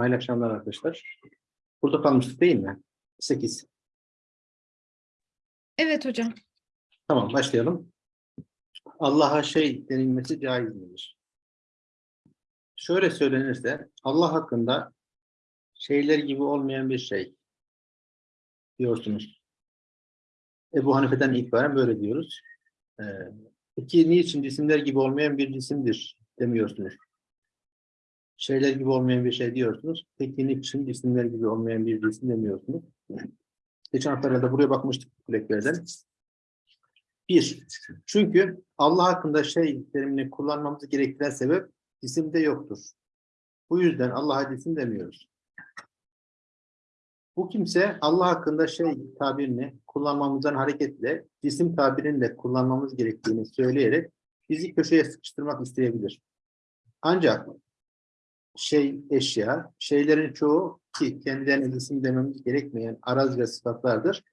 Hayırlı akşamlar arkadaşlar. Burada kalmıştık değil mi? 8. Evet hocam. Tamam başlayalım. Allah'a şey denilmesi caiz midir? Şöyle söylenirse Allah hakkında şeyler gibi olmayan bir şey diyorsunuz. Ebu Hanife'den itibaren böyle diyoruz. Ee, peki niçin cisimler gibi olmayan bir cisimdir demiyorsunuz? Şeyler gibi olmayan bir şey diyorsunuz. Peki niçin cisimler gibi olmayan bir cisim demiyorsunuz? Geçen hafta da buraya bakmıştık kuleklerden. Bir, çünkü Allah hakkında şey terimini kullanmamızı gerektiren sebep cisimde yoktur. Bu yüzden Allah'a cisim demiyoruz. Bu kimse Allah hakkında şey tabirini kullanmamızdan hareketle cisim tabirini de kullanmamız gerektiğini söyleyerek bizi köşeye sıkıştırmak isteyebilir. Ancak şey eşya, şeylerin çoğu ki kendilerine cisim dememiz gerekmeyen araz ve sıfatlardır.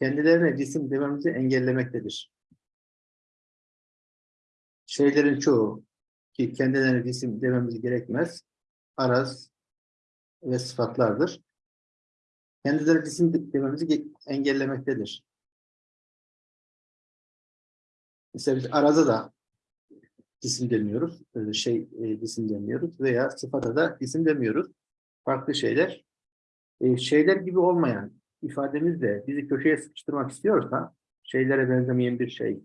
Kendilerine cisim dememizi engellemektedir. Şeylerin çoğu ki kendilerine cisim dememiz gerekmez, araz ve sıfatlardır. Kendileri cisim dememizi engellemektedir. Mesela biz araza da cisim demiyoruz, şey e, cisim demiyoruz veya sıfata da cisim demiyoruz. Farklı şeyler. E, şeyler gibi olmayan ifademizle bizi köşeye sıkıştırmak istiyorsa, şeylere benzemeyen bir şey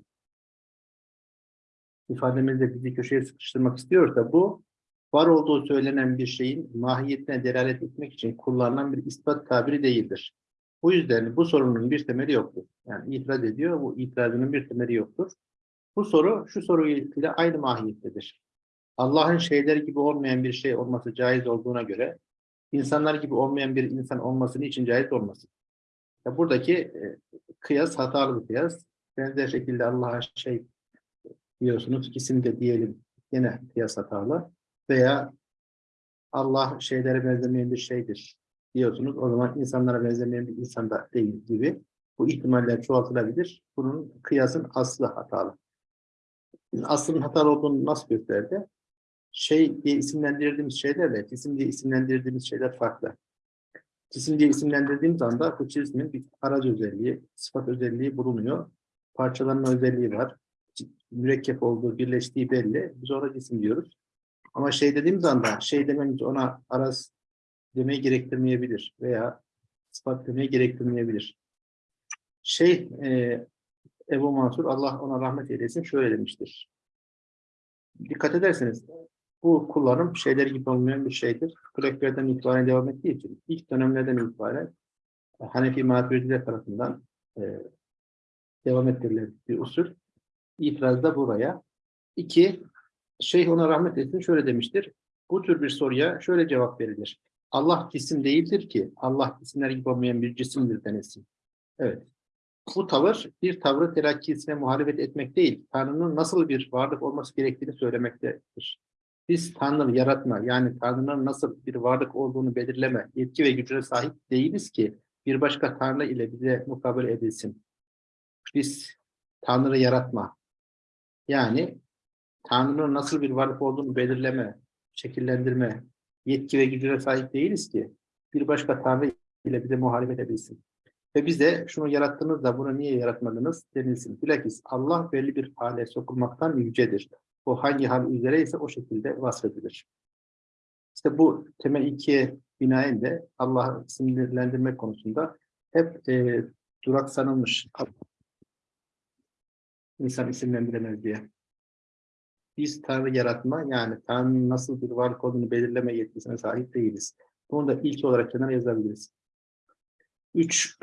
ifademizle bizi köşeye sıkıştırmak istiyorsa bu var olduğu söylenen bir şeyin mahiyetine delalet etmek için kullanılan bir ispat tabiri değildir. Bu yüzden bu sorunun bir temeli yoktur. Yani itiraz ediyor, bu itirazının bir temeli yoktur. Bu soru şu soruyla aynı mahiyettedir. Allah'ın şeyler gibi olmayan bir şey olması caiz olduğuna göre insanlar gibi olmayan bir insan olması için caiz olmasın? Ya buradaki e, kıyas hatalı bir kıyas. Benzer şekilde Allah'a şey diyorsunuz, isim de diyelim yine kıyas hatalı veya Allah şeylere benzemeyen bir şeydir diyorsunuz. O zaman insanlara benzemeyen bir insan da değil gibi. Bu ihtimaller çoğaltılabilir. Bunun kıyasın aslı hatalı. Aslının hatalı olduğunu nasıl gösterdi? Şey diye isimlendirdiğimiz şeylerle cisim diye isimlendirdiğimiz şeyler farklı. Cisim diye isimlendirdiğimiz anda bu cismin bir aracı özelliği, sıfat özelliği bulunuyor. Parçalanma özelliği var. Mürekkep olduğu, birleştiği belli. Biz ona cisim diyoruz. Ama şey dediğimiz anda şey dememiz ona araz demeyi gerektirmeyebilir veya sıfat demeyi gerektirmeyebilir. Şey e, Ebu Mansur Allah ona rahmet eylesin şöyle demiştir. Dikkat ederseniz bu kullanım şeyler gibi olmayan bir şeydir. Kuleklerden itibaren devam ettiği için ilk dönemlerden itibaren Hanefi Maturidiler tarafından e, devam ettirilen bir usul. İtiraz da buraya. İki, Şeyh ona rahmet etsin şöyle demiştir. Bu tür bir soruya şöyle cevap verilir. Allah cisim değildir ki Allah cisimler gibi olmayan bir cisimdir denilsin. Evet. Bu tavır bir tavrı terakkisine muhalefet etmek değil, Tanrı'nın nasıl bir varlık olması gerektiğini söylemektedir. Biz Tanrı yaratma, yani Tanrı'nın nasıl bir varlık olduğunu belirleme, yetki ve gücüne sahip değiliz ki bir başka Tanrı ile bize mukabele edilsin. Biz Tanrı yaratma, yani Tanrı'nın nasıl bir varlık olduğunu belirleme, şekillendirme, yetki ve gücüne sahip değiliz ki bir başka Tanrı ile bize muhalefet edilsin. Ve bize şunu yarattınız da bunu niye yaratmadınız denilsin. Bilakis Allah belli bir hale sokulmaktan yücedir. O hangi hal üzere ise o şekilde vasfedilir. İşte bu temel ikiye binaen de Allah'ı isimlendirmek konusunda hep e, duraksanılmış. İnsan isimlendiremez diye. Biz Tanrı yaratma yani Tanrı'nın nasıl bir varlık olduğunu belirleme yetkisine sahip değiliz. Bunu da ilk olarak kenara yazabiliriz. Üç.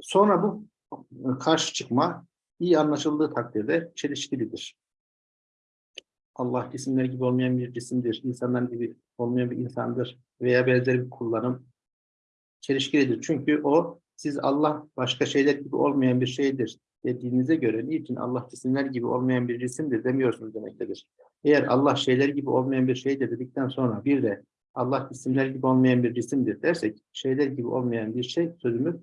Sonra bu karşı çıkma iyi anlaşıldığı takdirde çelişkilidir. Allah cisimler gibi olmayan bir cisimdir, insanlar gibi olmayan bir insandır veya benzer bir kullanım çelişkilidir. Çünkü o siz Allah başka şeyler gibi olmayan bir şeydir dediğinize göre niçin Allah cisimler gibi olmayan bir cisimdir demiyorsunuz demektedir. Eğer Allah şeyler gibi olmayan bir şeydir dedikten sonra bir de Allah cisimler gibi olmayan bir cisimdir dersek şeyler gibi olmayan bir şey sözümüz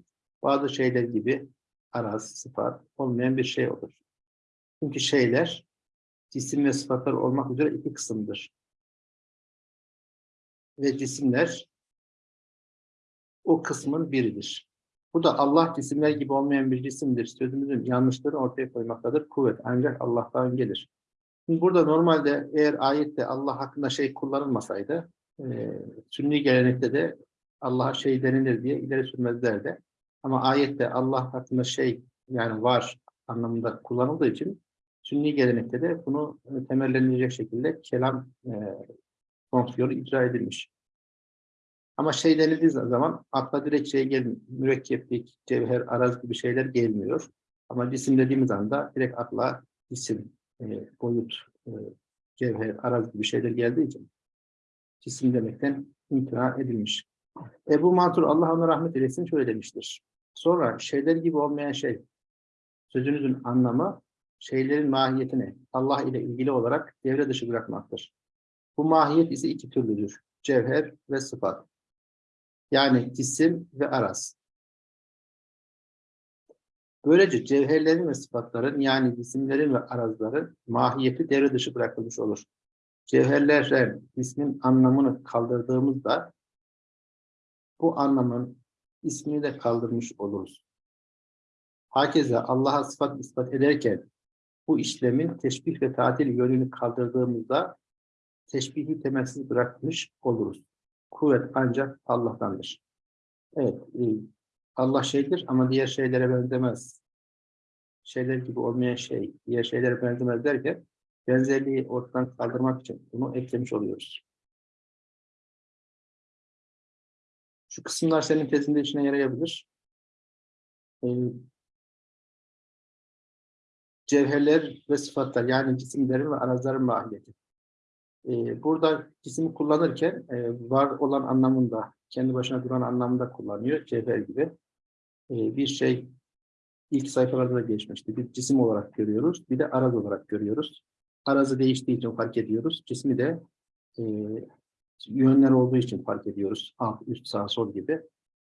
bazı şeyler gibi araz, sıfat olmayan bir şey olur. Çünkü şeyler cisim ve sıfatlar olmak üzere iki kısımdır. ve cisimler o kısmın biridir. Bu da Allah cisimler gibi olmayan bir cisimdir. Sözümüzün yanlışlarını ortaya koymaktadır. Kuvvet ancak Allah'tan gelir. Şimdi burada normalde eğer ayette Allah hakkında şey kullanılmasaydı, e, sünni gelenekte de Allah'a şey denilir diye ileri sürmezlerdi. Ama ayette Allah hakkında şey yani var anlamında kullanıldığı için sünni gelenekte de bunu e, temellendirecek şekilde kelam e, fonksiyonu icra edilmiş. Ama şey denildiği zaman akla direkt şey gelmiyor. Mürekkeplik, cevher, araz gibi şeyler gelmiyor. Ama cisim dediğimiz anda direkt akla cisim, e, boyut, e, cevher, araz gibi şeyler geldiği için cisim demekten imtina edilmiş. Ebu Mansur Allah ona rahmet eylesin şöyle demiştir. Sonra şeyler gibi olmayan şey, sözünüzün anlamı şeylerin mahiyetini Allah ile ilgili olarak devre dışı bırakmaktır. Bu mahiyet ise iki türlüdür. Cevher ve sıfat. Yani cisim ve araz. Böylece cevherlerin ve sıfatların yani cisimlerin ve arazların mahiyeti devre dışı bırakılmış olur. Cevherlerle ismin anlamını kaldırdığımızda bu anlamın ismini de kaldırmış oluruz. Herkese Allah'a sıfat ispat ederken bu işlemin teşbih ve tatil yönünü kaldırdığımızda teşbihi temelsiz bırakmış oluruz. Kuvvet ancak Allah'tandır. Evet, e, Allah şeydir ama diğer şeylere benzemez. Şeyler gibi olmayan şey, diğer şeylere benzemez derken benzerliği ortadan kaldırmak için bunu eklemiş oluyoruz. Şu kısımlar senin tezinde işine yarayabilir. Ee, cevherler ve sıfatlar yani cisimlerin ve arazların mahiyeti. Ee, burada cisimi kullanırken e, var olan anlamında, kendi başına duran anlamında kullanıyor cevher gibi. Ee, bir şey ilk sayfalarda da geçmişti. Bir cisim olarak görüyoruz, bir de araz olarak görüyoruz. Arazı değiştiği için fark ediyoruz. Cismi de e, yönler olduğu için fark ediyoruz. Alt, üst, sağ, sol gibi.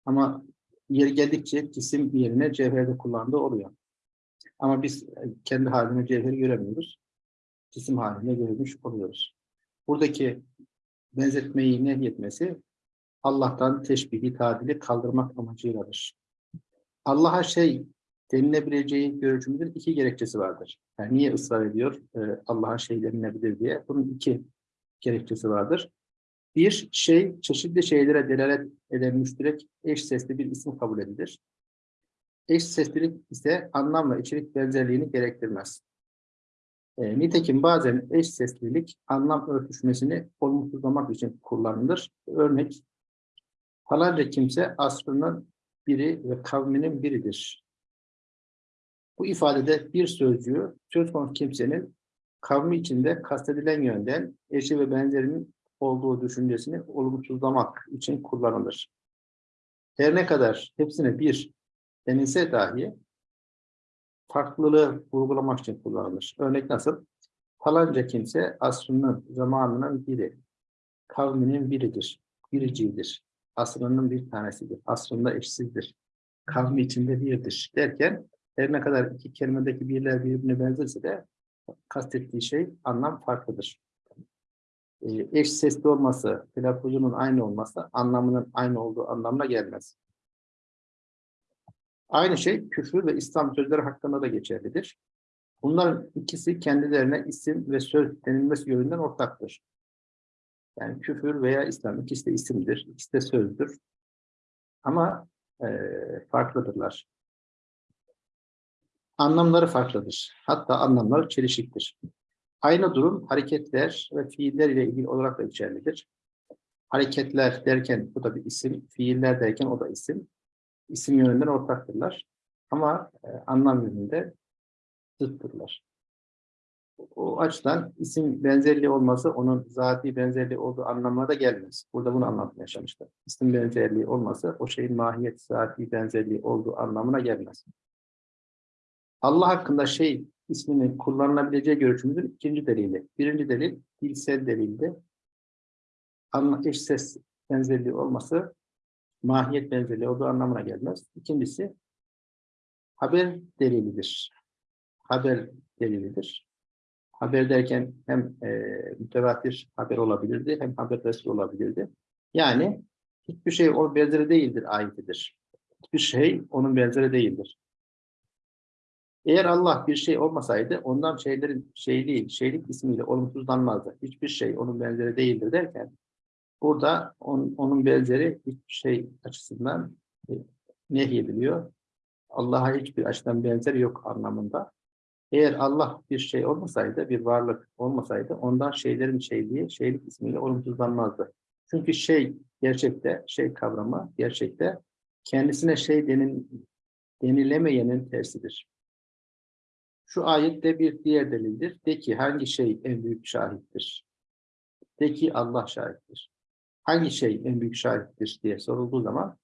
Ama yeri geldikçe cisim yerine cevherde kullandığı oluyor. Ama biz kendi halinde cevheri göremiyoruz. Cisim haline görmüş oluyoruz. Buradaki benzetmeyi nehyetmesi Allah'tan teşbihi, tadili kaldırmak amacıyladır. Allah'a şey denilebileceği görüşümüzün iki gerekçesi vardır. Yani niye ısrar ediyor e, Allah'a şey denilebilir diye? Bunun iki gerekçesi vardır. Bir şey, çeşitli şeylere delalet eden müşterek eş sesli bir isim kabul edilir. Eş seslilik ise anlam ve içerik benzerliğini gerektirmez. E, nitekim bazen eş seslilik anlam örtüşmesini olumsuzlamak için kullanılır. Örnek, falanca kimse asrının biri ve kavminin biridir. Bu ifadede bir sözcüğü söz konusu kimsenin kavmi içinde kastedilen yönden eşi ve benzerinin olduğu düşüncesini olumsuzlamak için kullanılır. Her ne kadar hepsine bir denilse dahi farklılığı vurgulamak için kullanılır. Örnek nasıl? Falanca kimse asrının, zamanının biri, kavminin biridir, biricidir, asrının bir tanesidir, asrında eşsizdir, kavmi içinde birdir derken her ne kadar iki kelimedeki birler birbirine benzerse de kastettiği şey anlam farklıdır. Ee, eş sesli olması, telaffuzunun aynı olması anlamının aynı olduğu anlamına gelmez. Aynı şey küfür ve İslam sözleri hakkında da geçerlidir. Bunların ikisi kendilerine isim ve söz denilmesi yönünden ortaktır. Yani küfür veya İslam ikisi de isimdir, ikisi de sözdür. Ama e, farklıdırlar. Anlamları farklıdır. Hatta anlamları çelişiktir. Aynı durum hareketler ve fiiller ile ilgili olarak da geçerlidir. Hareketler derken bu da bir isim, fiiller derken o da isim. İsim yönünden ortaktırlar. Ama e, anlam yönünde zıttırlar. O açıdan isim benzerliği olması onun zati benzerliği olduğu anlamına da gelmez. Burada bunu anlatmaya çalışmışlar. İsim benzerliği olması o şeyin mahiyet zati benzerliği olduğu anlamına gelmez. Allah hakkında şey isminin kullanılabileceği görüşümüzün ikinci delili. Birinci delil dilsel delildi. Anla, eş ses benzerliği olması mahiyet benzerliği olduğu anlamına gelmez. İkincisi haber delilidir. Haber delilidir. Haber derken hem e, mütevatir haber olabilirdi hem haber resul olabilirdi. Yani hiçbir şey onun benzeri değildir ayetidir. Hiçbir şey onun benzeri değildir. Eğer Allah bir şey olmasaydı ondan şeylerin şeyliği, şeylik ismiyle olumsuzlanmazdı. Hiçbir şey onun benzeri değildir derken burada on, onun benzeri hiçbir şey açısından e, nehyediliyor. Allah'a hiçbir açıdan benzeri yok anlamında. Eğer Allah bir şey olmasaydı, bir varlık olmasaydı ondan şeylerin şeyliği, şeylik ismiyle olumsuzlanmazdı. Çünkü şey gerçekte, şey kavramı gerçekte kendisine şey denin, denilemeyenin tersidir. Şu ayette bir diğer delildir. De ki hangi şey en büyük şahittir? De ki Allah şahittir. Hangi şey en büyük şahittir diye sorulduğu zaman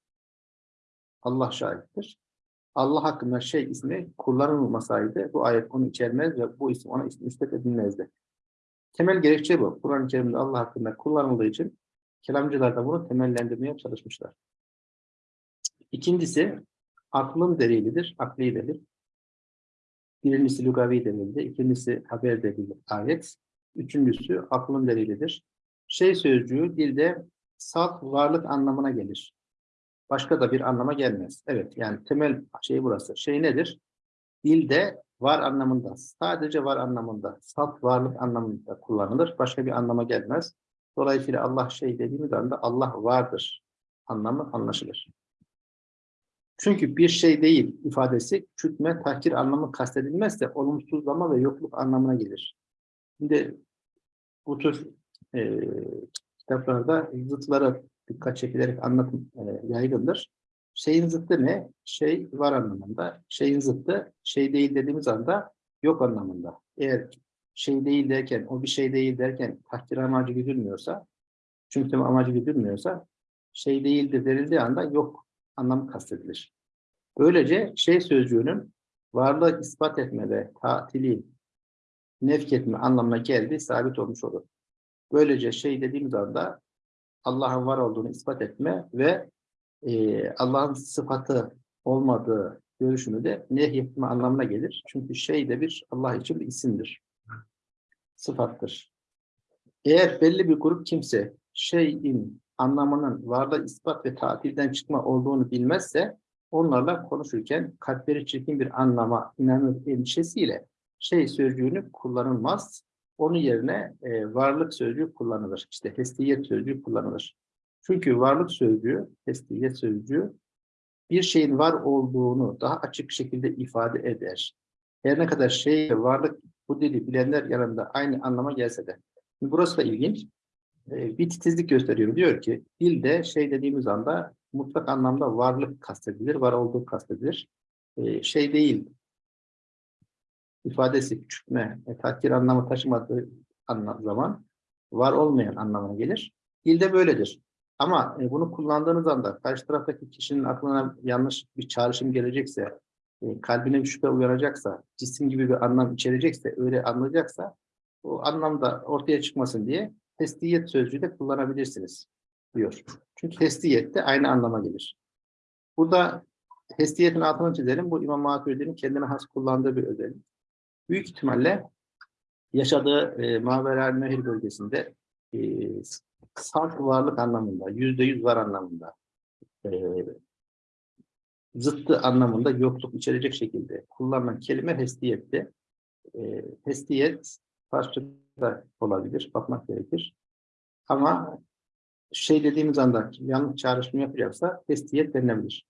Allah şahittir. Allah hakkında şey ismi kullanılmasaydı bu ayet onu içermez ve bu isim ona nispet edilmezdi. Temel gerekçe bu. Kur'an-ı Kerim'de Allah hakkında kullanıldığı için kelamcılar da bunu temellendirmeye çalışmışlar. İkincisi aklın delilidir, akli delil. Birincisi lugavi delildir, ikincisi haber delili ayet. Üçüncüsü aklın delilidir. Şey sözcüğü dilde salt varlık anlamına gelir. Başka da bir anlama gelmez. Evet yani temel şey burası. Şey nedir? Dilde var anlamında, sadece var anlamında, salt varlık anlamında kullanılır. Başka bir anlama gelmez. Dolayısıyla Allah şey dediğimiz anda Allah vardır anlamı anlaşılır. Çünkü bir şey değil ifadesi küçültme, tahkir anlamı kastedilmezse olumsuzlama ve yokluk anlamına gelir. Şimdi bu tür e, kitaplarda zıtlara dikkat çekilerek anlatım e, yaygındır. Şeyin zıttı ne? Şey var anlamında. Şeyin zıttı şey değil dediğimiz anda yok anlamında. Eğer şey değil derken, o bir şey değil derken takdir amacı güdülmüyorsa, çünkü amacı güdülmüyorsa şey değildir denildiği anda yok anlamı kastedilir. Böylece şey sözcüğünün varlığı ispat etme ve tatili nefk etme anlamına geldiği sabit olmuş olur. Böylece şey dediğimiz anda Allah'ın var olduğunu ispat etme ve e, Allah'ın sıfatı olmadığı görüşünü de nehyetme anlamına gelir. Çünkü şey de bir Allah için bir isimdir. Sıfattır. Eğer belli bir grup kimse şeyin anlamının varlığı ispat ve tatilden çıkma olduğunu bilmezse onlarla konuşurken kalpleri çirkin bir anlama inanır endişesiyle şey sözcüğünü kullanılmaz. Onun yerine e, varlık sözcüğü kullanılır. İşte hestiyet sözcüğü kullanılır. Çünkü varlık sözcüğü, hestiyet sözcüğü bir şeyin var olduğunu daha açık şekilde ifade eder. Her ne kadar şey varlık bu dili bilenler yanında aynı anlama gelse de. Burası da ilginç. E, bir titizlik gösteriyor. Diyor ki dilde şey dediğimiz anda mutlak anlamda varlık kastedilir, var olduğu kastedilir. E, şey değil, ifadesi küçültme, e, takdir anlamı taşımadığı anlam, zaman var olmayan anlamına gelir. Dilde böyledir. Ama e, bunu kullandığınız anda karşı taraftaki kişinin aklına yanlış bir çağrışım gelecekse, e, kalbine bir şüphe uyanacaksa, cisim gibi bir anlam içerecekse, öyle anlayacaksa, o anlamda ortaya çıkmasın diye testiyet sözcüğü de kullanabilirsiniz diyor. Çünkü testiyet de aynı anlama gelir. Burada testiyetin altını çizelim. Bu İmam Maturidi'nin kendine has kullandığı bir özellik büyük ihtimalle yaşadığı e, Mavera Nehir bölgesinde e, salt varlık anlamında, yüzde yüz var anlamında, e, zıttı anlamında yokluk içerecek şekilde kullanılan kelime hestiyetti. E, hestiyet Farsçada olabilir, bakmak gerekir. Ama şey dediğimiz anda yanlış çağrışım yapacaksa hestiyet denilebilir.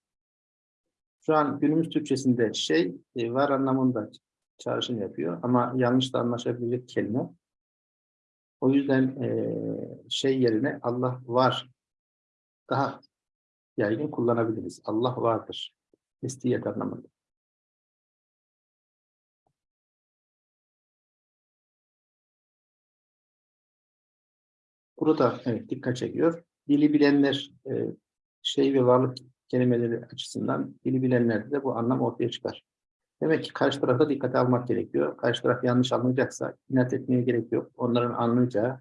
Şu an günümüz Türkçesinde şey e, var anlamında çağrışım yapıyor ama yanlış da anlaşabilecek kelime. O yüzden e, şey yerine Allah var daha yaygın kullanabiliriz. Allah vardır. İstiyet anlamında. Burada evet dikkat çekiyor. Dili bilenler e, şey ve varlık kelimeleri açısından dili bilenlerde de bu anlam ortaya çıkar. Demek ki karşı tarafa dikkate almak gerekiyor. Karşı taraf yanlış anlayacaksa inat etmeye gerek yok. Onların anlayacağı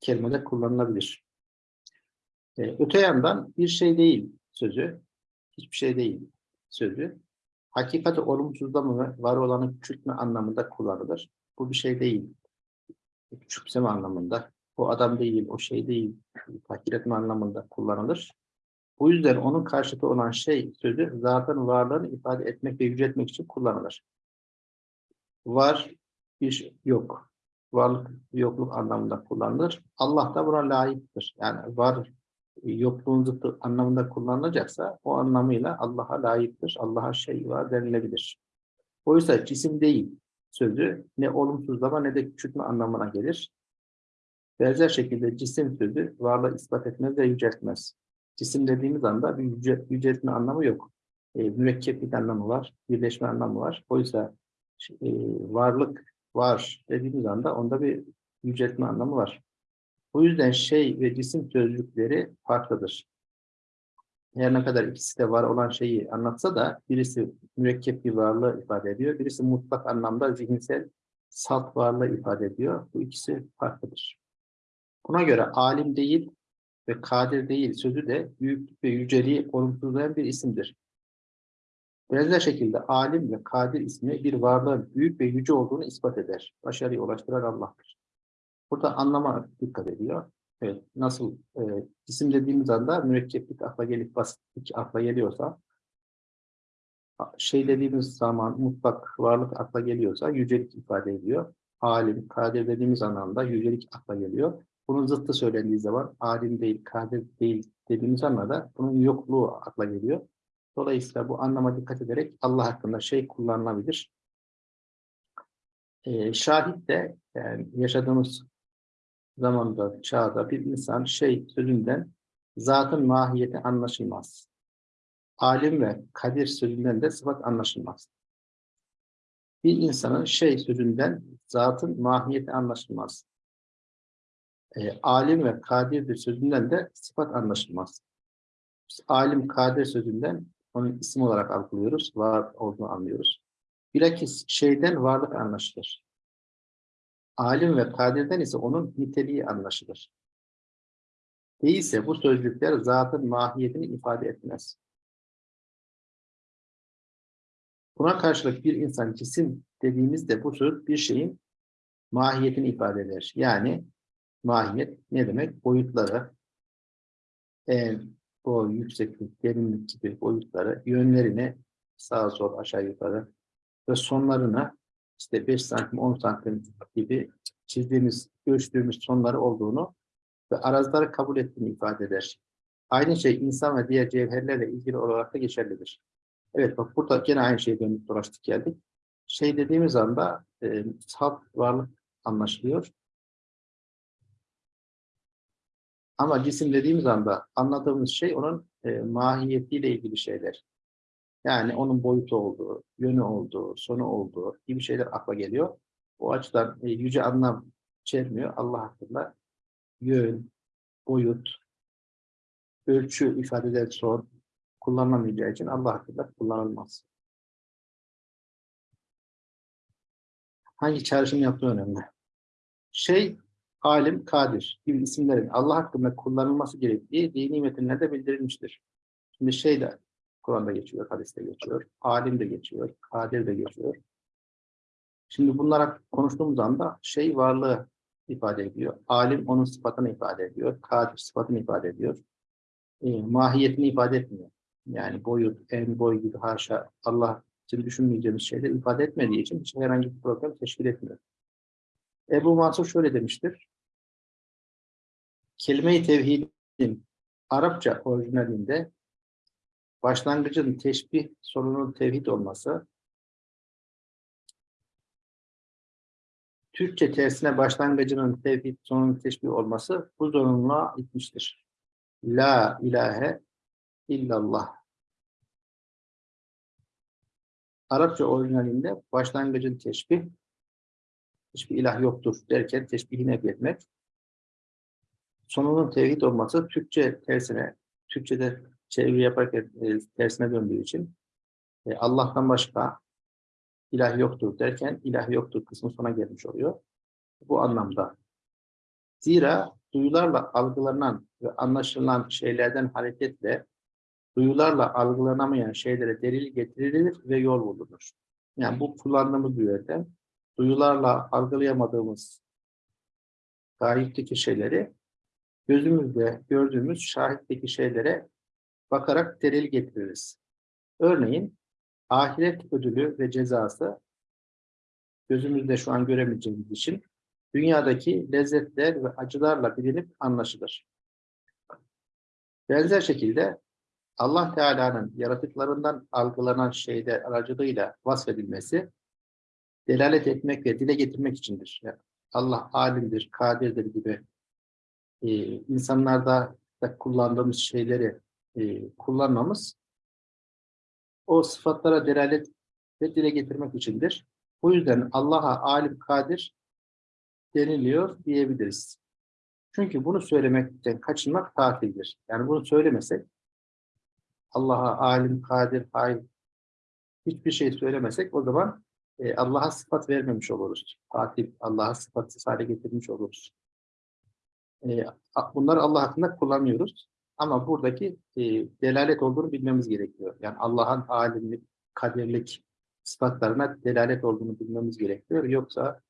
kelimeler kullanılabilir. Ee, öte yandan bir şey değil sözü, hiçbir şey değil sözü, hakikati olumsuzlama ve var olanı küçültme anlamında kullanılır. Bu bir şey değil. Küçümseme anlamında o adam değil, o şey değil, takdir etme anlamında kullanılır. Bu yüzden onun karşıtı olan şey sözü zaten varlığını ifade etmek ve yüceltmek için kullanılır. Var, bir yok. Varlık, yokluk anlamında kullanılır. Allah da buna layıktır. Yani var, yokluğun zıttı anlamında kullanılacaksa o anlamıyla Allah'a layıktır. Allah'a şey var denilebilir. Oysa cisim değil sözü ne olumsuzlama ne de küçültme anlamına gelir. Benzer şekilde cisim sözü varlığı ispat etmez ve yüceltmez. Cisim dediğimiz anda bir yüce, yüceltme anlamı yok. E, mürekkeplik anlamı var, birleşme anlamı var. Oysa e, varlık var dediğimiz anda onda bir yüceltme anlamı var. Bu yüzden şey ve cisim sözcükleri farklıdır. Her ne kadar ikisi de var olan şeyi anlatsa da birisi mürekkep bir varlığı ifade ediyor, birisi mutlak anlamda zihinsel salt varlığı ifade ediyor. Bu ikisi farklıdır. Buna göre alim değil ve kadir değil sözü de büyüklük ve yüceliği olumsuzlayan bir isimdir. Benzer şekilde alim ve kadir ismi bir varlığın büyük ve yüce olduğunu ispat eder. Başarıya ulaştıran Allah'tır. Burada anlama dikkat ediyor. Evet, nasıl e, isim dediğimiz anda mürekkeplik akla gelip basitlik akla geliyorsa şey dediğimiz zaman mutlak varlık akla geliyorsa yücelik ifade ediyor. Alim, kadir dediğimiz anlamda yücelik akla geliyor. Bunun zıttı söylendiği zaman alim değil, kadir değil dediğimiz anlamda bunun yokluğu akla geliyor. Dolayısıyla bu anlama dikkat ederek Allah hakkında şey kullanılabilir. Ee, şahit de yani yaşadığımız zamanda, çağda bir insan şey sözünden zatın mahiyeti anlaşılmaz. Alim ve kadir sözünden de sıfat anlaşılmaz. Bir insanın şey sözünden zatın mahiyeti anlaşılmaz. E, alim ve kadirdir sözünden de sıfat anlaşılmaz. Biz alim, kadir sözünden onun isim olarak algılıyoruz, var olduğunu anlıyoruz. Bilakis şeyden varlık anlaşılır. Alim ve kadirden ise onun niteliği anlaşılır. Değilse bu sözcükler zatın mahiyetini ifade etmez. Buna karşılık bir insan cisim dediğimizde bu söz bir şeyin mahiyetini ifade eder. Yani mahiyet ne demek? Boyutları, en, boy, yükseklik, derinlik gibi boyutları, yönlerini sağa sol aşağı yukarı ve sonlarına işte 5 santim, 10 santim gibi çizdiğimiz, ölçtüğümüz sonları olduğunu ve arazları kabul ettiğini ifade eder. Aynı şey insan ve diğer cevherlerle ilgili olarak da geçerlidir. Evet bak burada gene aynı şeye dönüp dolaştık geldik. Şey dediğimiz anda e, salt varlık anlaşılıyor. Ama cisim dediğimiz anda anladığımız şey onun e, mahiyetiyle ilgili şeyler. Yani onun boyutu olduğu, yönü olduğu, sonu olduğu gibi şeyler akla geliyor. O açıdan e, yüce anlam içermiyor. Allah hakkında yön, boyut, ölçü ifade eden son kullanılamayacağı için Allah hakkında kullanılmaz. Hangi çağrışım yaptığı önemli. Şey, alim, kadir gibi isimlerin Allah hakkında kullanılması gerektiği dini metinlerde bildirilmiştir. Şimdi şey de Kur'an'da geçiyor, hadiste geçiyor, alim de geçiyor, kadir de geçiyor. Şimdi bunlara konuştuğumuz anda şey varlığı ifade ediyor. Alim onun sıfatını ifade ediyor. Kadir sıfatını ifade ediyor. E, mahiyetini ifade etmiyor. Yani boyut, en boy gibi haşa Allah için düşünmeyeceğimiz şeyler ifade etmediği için hiç herhangi bir problem teşkil etmiyor. Ebu Mansur şöyle demiştir. Kelime-i tevhidin Arapça orijinalinde başlangıcın teşbih sonunun tevhid olması Türkçe tersine başlangıcının tevhid sonunun teşbih olması bu zorunluluğa itmiştir. La ilahe illallah. Arapça orijinalinde başlangıcın teşbih hiçbir ilah yoktur derken teşbihi etmek sonunun tevhid olması Türkçe tersine, Türkçe'de çeviri yaparken e, tersine döndüğü için e, Allah'tan başka ilah yoktur derken ilah yoktur kısmı sona gelmiş oluyor. Bu anlamda. Zira duyularla algılanan ve anlaşılan şeylerden hareketle duyularla algılanamayan şeylere delil getirilir ve yol bulunur. Yani bu kullandığımız yöntem. Duyularla algılayamadığımız gayipteki şeyleri gözümüzde gördüğümüz şahitteki şeylere bakarak delil getiririz. Örneğin ahiret ödülü ve cezası gözümüzde şu an göremeyeceğimiz için dünyadaki lezzetler ve acılarla bilinip anlaşılır. Benzer şekilde Allah Teala'nın yaratıklarından algılanan şeyler aracılığıyla vasfedilmesi delalet etmek ve dile getirmek içindir. Yani Allah alimdir, kadirdir gibi e, insanlarda da kullandığımız şeyleri e, kullanmamız o sıfatlara delalet ve dile getirmek içindir. Bu yüzden Allah'a alim, kadir deniliyor diyebiliriz. Çünkü bunu söylemekten kaçınmak tatildir. Yani bunu söylemesek Allah'a alim, kadir, hay hiçbir şey söylemesek o zaman e, Allah'a sıfat vermemiş oluruz. Tatil, Allah'a sıfatsız hale getirmiş oluruz. E, bunları Allah hakkında kullanmıyoruz. Ama buradaki e, delalet olduğunu bilmemiz gerekiyor. Yani Allah'ın alimlik, kadirlik sıfatlarına delalet olduğunu bilmemiz gerekiyor. Yoksa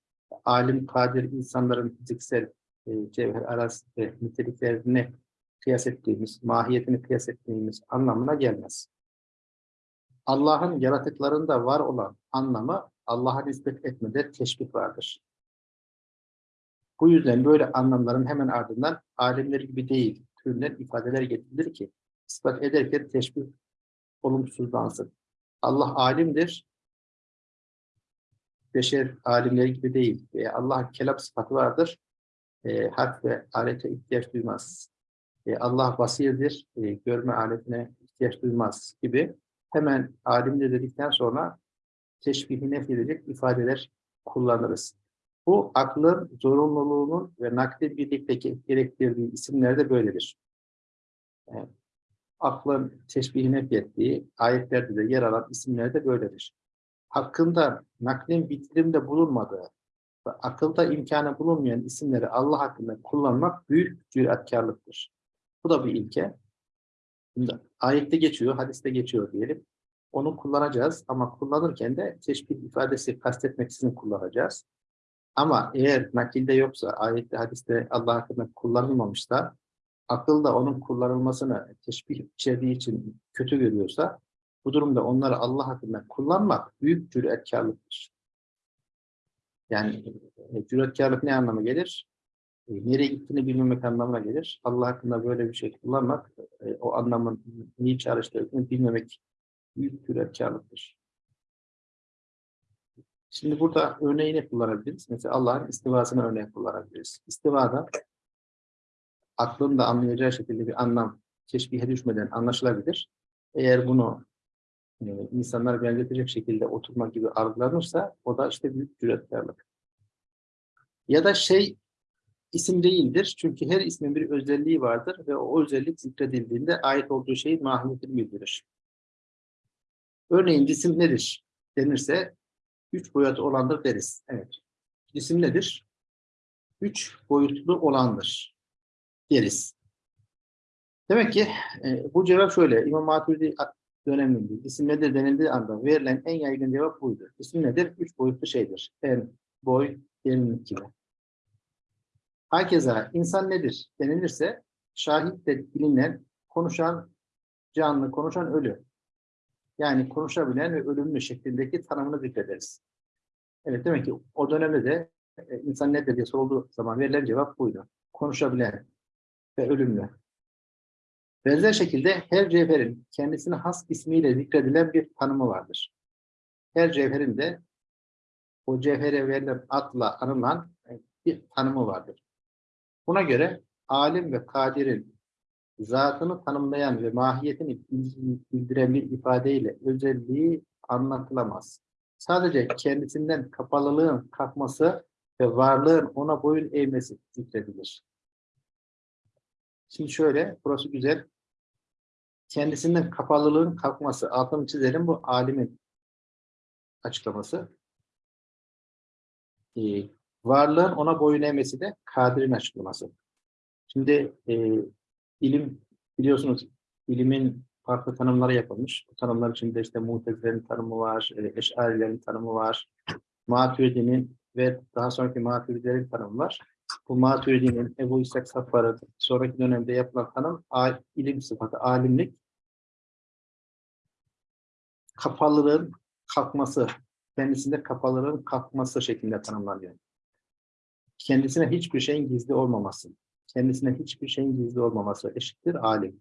alim, kadir insanların fiziksel e, cevher arası niteliklerini kıyas ettiğimiz, mahiyetini kıyas ettiğimiz anlamına gelmez. Allah'ın yaratıklarında var olan anlamı Allah'a nispet etmede teşbih vardır. Bu yüzden böyle anlamların hemen ardından alimler gibi değil, türünden ifadeler getirilir ki ispat ederken teşbih olumsuzlansın. Allah alimdir, beşer alimleri gibi değil. E, Allah kelam sıfatı vardır, e, harf ve alete ihtiyaç duymaz. E, Allah basirdir, e, görme aletine ihtiyaç duymaz gibi hemen alimdir dedikten sonra teşbihi nefyedilecek ifadeler kullanırız. Bu aklın zorunluluğunun ve nakli birlikte gerektirdiği isimlerde böyledir. Yani, aklın teşbihi nefyettiği ayetlerde de yer alan isimlerde böyledir. Hakkında naklin bitirimde bulunmadığı ve akılda imkanı bulunmayan isimleri Allah hakkında kullanmak büyük cüretkarlıktır. Bu da bir ilke. Şimdi ayette geçiyor, hadiste geçiyor diyelim. Onu kullanacağız ama kullanırken de teşbih ifadesi kastetmeksizin kullanacağız. Ama eğer nakilde yoksa, ayette, hadiste Allah hakkında kullanılmamışsa, akıl da onun kullanılmasını teşbih içerdiği için kötü görüyorsa, bu durumda onları Allah hakkında kullanmak büyük cüretkarlıktır. Yani e, cüretkarlık ne anlama gelir? E, nereye gittiğini bilmemek anlamına gelir. Allah hakkında böyle bir şey kullanmak, e, o anlamın niye çağrıştırdığını bilmemek büyük cüretkarlıktır. Şimdi burada örneğini kullanabiliriz. Mesela Allah'ın istivasını örnek kullanabiliriz. İstivada aklın da anlayacağı şekilde bir anlam teşbihe düşmeden anlaşılabilir. Eğer bunu e, insanlar benzetecek şekilde oturmak gibi algılanırsa o da işte büyük cüretkarlık. Ya da şey isim değildir. Çünkü her ismin bir özelliği vardır ve o özellik zikredildiğinde ait olduğu şeyin mahiyetini bildirir. Örneğin cisim nedir denirse üç boyutlu olandır deriz. Evet. Cisim nedir? Üç boyutlu olandır deriz. Demek ki e, bu cevap şöyle. İmam Maturidi döneminde cisim nedir denildiği anda verilen en yaygın cevap buydu. Cisim nedir? Üç boyutlu şeydir. En, boy, derinlik gibi. Hakeza insan nedir denilirse şahit de bilinen, konuşan canlı, konuşan ölü. Yani konuşabilen ve ölümlü şeklindeki tanımını zikrederiz. Evet demek ki o dönemde de e, insan nedir diye sorulduğu zaman verilen cevap buydu. Konuşabilen ve ölümlü. Benzer şekilde her cevherin kendisine has ismiyle zikredilen bir tanımı vardır. Her cevherin de o cevhere verilen adla anılan e, bir tanımı vardır. Buna göre alim ve kadirin zatını tanımlayan ve mahiyetini bildiren bir ifadeyle özelliği anlatılamaz. Sadece kendisinden kapalılığın kalkması ve varlığın ona boyun eğmesi zikredilir. Şimdi şöyle, burası güzel. Kendisinden kapalılığın kalkması, altını çizelim bu alimin açıklaması. Ee, varlığın ona boyun eğmesi de kadirin açıklaması. Şimdi e, ilim biliyorsunuz ilimin farklı tanımları yapılmış. Bu tanımlar içinde işte muhtezilerin tanımı var, e, eşarilerin tanımı var, maturidi'nin ve daha sonraki maturidilerin tanımı var. bu Maturidi'nin Ebu İshak Saffar'ın sonraki dönemde yapılan tanım ilim sıfatı, alimlik kapalılığın kalkması, kendisinde kapalılığın kalkması şeklinde tanımlanıyor. Kendisine hiçbir şeyin gizli olmaması, kendisine hiçbir şeyin gizli olmaması eşittir alim.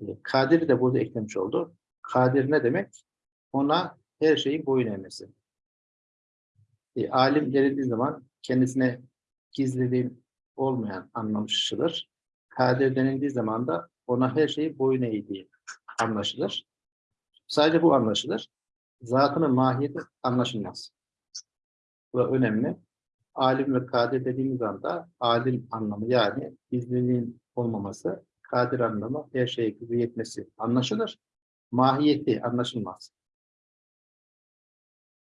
E, Kadir de burada eklemiş oldu. Kadir ne demek? Ona her şeyin boyun eğmesi. E, alim denildiği zaman kendisine gizliliğin olmayan anlaşılır. Kadir denildiği zaman da ona her şeyi boyun eğdiği anlaşılır. Sadece bu anlaşılır. Zatının mahiyeti anlaşılmaz. Bu önemli. Alim ve kadir dediğimiz anda alim anlamı yani gizliliğin olmaması, kadir anlamı her şeye gücü yetmesi anlaşılır. Mahiyeti anlaşılmaz.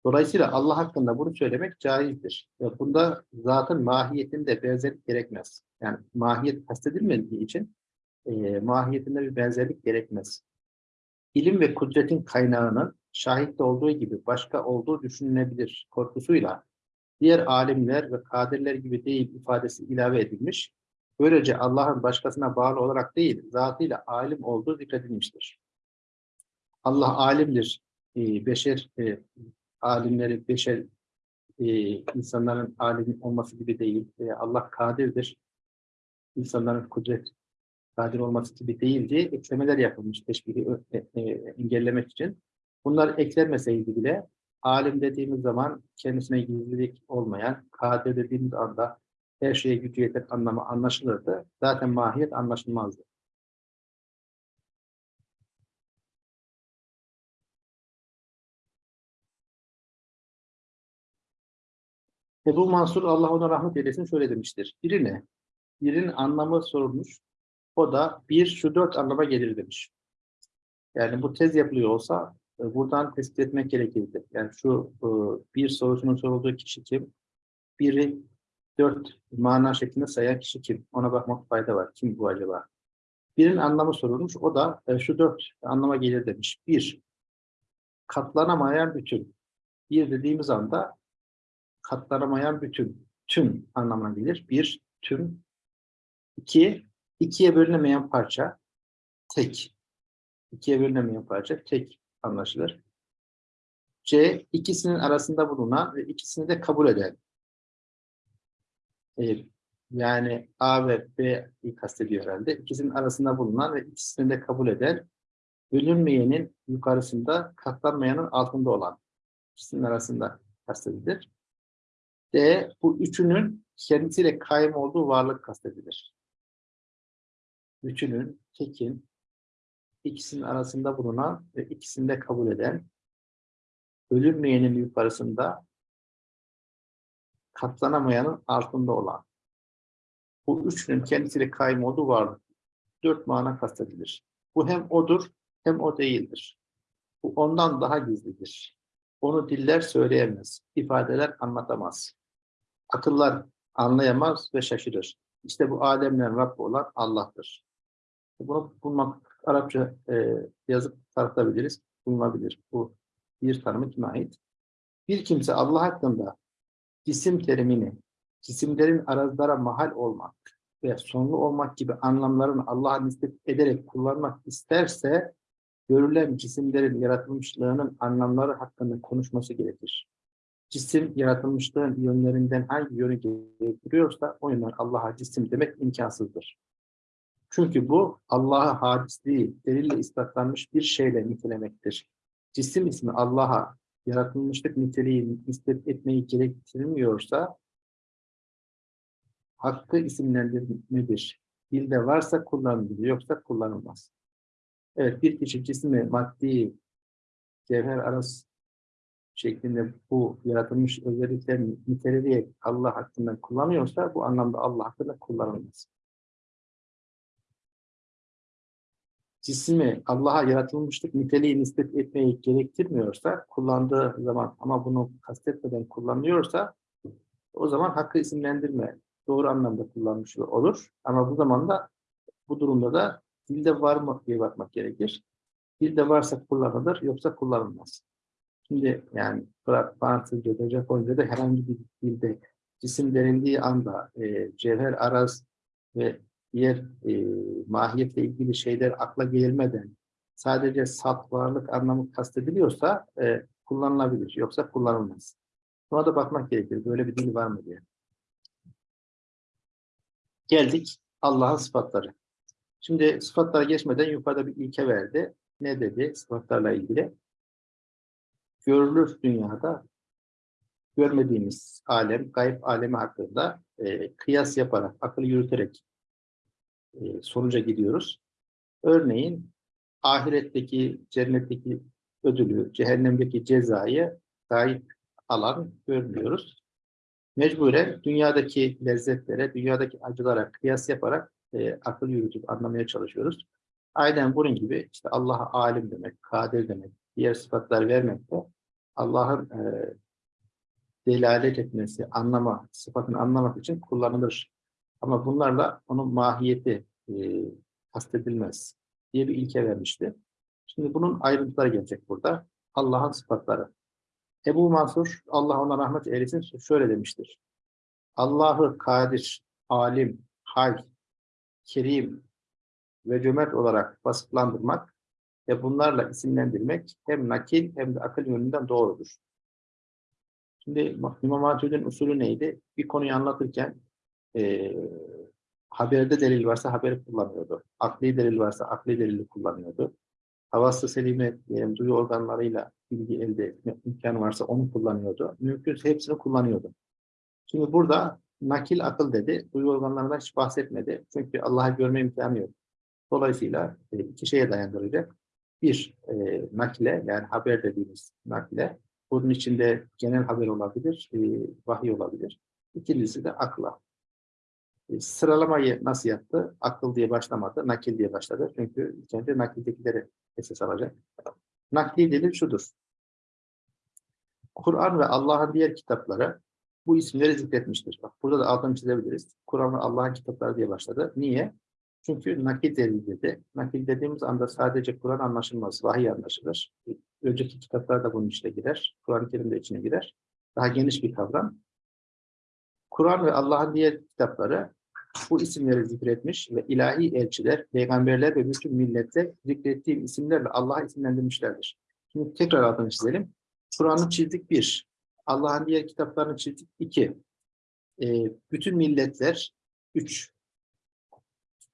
Dolayısıyla Allah hakkında bunu söylemek caizdir. Ve bunda zatın mahiyetinde benzerlik gerekmez. Yani mahiyet kastedilmediği için e, mahiyetinde bir benzerlik gerekmez. İlim ve kudretin kaynağının şahitte olduğu gibi başka olduğu düşünülebilir korkusuyla diğer alimler ve kadirler gibi değil ifadesi ilave edilmiş. Böylece Allah'ın başkasına bağlı olarak değil, zatıyla alim olduğu zikredilmiştir. Allah alimdir. E, beşer e, alimleri, beşer e, insanların alim olması gibi değil. E, Allah kadirdir. İnsanların kudret kadir olması gibi değil diye eklemeler yapılmış teşbihi e, e, engellemek için. Bunlar eklenmeseydi bile alim dediğimiz zaman kendisine gizlilik olmayan, kadir dediğimiz anda her şeye gücü yeter anlamı anlaşılırdı. Zaten mahiyet anlaşılmazdı. Ebu Mansur Allah ona rahmet eylesin şöyle demiştir. Birine, birinin anlamı sorulmuş. O da bir şu dört anlama gelir demiş. Yani bu tez yapılıyor olsa buradan tespit etmek gerekirdi. Yani şu e, bir sorusunun sorulduğu kişi kim? Biri dört mana şeklinde sayan kişi kim? Ona bakmak fayda var. Kim bu acaba? Birinin anlamı sorulmuş. O da e, şu dört anlama gelir demiş. Bir, katlanamayan bütün. Bir dediğimiz anda katlanamayan bütün, tüm anlamına gelir. Bir, tüm. İki, ikiye bölünemeyen parça, tek. İkiye bölünemeyen parça, tek anlaşılır. C, ikisinin arasında bulunan ve ikisini de kabul eden. Ee, yani A ve B'yi kastediyor herhalde. İkisinin arasında bulunan ve ikisini de kabul eden, bölünmeyenin yukarısında, katlanmayanın altında olan. İkisinin arasında kastedilir. D, bu üçünün kendisiyle kaim olduğu varlık kastedilir. Üçünün, tekin, ikisinin arasında bulunan ve ikisini de kabul eden, bölünmeyenin yukarısında, katlanamayanın altında olan. Bu üçünün kendisiyle kaim olduğu varlık. Dört mana kastedilir. Bu hem odur, hem o değildir. Bu ondan daha gizlidir. Onu diller söyleyemez, ifadeler anlatamaz. Akıllar anlayamaz ve şaşırır. İşte bu alemlerin Rabbi olan Allah'tır. Bunu bulmak, Arapça e, yazıp tartabiliriz, bulunabilir. Bu bir tanımı kime ait? Bir kimse Allah hakkında cisim terimini, cisimlerin arazlara mahal olmak ve sonlu olmak gibi anlamlarını Allah'a nispet ederek kullanmak isterse, görülen cisimlerin yaratılmışlığının anlamları hakkında konuşması gerekir cisim yaratılmışlığın yönlerinden hangi yönü getiriyorsa o yönden Allah'a cisim demek imkansızdır. Çünkü bu Allah'a hadisliği delille ispatlanmış bir şeyle nitelemektir. Cisim ismi Allah'a yaratılmışlık niteliği nispet etmeyi gerektirmiyorsa hakkı isimlendirmedir. Dilde varsa kullanılır, yoksa kullanılmaz. Evet, bir kişi cismi, maddi, cevher arası şeklinde bu yaratılmış özelliklerini niteleyerek Allah hakkında kullanıyorsa bu anlamda Allah hakkında kullanılmaz. Cismi Allah'a yaratılmışlık niteliği nispet etmeyi gerektirmiyorsa kullandığı zaman ama bunu kastetmeden kullanıyorsa o zaman hakkı isimlendirme doğru anlamda kullanmış olur. Ama bu zamanda bu durumda da dilde var mı diye bakmak gerekir. Dilde varsa kullanılır yoksa kullanılmaz. Şimdi yani Fransızca'da, Japonca'da herhangi bir dilde cisim denildiği anda e, cevher, araz ve diğer e, mahiyetle ilgili şeyler akla gelmeden sadece salt varlık anlamı kastediliyorsa e, kullanılabilir. Yoksa kullanılmaz. Buna da bakmak gerekir. Böyle bir dil var mı diye. Geldik Allah'ın sıfatları. Şimdi sıfatlara geçmeden yukarıda bir ilke verdi. Ne dedi sıfatlarla ilgili? Görülür dünyada görmediğimiz alem, gayb alemi hakkında e, kıyas yaparak, akıl yürüterek e, sonuca gidiyoruz. Örneğin ahiretteki, cennetteki ödülü, cehennemdeki cezayı gayb alan görmüyoruz. Mecburen dünyadaki lezzetlere, dünyadaki acılara kıyas yaparak e, akıl yürütüp anlamaya çalışıyoruz. Aynen bunun gibi işte Allah'a alim demek, kadir demek, diğer sıfatlar vermek de Allah'ın e, delalet etmesi, anlama, sıfatını anlamak için kullanılır. Ama bunlarla onun mahiyeti e, kastedilmez diye bir ilke vermişti. Şimdi bunun ayrıntıları gelecek burada. Allah'ın sıfatları. Ebu Mansur, Allah ona rahmet eylesin, şöyle demiştir. Allah'ı kadir, alim, hay, kerim ve cömert olarak vasıflandırmak ve bunlarla isimlendirmek hem nakil hem de akıl yönünden doğrudur. Şimdi İmam Hatip'in usulü neydi? Bir konuyu anlatırken e, haberde delil varsa haberi kullanıyordu. Akli delil varsa akli delili kullanıyordu. Havası selime diyelim, duyu organlarıyla bilgi elde etme imkanı varsa onu kullanıyordu. Mümkünse hepsini kullanıyordu. Şimdi burada nakil akıl dedi. Duyu organlarından hiç bahsetmedi. Çünkü Allah'ı görme imkanı yok. Dolayısıyla iki şeye dayandıracak. Bir, e, nakile yani haber dediğimiz nakile. Bunun içinde genel haber olabilir, e, vahiy olabilir. İkincisi de akla. Sıralamayı nasıl yaptı? Akıl diye başlamadı, nakil diye başladı. Çünkü ilk önce nakildekileri esas alacak. Nakli delil şudur. Kur'an ve Allah'ın diğer kitapları bu isimleri zikretmiştir. Bak burada da altını çizebiliriz. Kur'an ve Allah'ın kitapları diye başladı. Niye? Çünkü nakil delil dedi. Nakil dediğimiz anda sadece Kur'an anlaşılmaz, vahiy anlaşılır. Önceki kitaplar da bunun içine girer. Kur'an-ı Kerim de içine girer. Daha geniş bir kavram. Kur'an ve Allah'ın diğer kitapları bu isimleri zikretmiş ve ilahi elçiler, peygamberler ve bütün millette zikrettiğim isimlerle Allah'a isimlendirmişlerdir. Şimdi tekrar altını çizelim. Kur'an'ı çizdik bir. Allah'ın diğer kitaplarını çizdik iki. E, bütün milletler üç.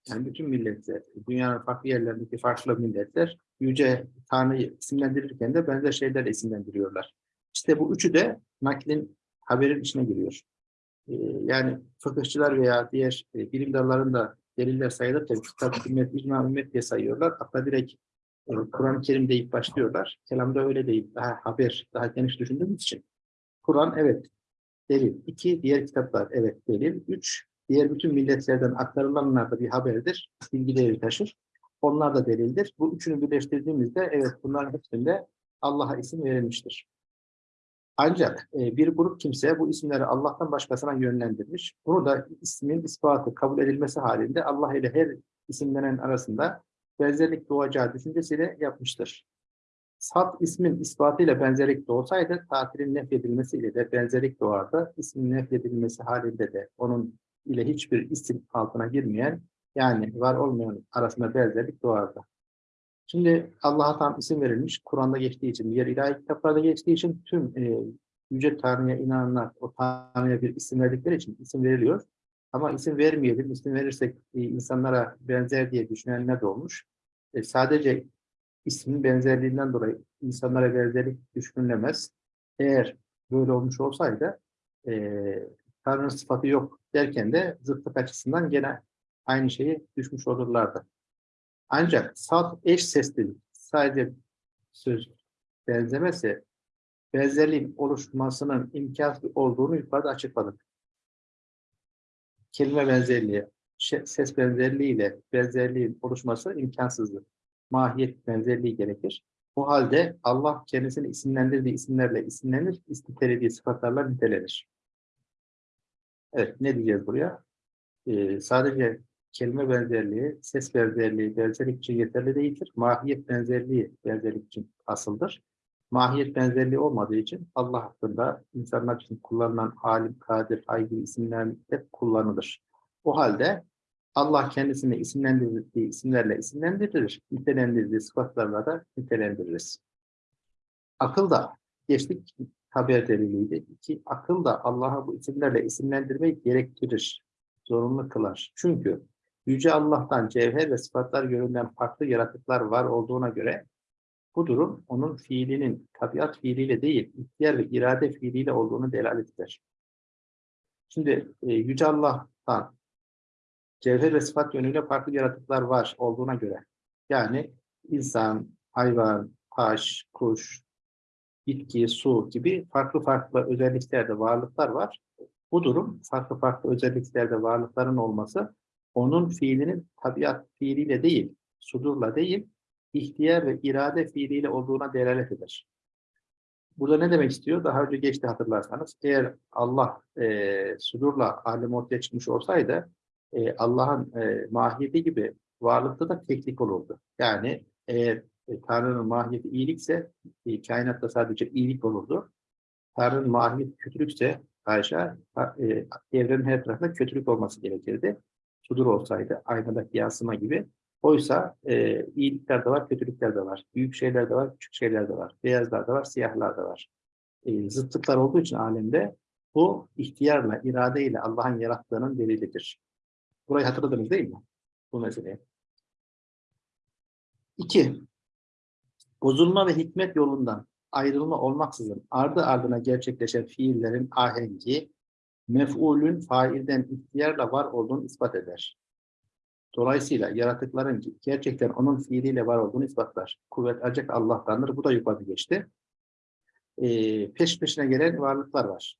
Yani bütün milletler, dünyanın farklı yerlerindeki farklı milletler Yüce Tanrı'yı isimlendirirken de benzer şeyler isimlendiriyorlar. İşte bu üçü de naklin haberin içine giriyor. Ee, yani fıkıhçılar veya diğer e, bilim dallarında deliller sayılırken kitap, ümmet, icma, ümmet diye sayıyorlar. Hatta direkt e, Kur'an-ı Kerim deyip başlıyorlar. Kelamda öyle değil. Daha haber, daha geniş düşündüğümüz için. Kur'an evet delil. İki, diğer kitaplar evet delil. Üç, diğer bütün milletlerden aktarılanlar da bir haberdir. Bilgi değeri taşır. Onlar da delildir. Bu üçünü birleştirdiğimizde evet bunların hepsinde Allah'a isim verilmiştir. Ancak e, bir grup kimse bu isimleri Allah'tan başkasına yönlendirmiş. Bunu da ismin ispatı kabul edilmesi halinde Allah ile her isimlenen arasında benzerlik doğacağı düşüncesiyle yapmıştır. Sat ismin ispatıyla benzerlik doğsaydı tatilin nefyedilmesiyle de benzerlik doğardı. İsmin nefyedilmesi halinde de onun ile hiçbir isim altına girmeyen yani var olmayan arasında benzerlik doğardı. Şimdi Allah'a tam isim verilmiş, Kur'an'da geçtiği için, diğer ilahi kitaplarda geçtiği için tüm e, Yüce Tanrı'ya inananlar o Tanrı'ya bir isim verdikleri için isim veriliyor. Ama isim vermeyelim, isim verirsek e, insanlara benzer diye düşünenler de olmuş. E, sadece ismin benzerliğinden dolayı insanlara benzerlik düşünülemez. Eğer böyle olmuş olsaydı e, Tanrı'nın sıfatı yok derken de zıtlık açısından gene aynı şeyi düşmüş olurlardı. Ancak salt eş sesli sadece söz benzemesi benzerliğin oluşmasının imkansız olduğunu yukarıda açıkladık. Kelime benzerliği, ses benzerliği ile benzerliğin oluşması imkansızdır. Mahiyet benzerliği gerekir. Bu halde Allah kendisini isimlendirdiği isimlerle isimlenir, nitelediği sıfatlarla nitelenir. Evet, ne diyeceğiz buraya? Ee, sadece kelime benzerliği, ses benzerliği benzerlik için yeterli değildir. Mahiyet benzerliği benzerlik için asıldır. mahiyet benzerliği olmadığı için Allah hakkında insanlar için kullanılan alim, kadir, hay gibi isimler hep kullanılır. O halde Allah kendisini isimlendirdiği isimlerle isimlendirir, nitelendirdiği sıfatlarla da nitelendiririz. Akıl da geçtik tabiat deliliydi. İki, akıl da Allah'a bu isimlerle isimlendirmeyi gerektirir, zorunlu kılar. Çünkü Yüce Allah'tan cevher ve sıfatlar yönünden farklı yaratıklar var olduğuna göre bu durum onun fiilinin tabiat fiiliyle değil, ihtiyar ve irade fiiliyle olduğunu delalet eder. Şimdi e, Yüce Allah'tan cevher ve sıfat yönüyle farklı yaratıklar var olduğuna göre yani insan, hayvan, taş, kuş, bitki, su gibi farklı farklı özelliklerde varlıklar var. Bu durum farklı farklı özelliklerde varlıkların olması onun fiilinin tabiat fiiliyle değil, sudurla değil, ihtiyar ve irade fiiliyle olduğuna delalet eder. Burada ne demek istiyor? Daha önce geçti hatırlarsanız. Eğer Allah e, sudurla alem ortaya çıkmış olsaydı e, Allah'ın e, mahiyeti gibi varlıkta da teklik olurdu. Yani eğer e, Tanrı'nın mahiyeti iyilikse e, kainatta sadece iyilik olurdu. Tanrı'nın mahiyeti kötülükse Ayşe e, evrenin her tarafında kötülük olması gerekirdi. Sudur olsaydı aynadaki yansıma gibi. Oysa e, iyilikler de var, kötülükler de var. Büyük şeyler de var, küçük şeyler de var. Beyazlar da var, siyahlar da var. E, zıtlıklar olduğu için alemde bu ihtiyarla, iradeyle Allah'ın yarattığının delilidir. Burayı hatırladınız değil mi? Bu meseleyi. İki, bozulma ve hikmet yolundan ayrılma olmaksızın ardı ardına gerçekleşen fiillerin ahengi, mef'ulün failden ihtiyarla var olduğunu ispat eder. Dolayısıyla yaratıkların gerçekten onun fiiliyle var olduğunu ispatlar. Kuvvet ancak Allah'tandır. Bu da yukarıda geçti. Ee, peş peşine gelen varlıklar var.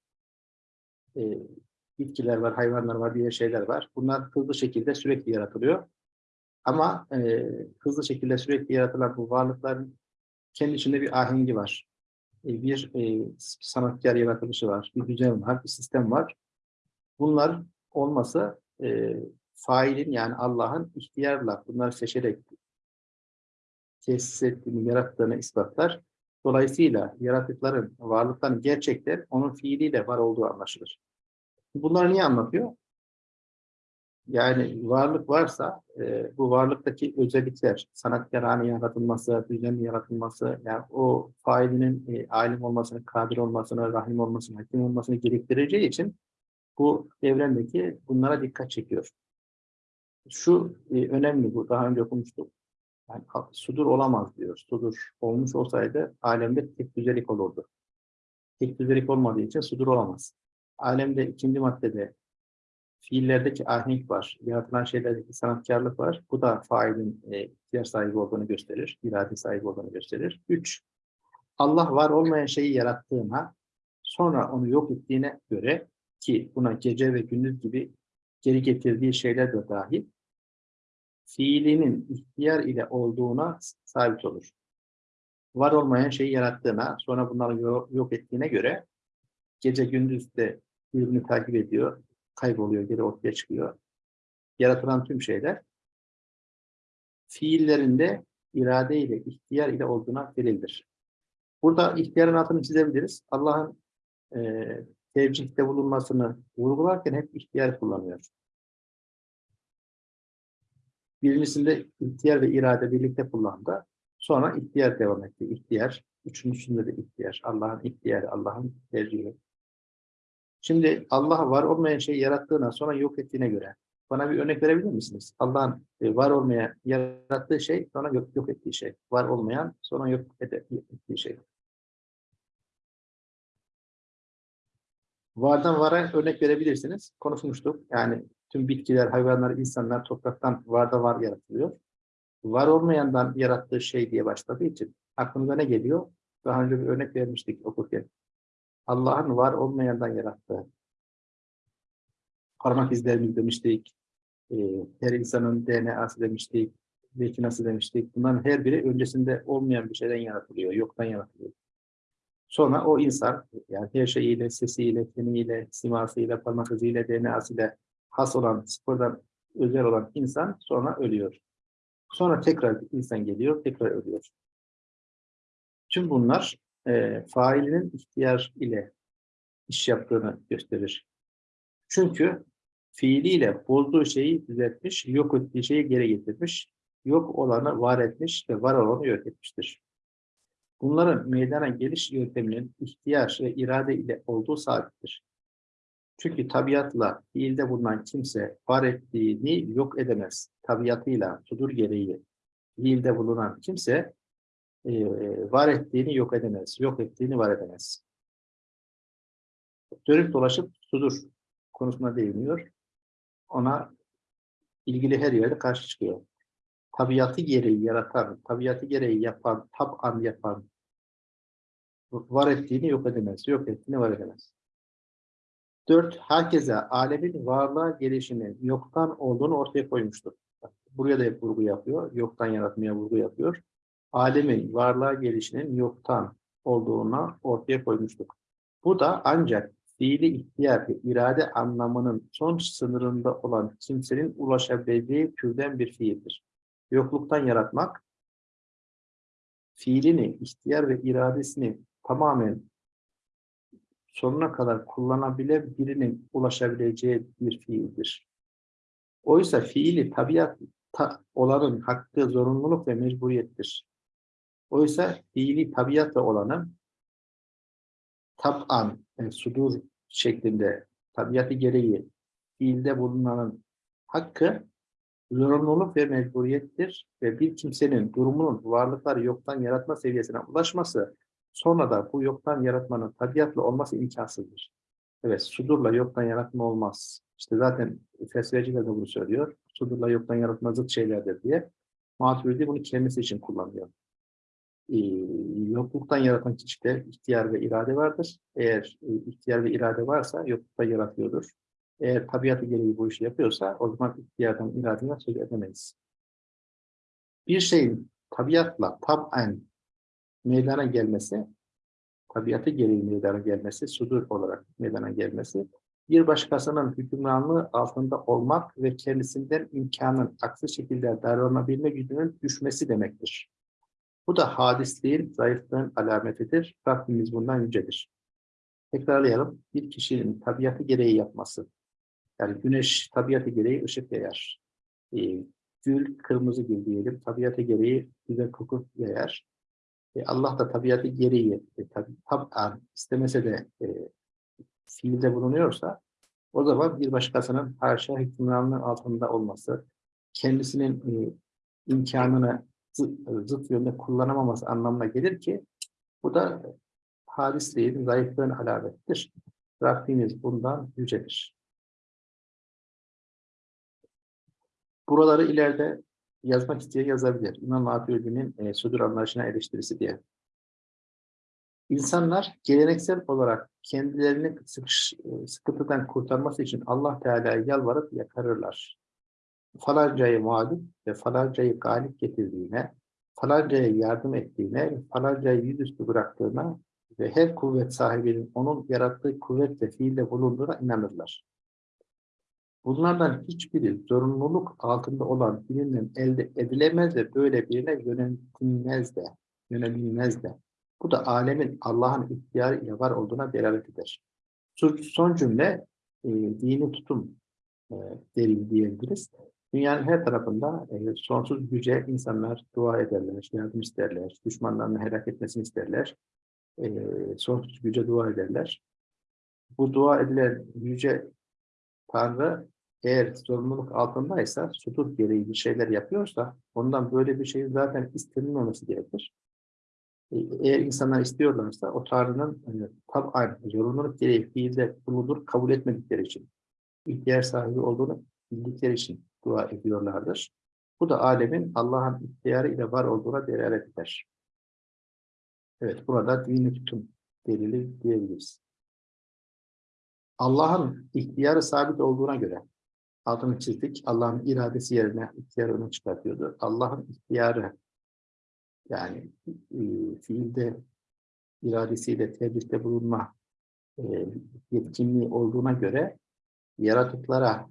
Ee, bitkiler var, hayvanlar var, diğer şeyler var. Bunlar hızlı şekilde sürekli yaratılıyor. Ama e, hızlı şekilde sürekli yaratılan bu varlıkların kendi içinde bir ahengi var. E, bir e, sanatkar yaratılışı var, bir düzen var, bir sistem var. Bunlar olmasa e, failin yani Allah'ın ihtiyarla bunları seçerek tesis ettiğini, yarattığını ispatlar. Dolayısıyla yaratıkların, varlıkların gerçekten onun fiiliyle var olduğu anlaşılır. Bunları niye anlatıyor? Yani varlık varsa e, bu varlıktaki özellikler, sanatkarane yaratılması, düzenli yaratılması, yani o failinin e, alim olmasını, kadir olmasını, rahim olmasını, hakim olmasını gerektireceği için bu evrendeki bunlara dikkat çekiyor. Şu e, önemli bu, daha önce okumuştuk. Yani sudur olamaz diyor. Sudur olmuş olsaydı alemde tek düzelik olurdu. Tek düzelik olmadığı için sudur olamaz. Alemde ikinci maddede fiillerdeki ahenk var, yaratılan şeylerdeki sanatkarlık var. Bu da failin e, ihtiyaç sahibi olduğunu gösterir, irade sahibi olduğunu gösterir. Üç, Allah var olmayan şeyi yarattığına, sonra onu yok ettiğine göre ki buna gece ve gündüz gibi geri getirdiği şeyler de dahil, fiilinin ihtiyar ile olduğuna sabit olur. Var olmayan şeyi yarattığına, sonra bunları yok ettiğine göre gece gündüz de birbirini takip ediyor, kayboluyor, geri ortaya çıkıyor. Yaratılan tüm şeyler fiillerinde irade ile, ihtiyar ile olduğuna delildir. Burada ihtiyarın altını çizebiliriz. Allah'ın e, tevcihte bulunmasını vurgularken hep ihtiyar kullanıyor. Birincisinde ihtiyar ve irade birlikte kullandı. Sonra ihtiyar devam etti. İhtiyar. Üçüncüsünde de ihtiyar. Allah'ın ihtiyarı, Allah'ın tercihi. Şimdi Allah var olmayan şeyi yarattığına sonra yok ettiğine göre bana bir örnek verebilir misiniz? Allah'ın e, var olmayan yarattığı şey sonra yok, yok ettiği şey. Var olmayan sonra yok ettiği şey. Vardan vara örnek verebilirsiniz. Konuşmuştuk. Yani tüm bitkiler, hayvanlar, insanlar topraktan varda var yaratılıyor. Var olmayandan yarattığı şey diye başladığı için aklınıza ne geliyor? Daha önce bir örnek vermiştik okurken. Allah'ın var olmayandan yarattığı. Parmak izlerimiz demiştik. E, her insanın DNA'sı demiştik. Retinası demiştik. Bunların her biri öncesinde olmayan bir şeyden yaratılıyor. Yoktan yaratılıyor. Sonra o insan yani her şeyiyle, sesiyle, kemiğiyle, simasıyla, parmak iziyle, DNA'sıyla has olan, sıfırdan özel olan insan sonra ölüyor. Sonra tekrar insan geliyor, tekrar ölüyor. Tüm bunlar e, failinin ihtiyar ile iş yaptığını gösterir. Çünkü fiiliyle bozduğu şeyi düzeltmiş, yok ettiği şeyi geri getirmiş, yok olanı var etmiş ve var olanı yok etmiştir. Bunların meydana geliş yönteminin ihtiyar ve irade ile olduğu sabittir. Çünkü tabiatla fiilde bulunan kimse var ettiğini yok edemez. Tabiatıyla sudur gereği fiilde bulunan kimse e, var ettiğini yok edemez. Yok ettiğini var edemez. Dönüp dolaşıp sudur konusuna değiniyor. Ona ilgili her yerde karşı çıkıyor. Tabiatı gereği yaratan, tabiatı gereği yapan, taban yapan, var ettiğini yok edemez, yok ettiğini var edemez. Dört, herkese alemin varlığa gelişini yoktan olduğunu ortaya koymuştur. Buraya da hep vurgu yapıyor, yoktan yaratmaya vurgu yapıyor. Alemin varlığa gelişinin yoktan olduğuna ortaya koymuştur. Bu da ancak fiili ihtiyar ve irade anlamının son sınırında olan kimsenin ulaşabileceği türden bir fiildir. Yokluktan yaratmak, fiilini, ihtiyar ve iradesini tamamen sonuna kadar kullanabilen birinin ulaşabileceği bir fiildir. Oysa fiili tabiat ta, olanın hakkı, zorunluluk ve mecburiyettir. Oysa fiili tabiatla olanın tab'an, yani sudur şeklinde tabiatı gereği fiilde bulunanın hakkı zorunluluk ve mecburiyettir ve bir kimsenin durumunun varlıkları yoktan yaratma seviyesine ulaşması sonra da bu yoktan yaratmanın tabiatla olması imkansızdır. Evet, sudurla yoktan yaratma olmaz. İşte zaten felsefeciler de bunu söylüyor. Sudurla yoktan yaratma zıt şeylerdir diye. Maturidi bunu kendisi için kullanıyor. Ee, yokluktan yaratan kişide ihtiyar ve irade vardır. Eğer e, ihtiyar ve irade varsa yokluktan yaratıyordur. Eğer tabiatı gereği bu işi yapıyorsa o zaman ihtiyardan, iradeden söz edemeyiz. Bir şeyin tabiatla tab'en meydana gelmesi, tabiatı gereği meydana gelmesi, sudur olarak meydana gelmesi, bir başkasının hükümranlığı altında olmak ve kendisinden imkanın aksi şekilde davranabilme gücünün düşmesi demektir. Bu da hadisliğin, zayıflığın alametidir. Rabbimiz bundan yücedir. Tekrarlayalım. Bir kişinin tabiatı gereği yapması. Yani güneş tabiatı gereği ışık yayar. Ee, gül, kırmızı gül diyelim. Tabiatı gereği güzel koku yayar. E, Allah da tabiatı gereği e, tabi, tab'an istemese de e, fiilde bulunuyorsa o zaman bir başkasının haşa hükümranlığı altında olması, kendisinin e, imkanını zıt, yönde kullanamaması anlamına gelir ki bu da hadisliğin, zayıflığın alamettir. Rabbimiz bundan yücedir. Buraları ileride yazmak isteyen yazabilir. İmam Maturidi'nin e, sudur anlayışına eleştirisi diye. İnsanlar geleneksel olarak kendilerini sıkış, e, sıkıntıdan kurtarması için Allah Teala'ya yalvarıp yakarırlar. Falancayı mağlup ve falancayı galip getirdiğine, falancaya yardım ettiğine, falancayı yüzüstü bıraktığına ve her kuvvet sahibinin onun yarattığı kuvvetle fiilde bulunduğuna inanırlar. Bunlardan hiçbiri zorunluluk altında olan birinden elde edilemez ve böyle birine yöneltilmez de, yönelilmez de. Bu da alemin Allah'ın ihtiyarı ile var olduğuna delalet eder. Son cümle e, dini tutum e, delil diyebiliriz. Dünyanın her tarafında e, sonsuz güce insanlar dua ederler, yardım isterler, düşmanlarını helak etmesini isterler. E, sonsuz güce dua ederler. Bu dua edilen yüce Tanrı eğer sorumluluk altındaysa, sudur gereği bir şeyler yapıyorsa, ondan böyle bir şeyin zaten istenilmemesi gerekir. E, eğer insanlar istiyorlarsa, o Tanrı'nın yani, tab'an, zorunluluk gereği fiilde bulunur, kabul etmedikleri için, ihtiyaç sahibi olduğunu bildikleri için dua ediyorlardır. Bu da alemin Allah'ın ihtiyarı ile var olduğuna delalet eder. Evet, burada dini tutum delili diyebiliriz. Allah'ın ihtiyarı sabit olduğuna göre altını çizdik. Allah'ın iradesi yerine ihtiyarını çıkartıyordu. Allah'ın ihtiyarı yani e, fiilde iradesiyle tebrikte bulunma e, yetkinliği olduğuna göre yaratıklara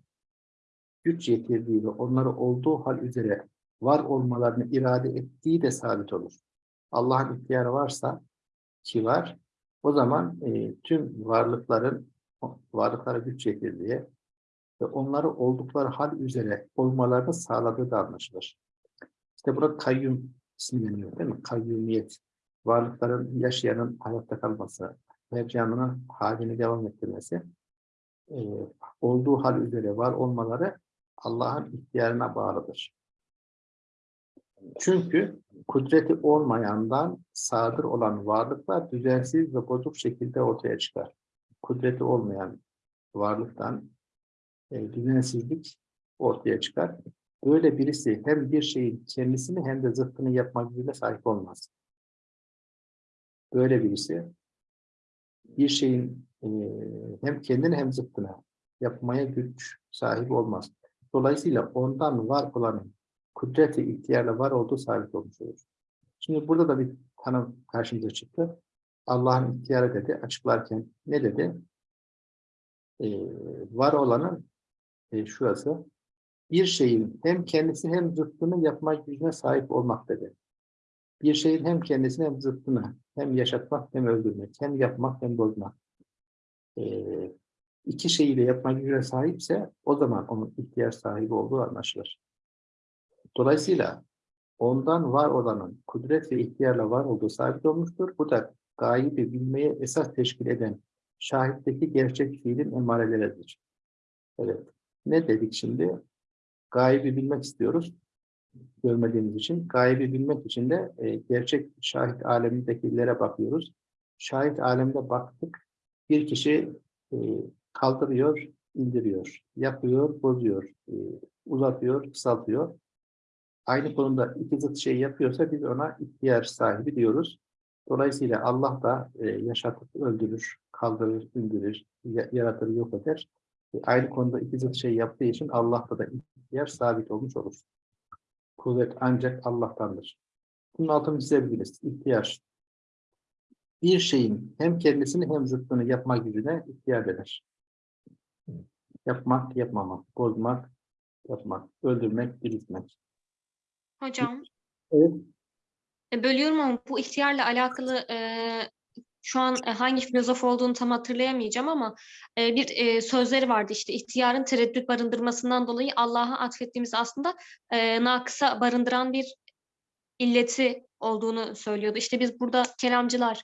güç yetirdiği ve onları olduğu hal üzere var olmalarını irade ettiği de sabit olur. Allah'ın ihtiyarı varsa ki var. O zaman e, tüm varlıkların varlıklara güç yetirdiği ve onları oldukları hal üzere olmalarını sağladığı da anlaşılır. İşte burada kayyum isimleniyor değil mi? Kayyumiyet. Varlıkların yaşayanın hayatta kalması, ve canının halini devam ettirmesi, e, olduğu hal üzere var olmaları Allah'ın ihtiyarına bağlıdır. Çünkü kudreti olmayandan sadır olan varlıklar düzensiz ve bozuk şekilde ortaya çıkar. Kudreti olmayan varlıktan e, düzensizlik ortaya çıkar. Böyle birisi hem bir şeyin kendisini hem de zıttını yapma gücüne sahip olmaz. Böyle birisi bir şeyin e, hem kendini hem zıttını yapmaya güç sahibi olmaz. Dolayısıyla ondan var olanın kudreti ihtiyarla var olduğu sabit olmuş olur. Şimdi burada da bir tanım karşımıza çıktı. Allah'ın ihtiyarı dedi, açıklarken ne dedi? Ee, var olanın e, şurası, bir şeyin hem kendisi hem zıttını yapma gücüne sahip olmak dedi. Bir şeyin hem kendisini hem zıttını, hem yaşatmak hem öldürmek, hem yapmak hem bozmak. Ee, iki şeyi de yapma gücüne sahipse o zaman onun ihtiyaç sahibi olduğu anlaşılır. Dolayısıyla ondan var olanın kudret ve ihtiyarla var olduğu sabit olmuştur. Bu da gaybi bilmeye esas teşkil eden şahitteki gerçek fiilin emareleridir. Evet. Ne dedik şimdi? Gaybi bilmek istiyoruz. Görmediğimiz için. Gaybi bilmek için de e, gerçek şahit alemindekilere bakıyoruz. Şahit alemde baktık. Bir kişi e, kaldırıyor, indiriyor, yapıyor, bozuyor, e, uzatıyor, kısaltıyor aynı konuda iki zıt şey yapıyorsa biz ona ihtiyar sahibi diyoruz. Dolayısıyla Allah da e, yaşatıp öldürür, kaldırır, indirir, yaratır, yok eder. E, aynı konuda iki zıt şey yaptığı için Allah'ta da ihtiyar sabit olmuş olur. Kuvvet ancak Allah'tandır. Bunun altını çizebiliriz. İhtiyar. Bir şeyin hem kendisini hem zıttını yapma gücüne ihtiyar eder. Yapmak, yapmamak, bozmak, yapmak, öldürmek, diriltmek. Hocam, Evet. e, bölüyorum ama bu ihtiyarla alakalı e, şu an e, hangi filozof olduğunu tam hatırlayamayacağım ama e, bir e, sözleri vardı işte ihtiyarın tereddüt barındırmasından dolayı Allah'a atfettiğimiz aslında e, nakısa barındıran bir illeti olduğunu söylüyordu. İşte biz burada kelamcılar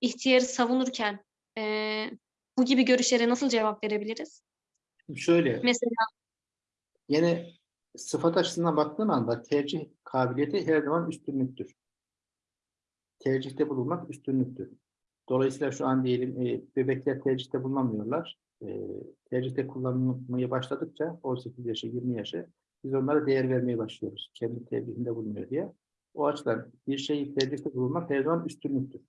ihtiyarı savunurken e, bu gibi görüşlere nasıl cevap verebiliriz? Şöyle, Mesela yine sıfat açısından baktığın anda tercih kabiliyeti her zaman üstünlüktür. Tercihte bulunmak üstünlüktür. Dolayısıyla şu an diyelim e, bebekler tercihte bulunamıyorlar. E, tercihte kullanılmaya başladıkça 18 yaşı 20 yaşı biz onlara değer vermeye başlıyoruz. Kendi tercihinde bulunuyor diye. O açıdan bir şeyi tercihte bulunmak her zaman üstünlüktür.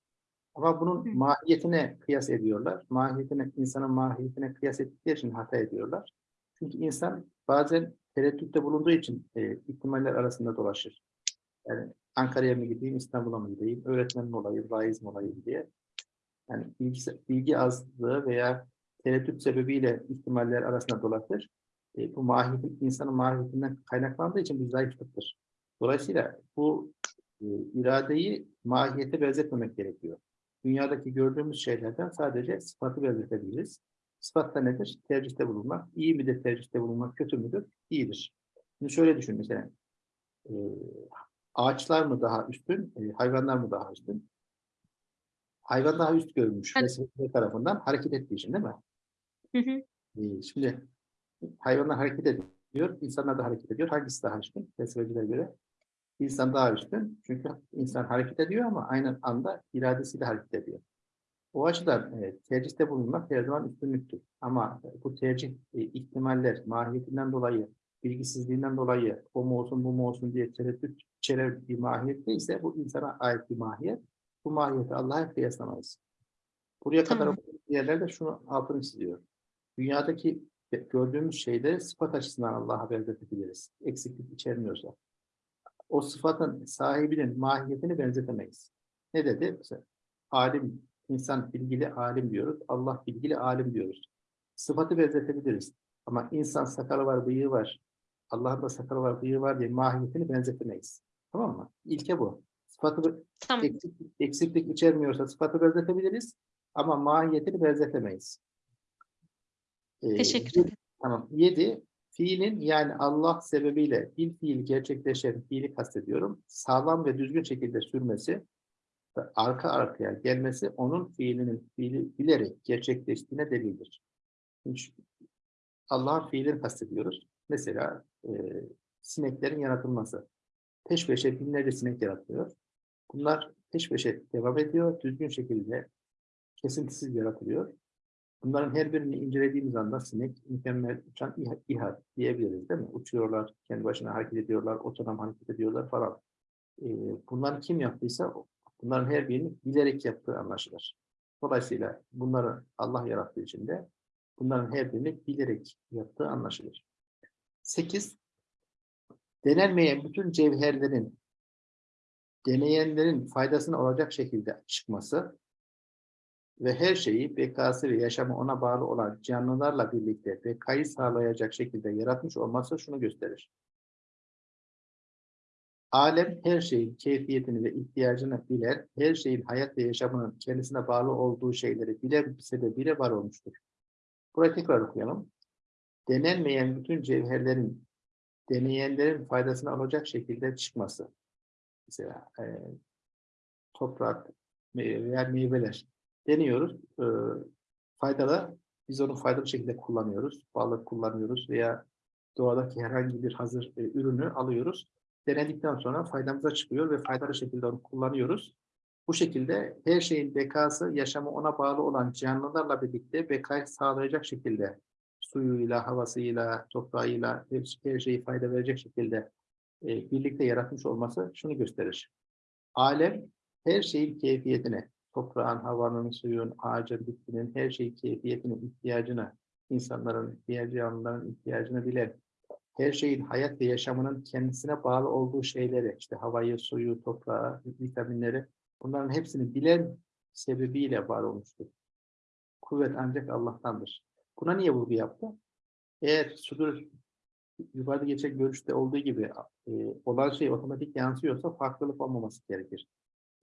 Ama bunun mahiyetine kıyas ediyorlar. Mahiyetine, insanın mahiyetine kıyas ettikleri için hata ediyorlar. Çünkü insan bazen tereddütte bulunduğu için e, ihtimaller arasında dolaşır. Yani Ankara'ya mı gideyim, İstanbul'a mı gideyim, öğretmen mi olayım, vaiz mi olayım diye. Yani bilgi, bilgi azlığı veya tereddüt sebebiyle ihtimaller arasında dolaşır. E, bu mahiyetin, insanın mahiyetinden kaynaklandığı için bir zayıflıktır. Dolayısıyla bu e, iradeyi mahiyete benzetmemek gerekiyor. Dünyadaki gördüğümüz şeylerden sadece sıfatı benzetebiliriz. Sıfat da nedir? Tercihte bulunmak. İyi midir tercihte bulunmak, kötü müdür? İyidir. Şimdi şöyle düşün mesela. E, ağaçlar mı daha üstün, e, hayvanlar mı daha üstün? Hayvan daha üst görülmüş Evet. tarafından hareket ettiği için değil mi? hı hı, E, şimdi hayvanlar hareket ediyor, insanlar da hareket ediyor. Hangisi daha üstün? Felsefecilere göre insan daha üstün. Çünkü insan hareket ediyor ama aynı anda iradesiyle hareket ediyor. O açıdan e, tercihte bulunmak her zaman üstünlüktür. Ama e, bu tercih e, ihtimaller mahiyetinden dolayı, bilgisizliğinden dolayı o mu olsun bu mu olsun diye tereddüt içeren bir mahiyet ise bu insana ait bir mahiyet. Bu mahiyeti Allah'a kıyaslamayız. Buraya kadar Tamam. yerlerde şunu altını çiziyor. Dünyadaki gördüğümüz şeyleri sıfat açısından Allah'a benzetebiliriz. Eksiklik içermiyorsa. O sıfatın sahibinin mahiyetini benzetemeyiz. Ne dedi? Mesela, alim, insan bilgili alim diyoruz. Allah bilgili alim diyoruz. Sıfatı benzetebiliriz. Ama insan sakalı var, bıyığı var. Allah'ın da sakalı var, bıyığı var diye mahiyetini benzetemeyiz. Tamam mı? İlke bu. Sıfat Sıfatı Tamam. eksiklik, eksiklik içermiyorsa sıfatı benzetebiliriz ama mahiyetini benzetemeyiz. Ee, Teşekkür yedi- ederim. Tamam. 7. Fiilin yani Allah sebebiyle bir fiil gerçekleşen fiili kastediyorum. Sağlam ve düzgün şekilde sürmesi ve arka arkaya gelmesi onun fiilinin fiili bilerek gerçekleştiğine delildir. Allah'ın fiilini kastediyoruz. Mesela e, sineklerin yaratılması. Peş peşe binlerce sinek yaratılıyor. Bunlar peş peşe devam ediyor. Düzgün şekilde kesintisiz yaratılıyor. Bunların her birini incelediğimiz anda sinek mükemmel uçan İHA, diyebiliriz değil mi? Uçuyorlar, kendi başına hareket ediyorlar, otonom hareket ediyorlar falan. Ee, bunları kim yaptıysa bunların her birini bilerek yaptığı anlaşılır. Dolayısıyla bunları Allah yarattığı için de bunların her birini bilerek yaptığı anlaşılır. 8. Denenmeyen bütün cevherlerin deneyenlerin faydasına olacak şekilde çıkması ve her şeyi bekası ve yaşamı ona bağlı olan canlılarla birlikte bekayı sağlayacak şekilde yaratmış olması şunu gösterir. Alem her şeyin keyfiyetini ve ihtiyacını bilen, her şeyin hayat ve yaşamının kendisine bağlı olduğu şeyleri bilen sebebiyle var olmuştur. Burayı tekrar okuyalım. Denenmeyen bütün cevherlerin deneyenlerin faydasına olacak şekilde çıkması. Mesela e, toprak veya meyveler deniyoruz. E, faydalı, biz onu faydalı şekilde kullanıyoruz. Balık kullanıyoruz veya doğadaki herhangi bir hazır e, ürünü alıyoruz. Denedikten sonra faydamıza çıkıyor ve faydalı şekilde onu kullanıyoruz. Bu şekilde her şeyin bekası, yaşamı ona bağlı olan canlılarla birlikte bekayı sağlayacak şekilde suyuyla, havasıyla, toprağıyla her, her şeyi fayda verecek şekilde e, birlikte yaratmış olması şunu gösterir. Alem her şeyin keyfiyetine, toprağın, havanın, suyun, ağacın, bitkinin her şeyin keyfiyetine, ihtiyacını, insanların, diğer canlıların ihtiyacını bilen, her şeyin hayat ve yaşamının kendisine bağlı olduğu şeyleri, işte havayı, suyu, toprağı, vitaminleri, bunların hepsini bilen sebebiyle var olmuştur. Kuvvet ancak Allah'tandır. Buna niye vurgu yaptı? Eğer sudur yukarıda geçen görüşte olduğu gibi e, olan şey otomatik yansıyorsa farklılık olmaması gerekir.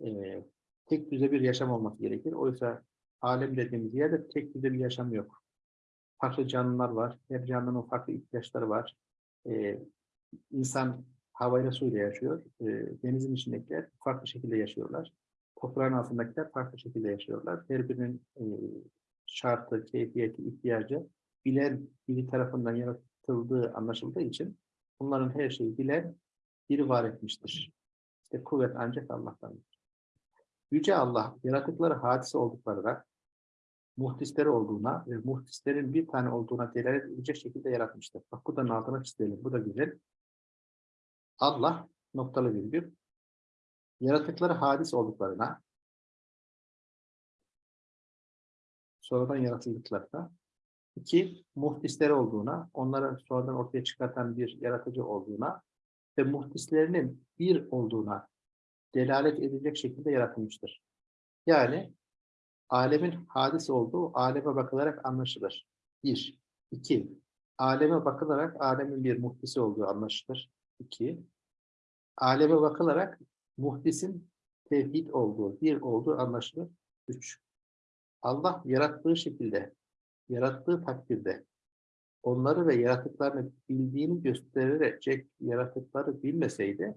E, tek düze bir yaşam olması gerekir. Oysa alem dediğimiz yerde tek düze bir yaşam yok. Farklı canlılar var. Her canlının farklı ihtiyaçları var. E, insan havayla suyla yaşıyor. E, denizin içindekiler farklı şekilde yaşıyorlar. Toprağın altındakiler farklı şekilde yaşıyorlar. Her birinin e, şartı, keyfiyeti, ihtiyacı bilen biri tarafından yaratıldığı anlaşıldığı için bunların her şeyi bilen biri var etmiştir. İşte kuvvet ancak Allah'tandır. Yüce Allah yaratıkları hadise olduklarına, muhdisleri olduğuna ve muhdislerin bir tane olduğuna delalet edecek şekilde yaratmıştır. Bak bu altına çizelim. Bu da güzel. Allah noktalı virgül yaratıkları hadis olduklarına sonradan yaratıldıklarına iki muhdisleri olduğuna, onları sonradan ortaya çıkartan bir yaratıcı olduğuna ve muhdislerinin bir olduğuna delalet edecek şekilde yaratılmıştır. Yani alemin hadis olduğu aleme bakılarak anlaşılır. Bir. iki. Aleme bakılarak alemin bir muhdisi olduğu anlaşılır. İki. Aleme bakılarak muhdisin tevhid olduğu, bir olduğu anlaşılır. Üç. Allah yarattığı şekilde, yarattığı takdirde onları ve yaratıklarını bildiğini gösterecek yaratıkları bilmeseydi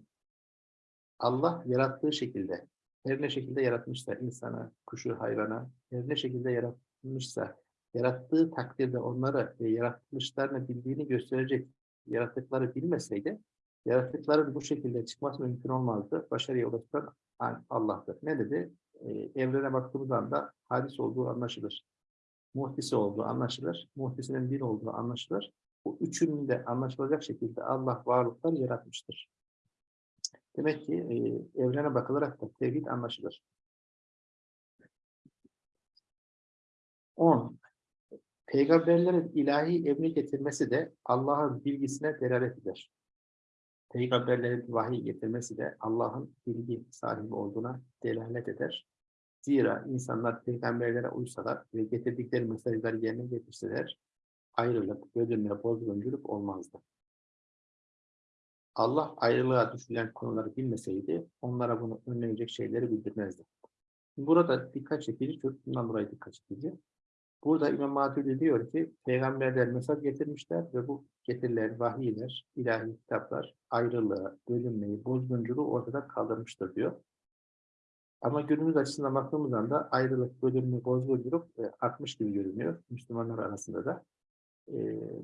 Allah yarattığı şekilde her ne şekilde yaratmışsa insana, kuşu, hayvana her ne şekilde yaratmışsa yarattığı takdirde onları ve yaratmışlarını bildiğini gösterecek yaratıkları bilmeseydi yaratıkların bu şekilde çıkması mümkün olmazdı. Başarıya ulaştıran Allah'tır. Ne dedi? Ee, evrene baktığımız anda hadis olduğu anlaşılır. Muhtisi olduğu anlaşılır. Muhtisinin bir olduğu anlaşılır. Bu üçünün de anlaşılacak şekilde Allah varlıkları yaratmıştır. Demek ki e, evrene bakılarak da tevhid anlaşılır. 10. Peygamberlerin ilahi emri getirmesi de Allah'ın bilgisine delalet eder. Peygamberlerin vahiy getirmesi de Allah'ın bilgi sahibi olduğuna delalet eder. Zira insanlar peygamberlere uysalar ve getirdikleri mesajları yerine getirseler ayrılık, bölünme, bozgunculuk olmazdı. Allah ayrılığa düşülen konuları bilmeseydi onlara bunu önleyecek şeyleri bildirmezdi. Burada dikkat çekici, çok bundan dolayı dikkat çekici. Burada İmam Maturidi diyor ki peygamberler mesaj getirmişler ve bu getirilen vahiyler, ilahi kitaplar ayrılığı, bölünmeyi, bozgunculuğu ortadan kaldırmıştır diyor. Ama günümüz açısından baktığımız anda ayrılık, bölünme, bozgunculuk e, artmış gibi görünüyor Müslümanlar arasında da. E,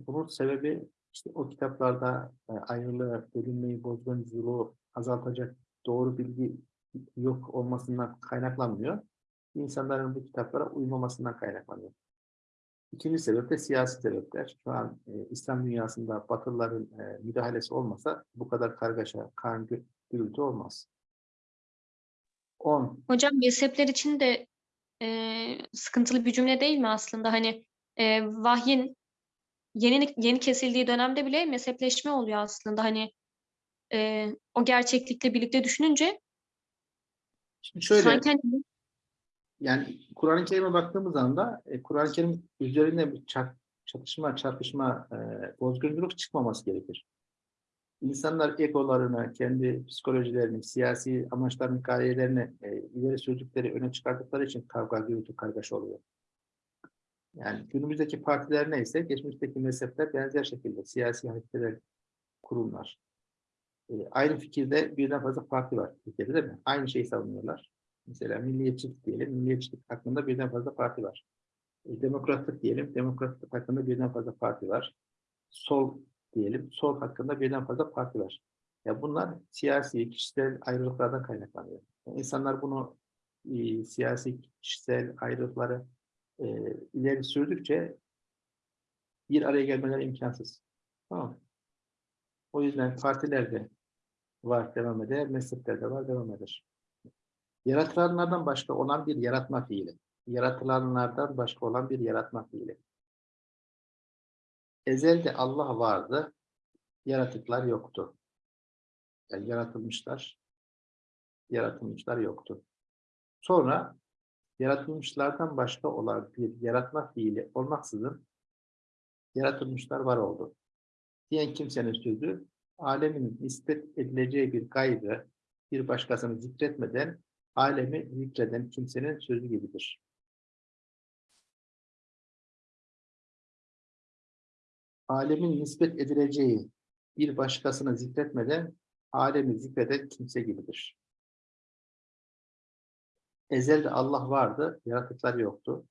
bunun sebebi işte o kitaplarda e, ayrılığı, bölünmeyi, bozgunculuğu azaltacak doğru bilgi yok olmasından kaynaklanmıyor. İnsanların bu kitaplara uymamasından kaynaklanıyor. İkinci sebep de siyasi sebepler. Şu an e, İslam dünyasında Batılıların e, müdahalesi olmasa bu kadar kargaşa, kan, gü- gürültü olmaz. 10. Hocam mezhepler için de e, sıkıntılı bir cümle değil mi aslında? Hani e, vahyin yeni yeni kesildiği dönemde bile mezhepleşme oluyor aslında. Hani e, o gerçeklikle birlikte düşününce Şimdi şöyle, sanki hani yani Kur'an-ı Kerim'e baktığımız anda e, Kur'an-ı Kerim üzerinde bir çar- çatışma, çarpışma, e, bozgunculuk çıkmaması gerekir. İnsanlar egolarını, kendi psikolojilerini, siyasi amaçlarını, gayelerini e, ileri sürdükleri, öne çıkardıkları için kavga, gürültü, kargaşa oluyor. Yani günümüzdeki partiler neyse, geçmişteki mezhepler benzer şekilde siyasi hareketler, kurumlar. E, aynı fikirde birden fazla parti var Türkiye'de değil mi? Aynı şeyi savunuyorlar. Mesela milliyetçilik diyelim, milliyetçilik hakkında birden fazla parti var. E, demokratlık diyelim, demokratlık hakkında birden fazla parti var. Sol diyelim, sol hakkında birden fazla parti var. Ya bunlar siyasi, kişisel ayrılıklardan kaynaklanıyor. Yani insanlar bunu e, siyasi, kişisel ayrılıkları e, ileri sürdükçe bir araya gelmeleri imkansız. Tamam? O yüzden partilerde var, devam eder, mezheplerde var, devam eder. Yaratılanlardan başka olan bir yaratma fiili. Yaratılanlardan başka olan bir yaratma fiili. Ezelde Allah vardı, yaratıklar yoktu. Yani yaratılmışlar, yaratılmışlar yoktu. Sonra yaratılmışlardan başka olan bir yaratma fiili olmaksızın yaratılmışlar var oldu. Diyen kimsenin sözü alemin nispet edileceği bir gaybı bir başkasını zikretmeden alemi zikreden kimsenin sözü gibidir. Alemin nispet edileceği bir başkasını zikretmeden alemi zikreden kimse gibidir. Ezelde Allah vardı, yaratıklar yoktu.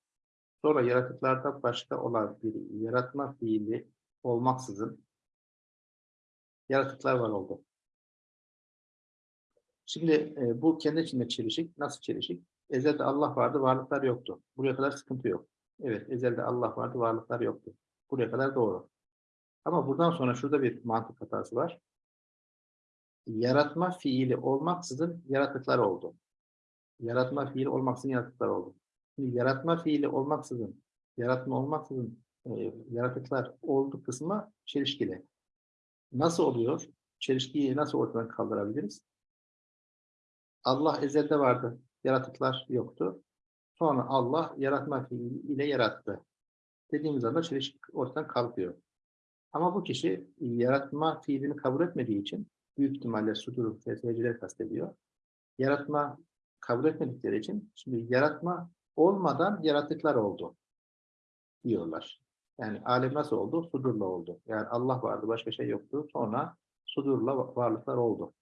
Sonra yaratıklardan başka olan bir yaratma fiili olmaksızın yaratıklar var oldu. Şimdi e, bu kendi içinde çelişik. Nasıl çelişik? Ezelde Allah vardı, varlıklar yoktu. Buraya kadar sıkıntı yok. Evet, ezelde Allah vardı, varlıklar yoktu. Buraya kadar doğru. Ama buradan sonra şurada bir mantık hatası var. Yaratma fiili olmaksızın yaratıklar oldu. Yaratma fiili olmaksızın yaratıklar oldu. Şimdi yaratma fiili olmaksızın, yaratma olmaksızın e, yaratıklar oldu kısmı çelişkili. Nasıl oluyor? Çelişkiyi nasıl ortadan kaldırabiliriz? Allah ezelde vardı, yaratıklar yoktu. Sonra Allah yaratma fiili ile yarattı. Dediğimiz anda çelişki ortadan kalkıyor. Ama bu kişi yaratma fiilini kabul etmediği için büyük ihtimalle sudur felsefeciler kastediyor. Yaratma kabul etmedikleri için şimdi yaratma olmadan yaratıklar oldu diyorlar. Yani alem nasıl oldu? Sudurla oldu. Yani Allah vardı, başka şey yoktu. Sonra sudurla varlıklar oldu.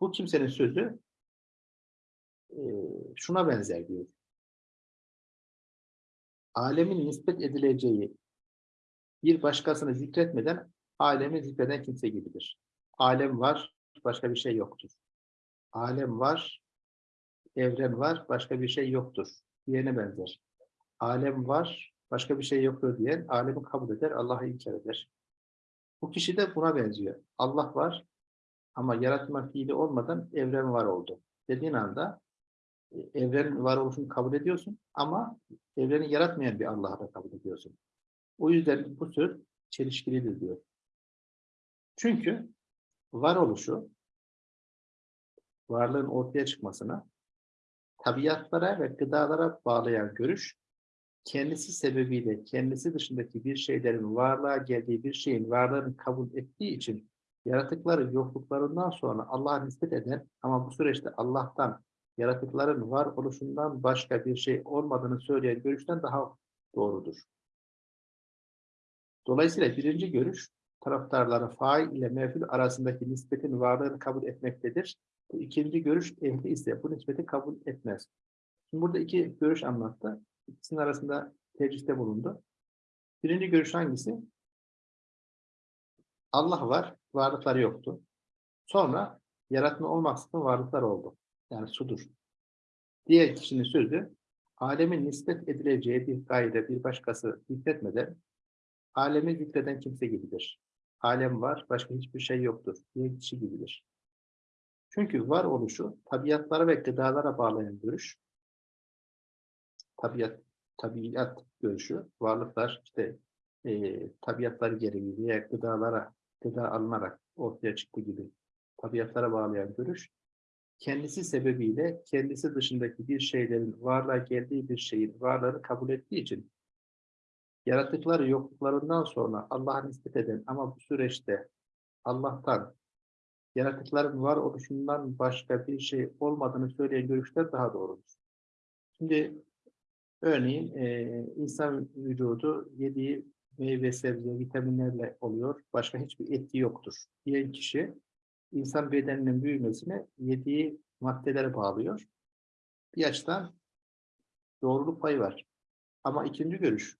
Bu kimsenin sözü e, şuna benzer diyor. Alemin nispet edileceği bir başkasını zikretmeden alemi zikreden kimse gibidir. Alem var, başka bir şey yoktur. Alem var, evren var, başka bir şey yoktur. Diyene benzer. Alem var, başka bir şey yoktur diyen alemi kabul eder, Allah'ı inkar eder. Bu kişi de buna benziyor. Allah var ama yaratma fiili olmadan evren var oldu. Dediğin anda e, evren var oluşunu kabul ediyorsun ama evreni yaratmayan bir Allah'ı da kabul ediyorsun. O yüzden bu söz çelişkilidir diyor. Çünkü varoluşu, varlığın ortaya çıkmasına, tabiatlara ve gıdalara bağlayan görüş, kendisi sebebiyle kendisi dışındaki bir şeylerin varlığa geldiği bir şeyin varlığını kabul ettiği için yaratıkları yokluklarından sonra Allah'a nispet eden ama bu süreçte Allah'tan yaratıkların var oluşundan başka bir şey olmadığını söyleyen görüşten daha doğrudur. Dolayısıyla birinci görüş taraftarları fail ile mef'ul arasındaki nispetin varlığını kabul etmektedir. Bu ikinci görüş ehli ise bu nispeti kabul etmez. Şimdi burada iki görüş anlattı. İkisinin arasında tercihte bulundu. Birinci görüş hangisi? Allah var, varlıkları yoktu. Sonra yaratma olmaksızın varlıklar oldu. Yani sudur. Diğer kişinin sözü, alemin nispet edileceği bir gayrı bir başkası zikretmeden, alemi zikreden kimse gibidir. Alem var, başka hiçbir şey yoktur. Diğer kişi gibidir. Çünkü var oluşu, tabiatlara ve gıdalara bağlayan görüş, tabiat, tabiat görüşü, varlıklar işte e, tabiatları gereği veya gıdalara, gıda alınarak ortaya çıktı gibi tabiatlara bağlayan görüş, kendisi sebebiyle kendisi dışındaki bir şeylerin varlığa geldiği bir şeyin varlığını kabul ettiği için yaratıkları yokluklarından sonra Allah'a nispet eden ama bu süreçte Allah'tan yaratıkların var oluşundan başka bir şey olmadığını söyleyen görüşler daha doğrudur. Şimdi örneğin e, insan vücudu yediği meyve, sebze, vitaminlerle oluyor. Başka hiçbir etki yoktur. Diyen kişi insan bedeninin büyümesine yediği maddelere bağlıyor. Bir açıdan doğruluk payı var. Ama ikinci görüş,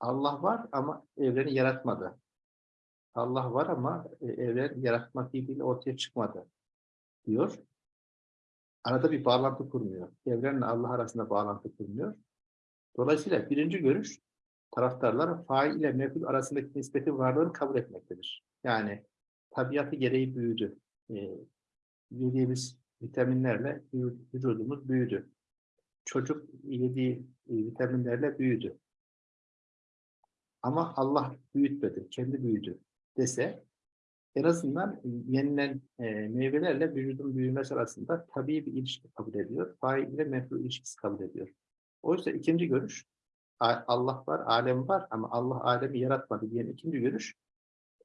Allah var ama evreni yaratmadı. Allah var ama e, evren yaratmak ilgili ortaya çıkmadı diyor. Arada bir bağlantı kurmuyor. Evrenle Allah arasında bağlantı kurmuyor. Dolayısıyla birinci görüş taraftarlar fail ile meful arasındaki nispetin varlığını kabul etmektedir. Yani tabiatı gereği büyüdü. E, yediğimiz vitaminlerle vücudumuz büyüdü. Çocuk yediği e, vitaminlerle büyüdü. Ama Allah büyütmedi, kendi büyüdü dese en azından yenilen e, meyvelerle vücudun büyümesi arasında tabii bir ilişki kabul ediyor. Fail ile mefru ilişkisi kabul ediyor. Oysa ikinci görüş Allah var, alem var ama Allah alemi yaratmadı diyen ikinci görüş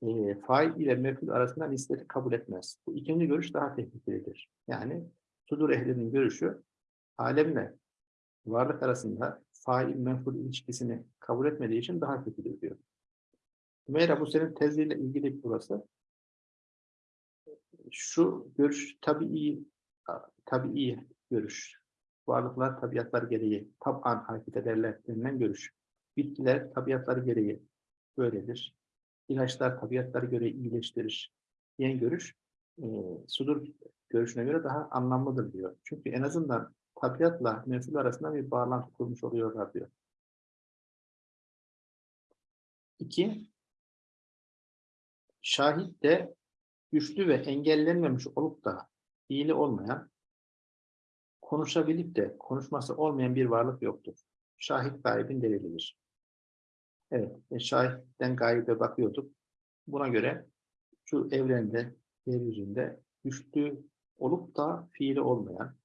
e, fail ile meful arasında nispeti kabul etmez. Bu ikinci görüş daha tehlikelidir. Yani sudur ehlinin görüşü alemle varlık arasında fail menful ilişkisini kabul etmediği için daha kötüdür diyor. Hümeyra bu senin teziyle ilgili burası. Şu görüş tabii tabii görüş. Varlıklar tabiatlar gereği tab'an hareket ederler denilen görüş. Bitkiler tabiatları gereği böyledir. İlaçlar tabiatları göre iyileştirir diyen görüş e, sudur görüşüne göre daha anlamlıdır diyor. Çünkü en azından tabiatla mensul arasında bir bağlantı kurmuş oluyorlar diyor. İki, şahit de güçlü ve engellenmemiş olup da iyili olmayan, konuşabilip de konuşması olmayan bir varlık yoktur. Şahit gayibin delilidir. Evet, e, şahitten gaybe bakıyorduk. Buna göre şu evrende, yeryüzünde güçlü olup da fiili olmayan,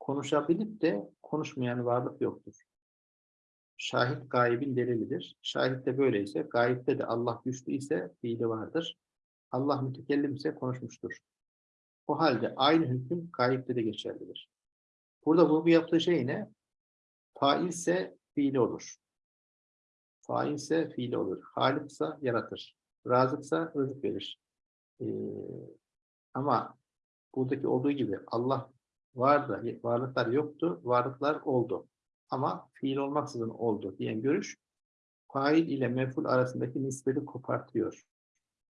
konuşabilip de konuşmayan varlık yoktur. Şahit gaybin delilidir. Şahit de böyleyse, gayipte de Allah güçlü ise fiili vardır. Allah mütekellim ise konuşmuştur. O halde aynı hüküm gayipte de geçerlidir. Burada vurgu yaptığı şey ne? Fail ise fiili olur. Fail ise fiili olur. Haliksa yaratır. Razıksa rızık verir. Ee, ama buradaki olduğu gibi Allah vardı, varlıklar yoktu, varlıklar oldu. Ama fiil olmaksızın oldu diyen görüş, fail ile meful arasındaki nispeti kopartıyor.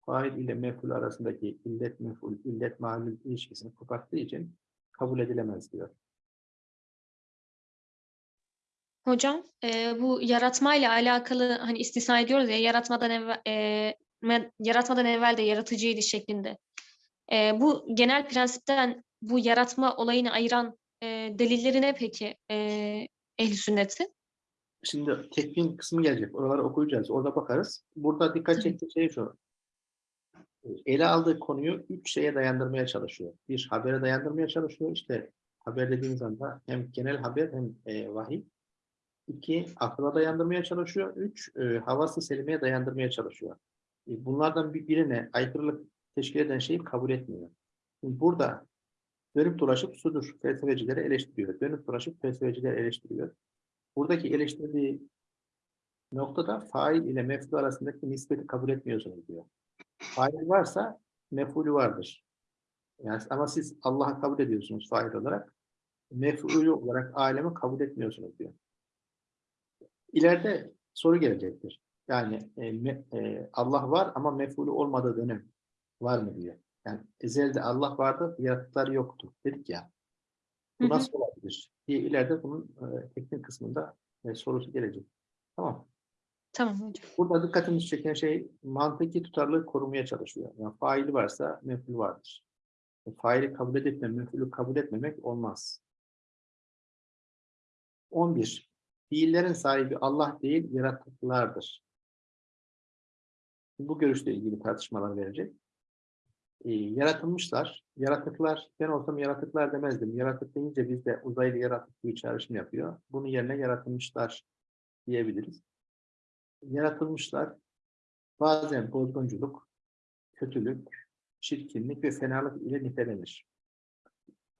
Fail ile meful arasındaki illet meful, illet malul ilişkisini koparttığı için kabul edilemez diyor. Hocam, e, bu yaratmayla alakalı hani istisna ediyoruz ya yaratmadan evvel e, yaratmadan evvel de yaratıcıydı şeklinde. E, bu genel prensipten bu yaratma olayını ayıran e, delilleri ne peki e, ehli sünneti? Şimdi tekvin kısmı gelecek. Oraları okuyacağız. Orada bakarız. Burada dikkat çektiği şey şu. Ele aldığı konuyu üç şeye dayandırmaya çalışıyor. Bir, habere dayandırmaya çalışıyor. İşte haber dediğimiz anda hem genel haber hem e, vahiy. İki, akla dayandırmaya çalışıyor. Üç, e, havası selimeye dayandırmaya çalışıyor. e, bunlardan bir birine aykırılık teşkil eden şeyi kabul etmiyor. Şimdi burada dönüp dolaşıp sudur felsefecileri eleştiriyor. Dönüp dolaşıp felsefecileri eleştiriyor. Buradaki eleştirdiği noktada fail ile mef'ul arasındaki nispeti kabul etmiyorsunuz diyor. Fail varsa mef'ulü vardır. Yani ama siz Allah'ı kabul ediyorsunuz fail olarak. Mef'ulü olarak alemi kabul etmiyorsunuz diyor. İleride soru gelecektir. Yani e, me- e, Allah var ama mef'ulü olmadığı dönem var mı diyor. Yani ezelde Allah vardı, yaratıklar yoktu dedik ya. Bu Hı hı. nasıl olabilir? diye ileride bunun e, teknik kısmında e, sorusu gelecek. Tamam. Tamam hocam. Burada dikkatimizi çeken şey mantıki tutarlılığı korumaya çalışıyor. Yani faili varsa mef'ul vardır. E, faili kabul edip de mef'ulü kabul etmemek olmaz. 11. Fiillerin sahibi Allah değil, yaratıklardır. Bu görüşle ilgili tartışmalar verecek. Ee, yaratılmışlar, yaratıklar, ben olsam yaratıklar demezdim. Yaratık deyince bizde uzaylı yaratık gibi çağrışım yapıyor. Bunun yerine yaratılmışlar diyebiliriz. Yaratılmışlar, bazen bozgunculuk, kötülük, çirkinlik ve fenalık ile nitelenir.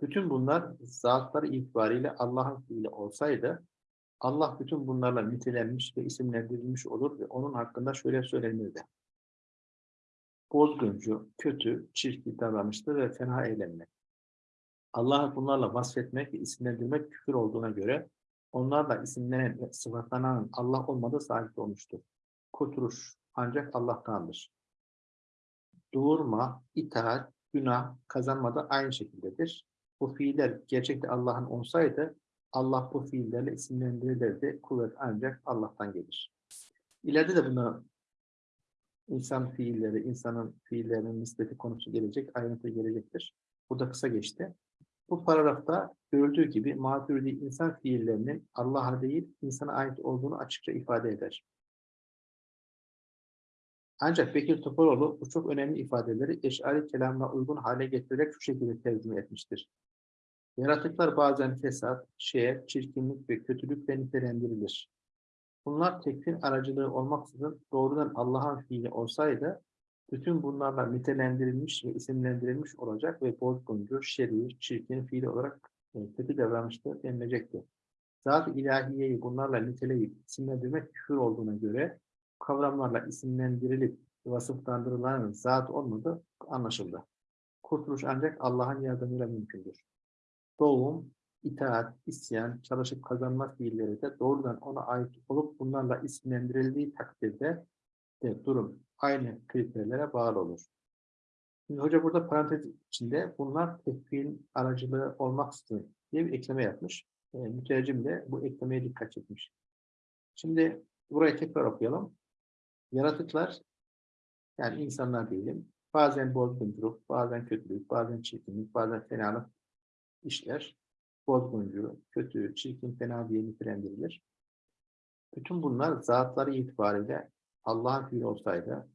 Bütün bunlar zatları itibariyle Allah'ın fiili olsaydı, Allah bütün bunlarla nitelenmiş ve isimlendirilmiş olur ve onun hakkında şöyle söylenirdi. Bozguncu, kötü, çirkin davranıştır ve fena eylemler. Allah'ı bunlarla vasfetmek ve isimlendirmek küfür olduğuna göre onlarla isimlenen ve sıfatlanan Allah olmadığı sabit olmuştur. Kurtuluş ancak Allah'tandır. Doğurma, itaat, günah, kazanma da aynı şekildedir. Bu fiiller gerçekte Allah'ın olsaydı Allah bu fiillerle isimlendirilirdi. Kuvvet ancak Allah'tan gelir. İleride de buna insan fiilleri, insanın fiillerinin nispeti konusu gelecek, ayrıntı gelecektir. Burada kısa geçti. Bu paragrafta görüldüğü gibi maturidi insan fiillerinin Allah'a değil insana ait olduğunu açıkça ifade eder. Ancak Bekir Topaloğlu bu çok önemli ifadeleri eşari kelamına uygun hale getirerek şu şekilde tercüme etmiştir. Yaratıklar bazen fesat, şehir, çirkinlik ve kötülükle nitelendirilir. Bunlar tekfir aracılığı olmaksızın doğrudan Allah'ın fiili olsaydı, bütün bunlarla nitelendirilmiş ve isimlendirilmiş olacak ve bozguncu, şerir, çirkin fiil olarak e, kötü davranışta denilecekti. Zat-ı ilahiyeyi bunlarla niteleyip isimlendirmek küfür olduğuna göre kavramlarla isimlendirilip vasıflandırılanın zat olmadığı anlaşıldı. Kurtuluş ancak Allah'ın yardımıyla mümkündür. Doğum, itaat, isyan, çalışıp kazanma fiilleri de doğrudan ona ait olup bunlarla isimlendirildiği takdirde de durum aynı kriterlere bağlı olur. Şimdi hoca burada parantez içinde bunlar tekfil aracılığı olmaksızın diye bir ekleme yapmış. E, mütercim de bu eklemeye dikkat çekmiş. Şimdi burayı tekrar okuyalım. Yaratıklar yani insanlar diyelim. Bazen bozgunculuk, bazen kötülük, bazen çirkinlik, bazen fenalık işler. Bozguncu, kötü, çirkin, fena diye nitelendirilir. Bütün bunlar zatları itibariyle Allah'ın fiili olsaydı,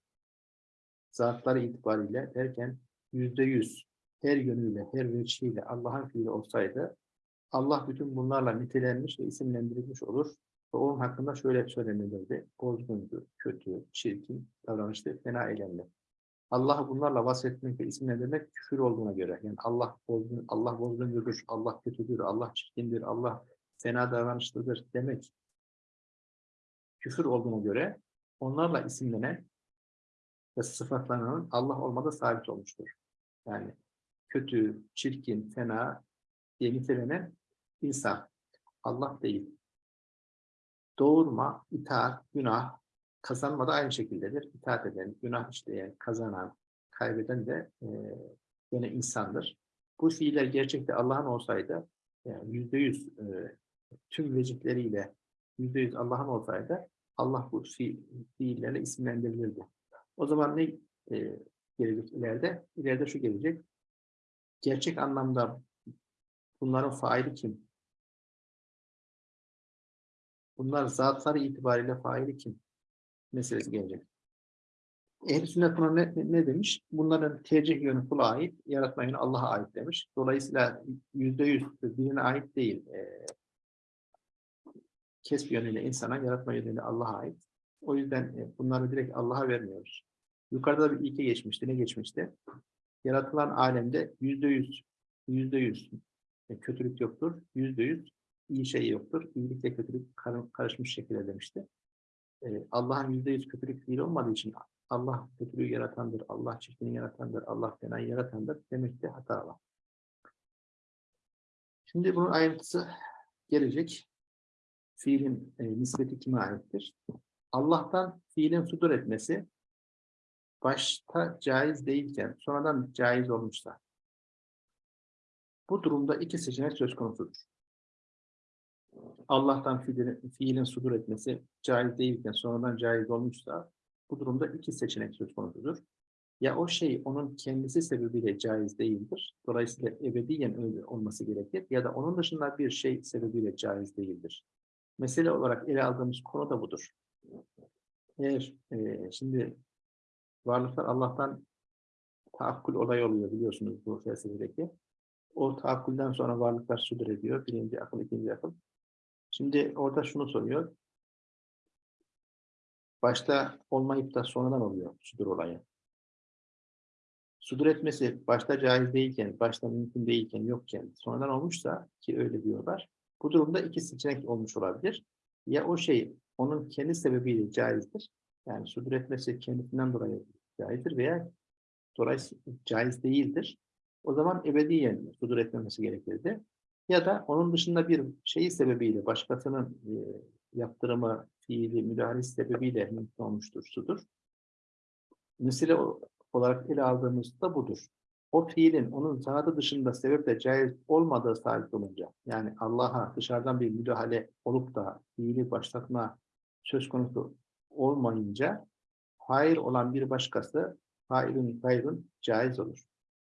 zatları itibariyle derken yüzde yüz her yönüyle, her veçhiyle Allah'ın fiili olsaydı, Allah bütün bunlarla nitelenmiş ve isimlendirilmiş olur. Ve onun hakkında şöyle söylenilirdi. Bozguncu, kötü, çirkin davranıştı, fena eylemler. Allah'ı bunlarla vasfetmek ve isimlendirmek küfür olduğuna göre. Yani Allah bozgun, Allah bozguncudur, Allah kötüdür, Allah çirkindir, Allah fena davranışlıdır demek küfür olduğuna göre onlarla isimlenen ve sıfatlanan Allah olmadığı sabit olmuştur. Yani kötü, çirkin, fena diye nitelenen insan. Allah değil. Doğurma, itaat, günah, kazanma da aynı şekildedir. İtaat eden, günah işleyen, kazanan, kaybeden de e, yine insandır. Bu fiiller gerçekte Allah'ın olsaydı, yani yüzde yüz e, tüm vecihleriyle yüzde yüz Allah'ın olsaydı, Allah bu fi, fiillerle isimlendirilirdi. O zaman ne e, gelecek ileride? İleride şu gelecek. Gerçek anlamda bunların faili kim? Bunlar zatları itibariyle faili kim? Meselesi gelecek. Ehl-i sünnet buna ne, ne demiş? Bunların tercih yönü kula ait, yaratma yönü Allah'a ait demiş. Dolayısıyla yüzde yüz birine ait değil. E, kesb yönüyle insana, yaratma yönüyle Allah'a ait. O yüzden e, bunları direkt Allah'a vermiyoruz. Yukarıda da bir ilke geçmişti. Ne geçmişti? Yaratılan alemde yüzde yüz, yüzde yüz e, kötülük yoktur. Yüzde yüz iyi şey yoktur. İyilikle kötülük kar- karışmış şekilde demişti. E, Allah'ın yüzde yüz kötülük fiili olmadığı için Allah kötülüğü yaratandır, Allah çirkini yaratandır, Allah fenayı yaratandır demekte hata var. Şimdi bunun ayrıntısı gelecek. Fiilin e, nispeti kime aittir? Allah'tan fiilin sudur etmesi başta caiz değilken sonradan caiz olmuşsa bu durumda iki seçenek söz konusudur. Allah'tan fiilin, fiilin sudur etmesi caiz değilken sonradan caiz olmuşsa bu durumda iki seçenek söz konusudur. Ya o şey onun kendisi sebebiyle caiz değildir. Dolayısıyla ebediyen öyle olması gerekir. Ya da onun dışında bir şey sebebiyle caiz değildir. Mesele olarak ele aldığımız konu da budur. Eğer e, şimdi varlıklar Allah'tan taakkul olay oluyor biliyorsunuz bu felsefedeki. O taakkulden sonra varlıklar sudur ediyor. Birinci akıl, ikinci akıl. Şimdi orada şunu soruyor. Başta olmayıp da sonradan oluyor sudur olayı. Sudur etmesi başta caiz değilken, başta mümkün değilken, yokken sonradan olmuşsa ki öyle diyorlar. Bu durumda iki seçenek olmuş olabilir. Ya o şey onun kendi sebebiyle caizdir. Yani sudur etmesi kendisinden dolayı caizdir veya dolayısıyla caiz değildir. O zaman ebediyen sudur etmemesi gerekirdi. Ya da onun dışında bir şeyi sebebiyle, başkasının yaptırımı, fiili, müdahalesi sebebiyle mümkün olmuştur sudur. Mesele o- olarak ele aldığımızda budur. O fiilin onun zatı dışında sebeple caiz olmadığı sabit olunca, yani Allah'a dışarıdan bir müdahale olup da fiili başlatma söz konusu olmayınca, hayır olan bir başkası, failün gayrın caiz olur.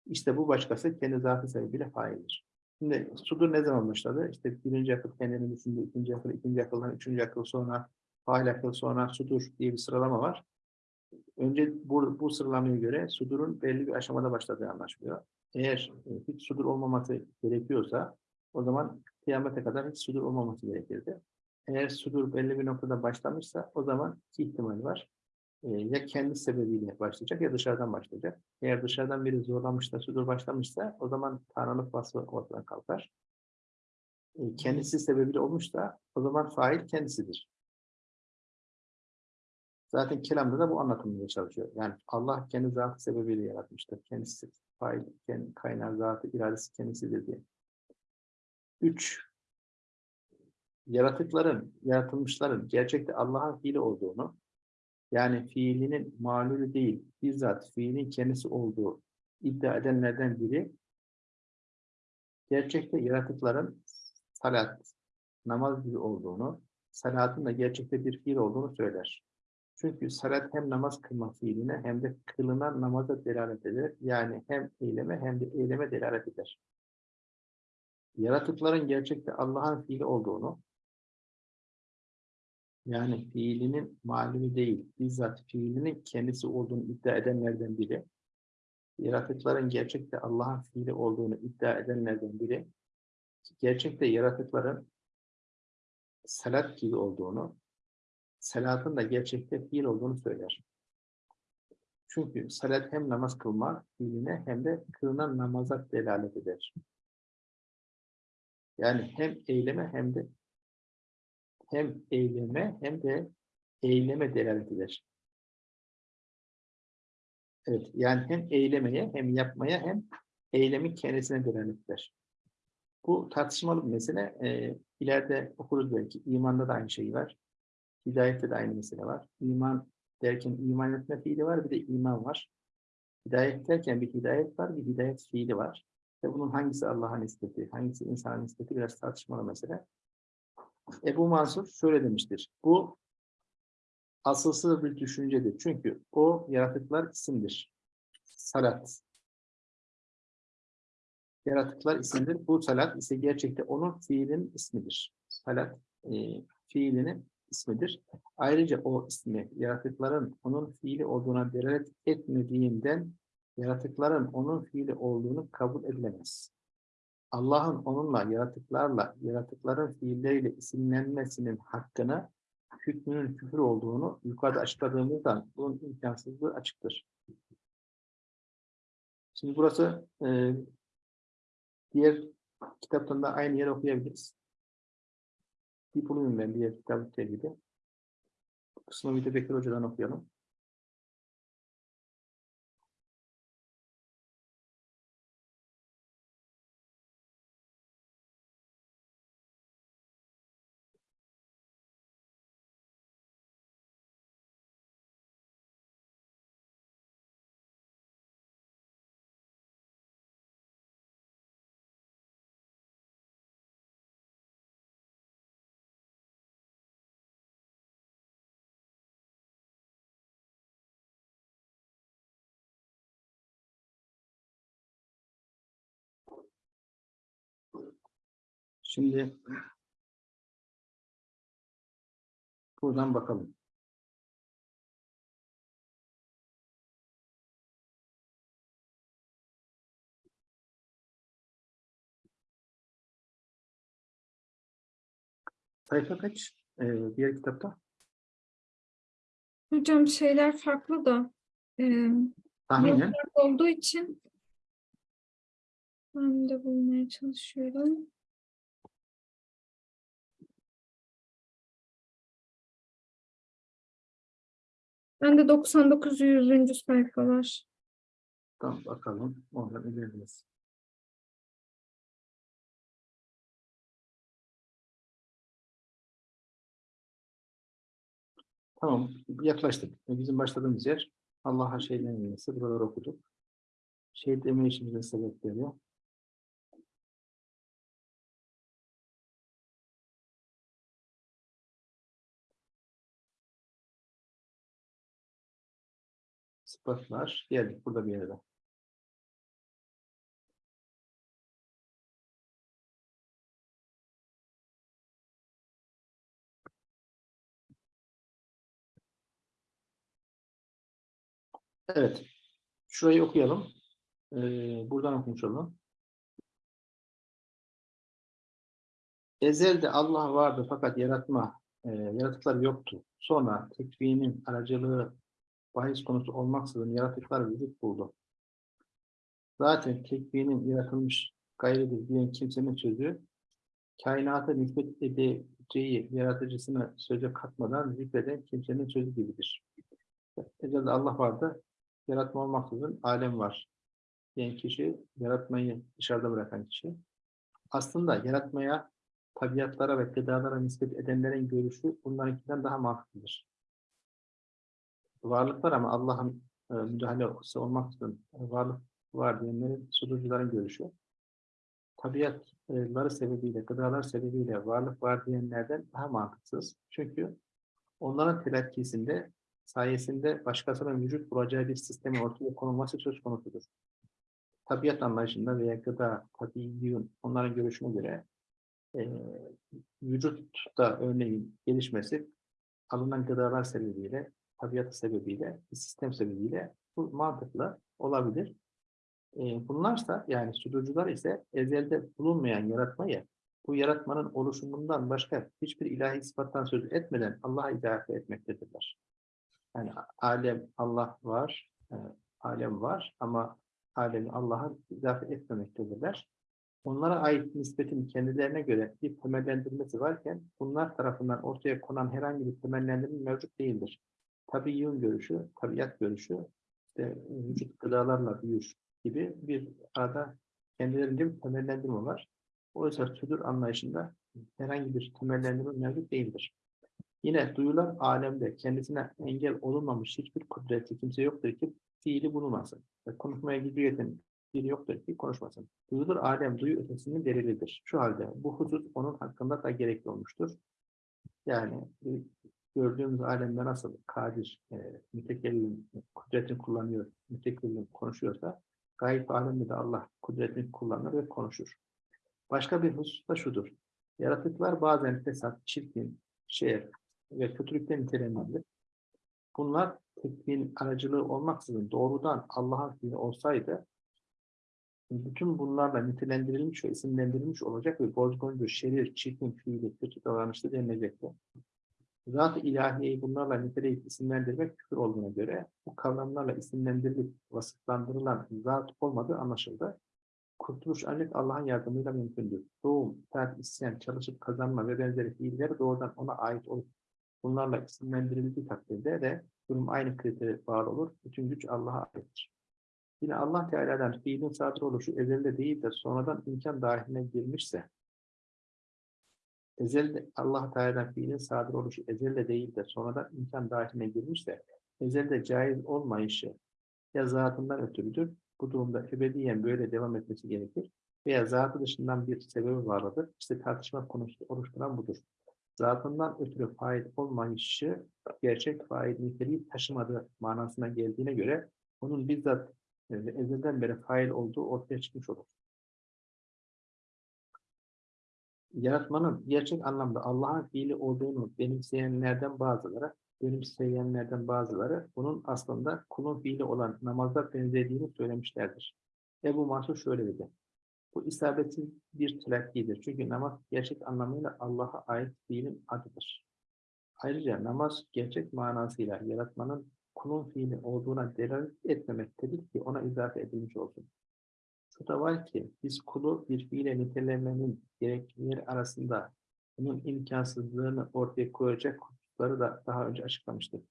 İşte bu başkası kendi zatı sebebiyle faildir. Şimdi sudur ne zaman başladı? İşte birinci akıl kendini düşündü, ikinci akıl, ikinci akıldan üçüncü akıl sonra fail akıl sonra sudur diye bir sıralama var. Önce bu, bu sıralamaya göre sudurun belli bir aşamada başladığı anlaşılıyor. Eğer e, hiç sudur olmaması gerekiyorsa o zaman kıyamete kadar hiç sudur olmaması gerekirdi. Eğer sudur belli bir noktada başlamışsa o zaman ihtimal var. E, ya kendi sebebiyle başlayacak ya dışarıdan başlayacak. Eğer dışarıdan biri zorlamış da sudur başlamışsa o zaman tanrılık vasfı ortadan kalkar. E, kendisi sebebiyle olmuşsa o zaman fail kendisidir. Zaten kelamda da bu anlatılmaya çalışıyor. Yani Allah kendi zatı sebebiyle yaratmıştır. Kendisi fail, kendi kaynağı zatı, iradesi kendisidir diye. Üç, yaratıkların, yaratılmışların gerçekte Allah'ın fiili olduğunu, yani fiilinin malulü değil, bizzat fiilin kendisi olduğu iddia edenlerden biri, gerçekte yaratıkların salat, namaz gibi olduğunu, salatın da gerçekte bir fiil olduğunu söyler. Çünkü salat hem namaz kılma fiiline hem de kılınan namaza delalet eder. Yani hem eyleme hem de eyleme delalet eder. Yaratıkların gerçekte Allah'ın fiili olduğunu, yani fiilinin malumi değil, bizzat fiilinin kendisi olduğunu iddia edenlerden biri, yaratıkların gerçekte Allah'ın fiili olduğunu iddia edenlerden biri, gerçekte yaratıkların salat gibi olduğunu, salatın da gerçekte fiil olduğunu söyler. Çünkü salat hem namaz kılma fiiline hem de kılınan namaza delalet eder. Yani hem eyleme hem de hem eyleme hem de eyleme delalet. Evet, yani hem eylemeye hem yapmaya hem eylemin kendisine delalet. Bu tartışmalı bir mesele. Ee, ileride okuruz belki. İmanda da aynı şey var. Hidayette de aynı mesele var. İman derken iman etme fiili var, bir de iman var. Hidayet derken bir hidayet var, bir hidayet fiili var. Ve bunun hangisi Allah'a nispeti, hangisi insana nispeti biraz tartışmalı mesele. Ebu Mansur şöyle demiştir. Bu asılsız bir düşüncedir. Çünkü o yaratıklar isimdir. Salat. Yaratıklar isimdir. Bu salat ise gerçekte onun fiilin ismidir. Salat e, fiilinin ismidir. Ayrıca o ismi yaratıkların onun fiili olduğuna delalet etmediğinden yaratıkların onun fiili olduğunu kabul edilemez. Allah'ın onunla, yaratıklarla, yaratıkların fiilleriyle isimlenmesinin hakkını hükmünün küfür olduğunu yukarıda açıkladığımızdan bunun imkansızlığı açıktır. Şimdi burası e, diğer kitaptan da aynı yeri okuyabiliriz. Bir bulayım ben diğer kitabı tevhidi. Kısmı bir de Bekir Hoca'dan okuyalım. Şimdi buradan bakalım. Sayfa kaç? Ee, diğer kitapta. Hocam şeyler farklı da e, Tahminen. farklı olduğu için ben de bulmaya çalışıyorum. Ben de 99 100. sayfalar. Tamam bakalım. Oradan ilerleriz. Tamam. Yaklaştık. Bizim başladığımız yer Allah'a şeyden yenisi. Buraları okuduk. Şey deme işimizin sebepleri. Sıfatlar. Geldik burada bir yere. Evet. Şurayı okuyalım. Ee, buradan okumuş olalım. Ezelde Allah vardı fakat yaratma, e, yaratıklar yoktu. Sonra tekvinin aracılığı bahis konusu olmaksızın yaratıklar vücut buldu. Zaten tekvinin yaratılmış gayridir diyen kimsenin sözü, kainata nispet edeceği yaratıcısına söze katmadan zikreden kimsenin sözü gibidir. Ezelde Allah vardı, yaratma olmaksızın alem var diyen kişi, yaratmayı dışarıda bırakan kişi. Aslında yaratmaya, tabiatlara ve gıdalara nispet edenlerin görüşü bunlarınkinden daha mantıklıdır. Varlık var ama Allah'ın e, müdahalesi olmaksızın e, varlık var diyenlerin, sunucuların görüşü. Tabiatları sebebiyle, gıdalar sebebiyle varlık var diyenlerden daha mantıksız. Çünkü onların telakkisinde sayesinde başkasının vücut bulacağı bir sistemin ortaya konulması söz konusudur. Tabiat anlayışında veya gıda, tabiiyun, onların görüşüne göre e, vücutta örneğin gelişmesi alınan gıdalar sebebiyle, tabiat sebebiyle, sistem sebebiyle bu mantıklı olabilir. E, bunlarsa yani sunucular ise ezelde bulunmayan yaratmayı bu yaratmanın oluşumundan başka hiçbir ilahi sıfattan söz etmeden Allah'a izafe etmektedirler. Yani alem Allah var, e, alem var ama alemi Allah'a izafe etmemektedirler. Onlara ait nispetin kendilerine göre bir temellendirmesi varken bunlar tarafından ortaya konan herhangi bir temellendirme mevcut değildir. Tabiiyun görüşü, tabiat görüşü, işte vücut gıdalarla büyür gibi bir arada kendilerince bir temellendirme var. Oysa südür anlayışında herhangi bir temellendirme mevcut değildir. Yine duyulan alemde kendisine engel olunmamış hiçbir kudretli kimse yoktur ki fiili bulunmasın. Ve konuşmaya gücü yeten biri yoktur ki konuşmasın. Duyulur alem duyu ötesinin delilidir. Şu halde bu husus onun hakkında da gerekli olmuştur. Yani e, gördüğümüz alemde nasıl kadir, e, mütekellim kudretini kullanıyor, mütekellim konuşuyorsa gayb alemde de Allah kudretini kullanır ve konuşur. Başka bir husus da şudur. Yaratıklar bazen fesat, çirkin, şer ve kötülükten nitelendirilir. Bunlar tekvin aracılığı olmaksızın doğrudan Allah'ın fiili olsaydı bütün bunlarla nitelendirilmiş ve isimlendirilmiş olacak ve bozguncu, şerir, çirkin, fiili, kötü davranışlı denilecekti. Zat-ı ilahiyeyi bunlarla niteleyip isimlendirmek küfür olduğuna göre bu kavramlarla isimlendirilip vasıflandırılan zat olmadığı anlaşıldı. Kurtuluş ancak Allah'ın yardımıyla mümkündür. Doğum, terk, isyan, çalışıp kazanma ve benzeri fiiller doğrudan ona ait olup bunlarla isimlendirildiği takdirde de durum aynı kritere bağlı olur. Bütün güç Allah'a aittir. Yine Allah Teala'dan fiilin sadır oluşu ezelde değil de sonradan imkan dahiline girmişse ezelde Allah Teala'dan fiilin sadır oluşu ezelde değil de sonradan imkan dahiline girmişse ezelde caiz olmayışı ya zatından ötürüdür. Bu durumda ebediyen böyle devam etmesi gerekir. Veya zatı dışından bir sebebi vardır. İşte tartışma konusu oluşturan budur. Zatından ötürü fail olmayışı gerçek fail niteliği taşımadığı manasına geldiğine göre onun bizzat e, ezelden beri fail olduğu ortaya çıkmış olur. Yaratmanın gerçek anlamda Allah'ın fiili olduğunu benimseyenlerden bazıları, benimseyenlerden bazıları bunun aslında kulun fiili olan namazda benzediğini söylemişlerdir. Ebu Mansur şöyle dedi. Bu isabetsiz bir telakkidir. Çünkü namaz gerçek anlamıyla Allah'a ait fiilin adıdır. Ayrıca namaz gerçek manasıyla yaratmanın kulun fiili olduğuna delalet etmemektedir ki ona izafe edilmiş olsun. Şu var ki biz kulu bir fiile nitelemenin gereklileri arasında bunun imkansızlığını ortaya koyacak hususları da daha önce açıklamıştık.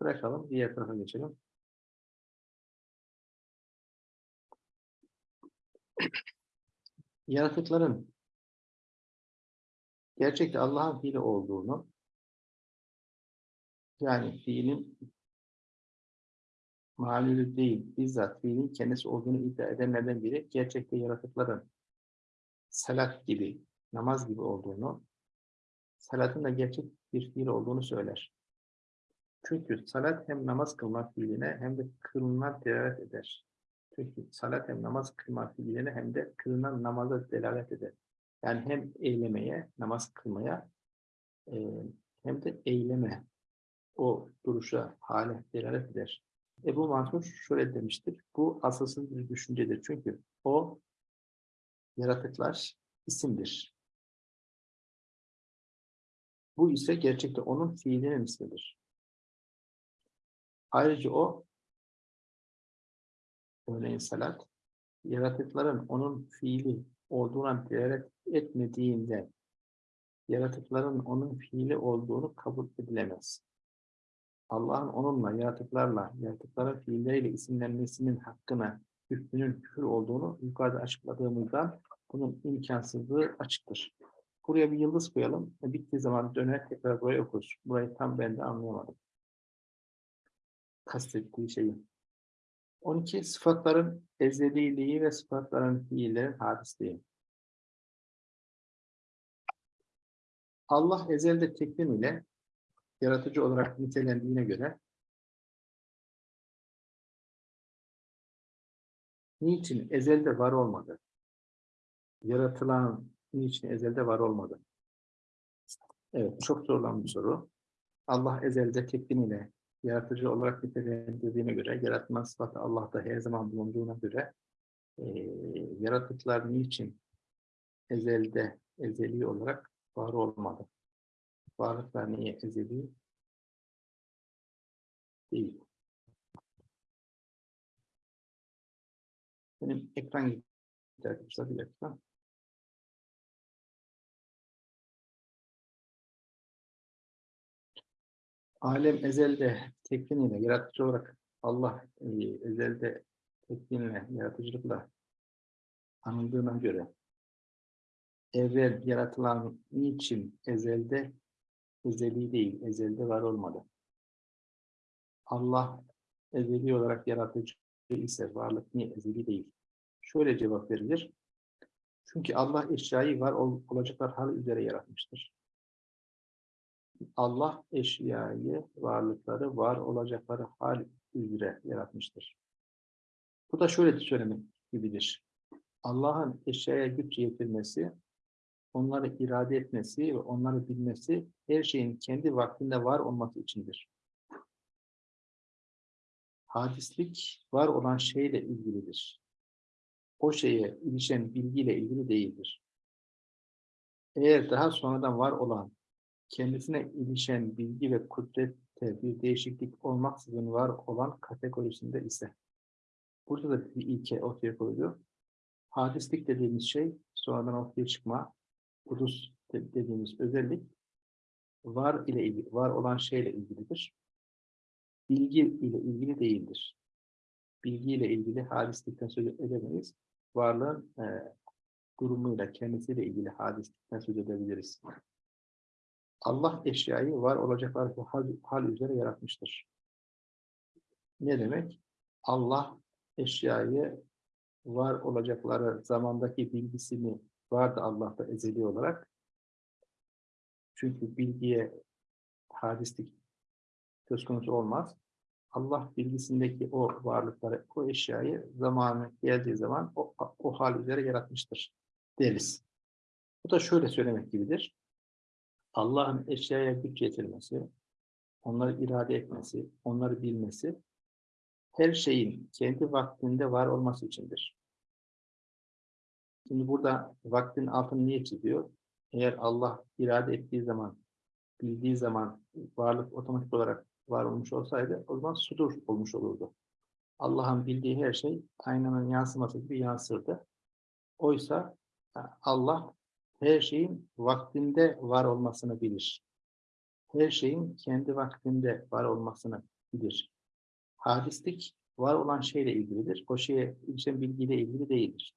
Bırakalım, diğer tarafa geçelim. Yaratıkların gerçekte Allah'ın fiili olduğunu yani fiilin malulü değil, bizzat fiilin kendisi olduğunu iddia edenlerden biri gerçekte yaratıkların salat gibi, namaz gibi olduğunu, salatın da gerçek bir fiil olduğunu söyler. Çünkü salat hem namaz kılmak fiiline hem de kılınan delalet eder. Çünkü salat hem namaz kılma fiiline hem de kılınan namaza delalet eder. Yani hem eylemeye, namaz kılmaya hem de eyleme, o duruşa, hale delalet eder. Ebu Mansur şöyle demiştir. Bu asılsız bir düşüncedir. Çünkü o yaratıklar isimdir. Bu ise gerçekte onun fiilinin ismidir. Ayrıca o örneğin salat yaratıkların onun fiili olduğuna delalet etmediğinde yaratıkların onun fiili olduğunu kabul edilemez. Allah'ın onunla, yaratıklarla, yaratıkların fiilleriyle isimlenmesinin hakkına, hükmünün küfür olduğunu yukarıda açıkladığımızdan bunun imkansızlığı açıktır. Buraya bir yıldız koyalım. ve Bittiği zaman döner tekrar buraya okuruz. Burayı tam ben de anlayamadım. Kastettiği şeyi. 12. Sıfatların ezdeliliği ve sıfatların fiillerin hadisliği. Allah ezelde tekvim ile yaratıcı olarak nitelendiğine göre niçin ezelde var olmadı? Yaratılan niçin ezelde var olmadı? Evet, çok sorulan bir soru. Allah ezelde tekvin ile yaratıcı olarak nitelendirdiğine göre, yaratma sıfatı Allah'ta her zaman bulunduğuna göre e, yaratıklar niçin ezelde, ezeli olarak var olmadı? Varlıklar niye ezeli değil? Benim ekran gitti arkadaşlar bir dakika. Alem ezelde tekvin ile yaratıcı olarak Allah e, ezelde tekvinle, yaratıcılıkla anıldığına göre evvel yaratılan niçin ezelde ezeli değil, ezelde var olmadı. Allah ezeli olarak yaratıcı ise varlık niye ezeli değil? Şöyle cevap verilir. Çünkü Allah eşyayı var ol, olacaklar hali üzere yaratmıştır. Allah eşyayı, varlıkları var olacakları hal üzere yaratmıştır. Bu da şöyle söylemek gibidir. Allah'ın eşyaya güç yetirmesi, onları irade etmesi ve onları bilmesi her şeyin kendi vaktinde var olması içindir. Hadislik var olan şeyle ilgilidir. O şeye ilişen bilgiyle ilgili değildir. Eğer daha sonradan var olan kendisine ilişen bilgi ve kudrette bir değişiklik olmaksızın var olan kategorisinde ise burada da bir ilke ortaya koyuyor. Hadislik dediğimiz şey sonradan ortaya çıkma, hudus de- dediğimiz özellik var ile ilgili, var olan şeyle ilgilidir. Bilgi ile ilgili değildir. Bilgi ile ilgili hadislikten söz edemeyiz. Varlığın e, durumuyla, kendisiyle ilgili hadislikten söz edebiliriz. Allah eşyayı var olacaklar hal, hal üzere yaratmıştır. Ne demek? Allah eşyayı var olacakları zamandaki bilgisini vardı Allah'ta ezeli olarak. Çünkü bilgiye hadislik söz konusu olmaz. Allah bilgisindeki o varlıkları, o eşyayı zamanı geldiği zaman o, o hal üzere yaratmıştır deriz. Bu da şöyle söylemek gibidir. Allah'ın eşyaya güç yetirmesi, onları irade etmesi, onları bilmesi, her şeyin kendi vaktinde var olması içindir. Şimdi burada vaktin altını niye çiziyor? Eğer Allah irade ettiği zaman, bildiği zaman varlık otomatik olarak var olmuş olsaydı o zaman sudur olmuş olurdu. Allah'ın bildiği her şey aynanın yansıması gibi yansırdı. Oysa Allah her şeyin vaktinde var olmasını bilir. Her şeyin kendi vaktinde var olmasını bilir. Hadislik var olan şeyle ilgilidir. O şeye ilişen bilgiyle ilgili değildir.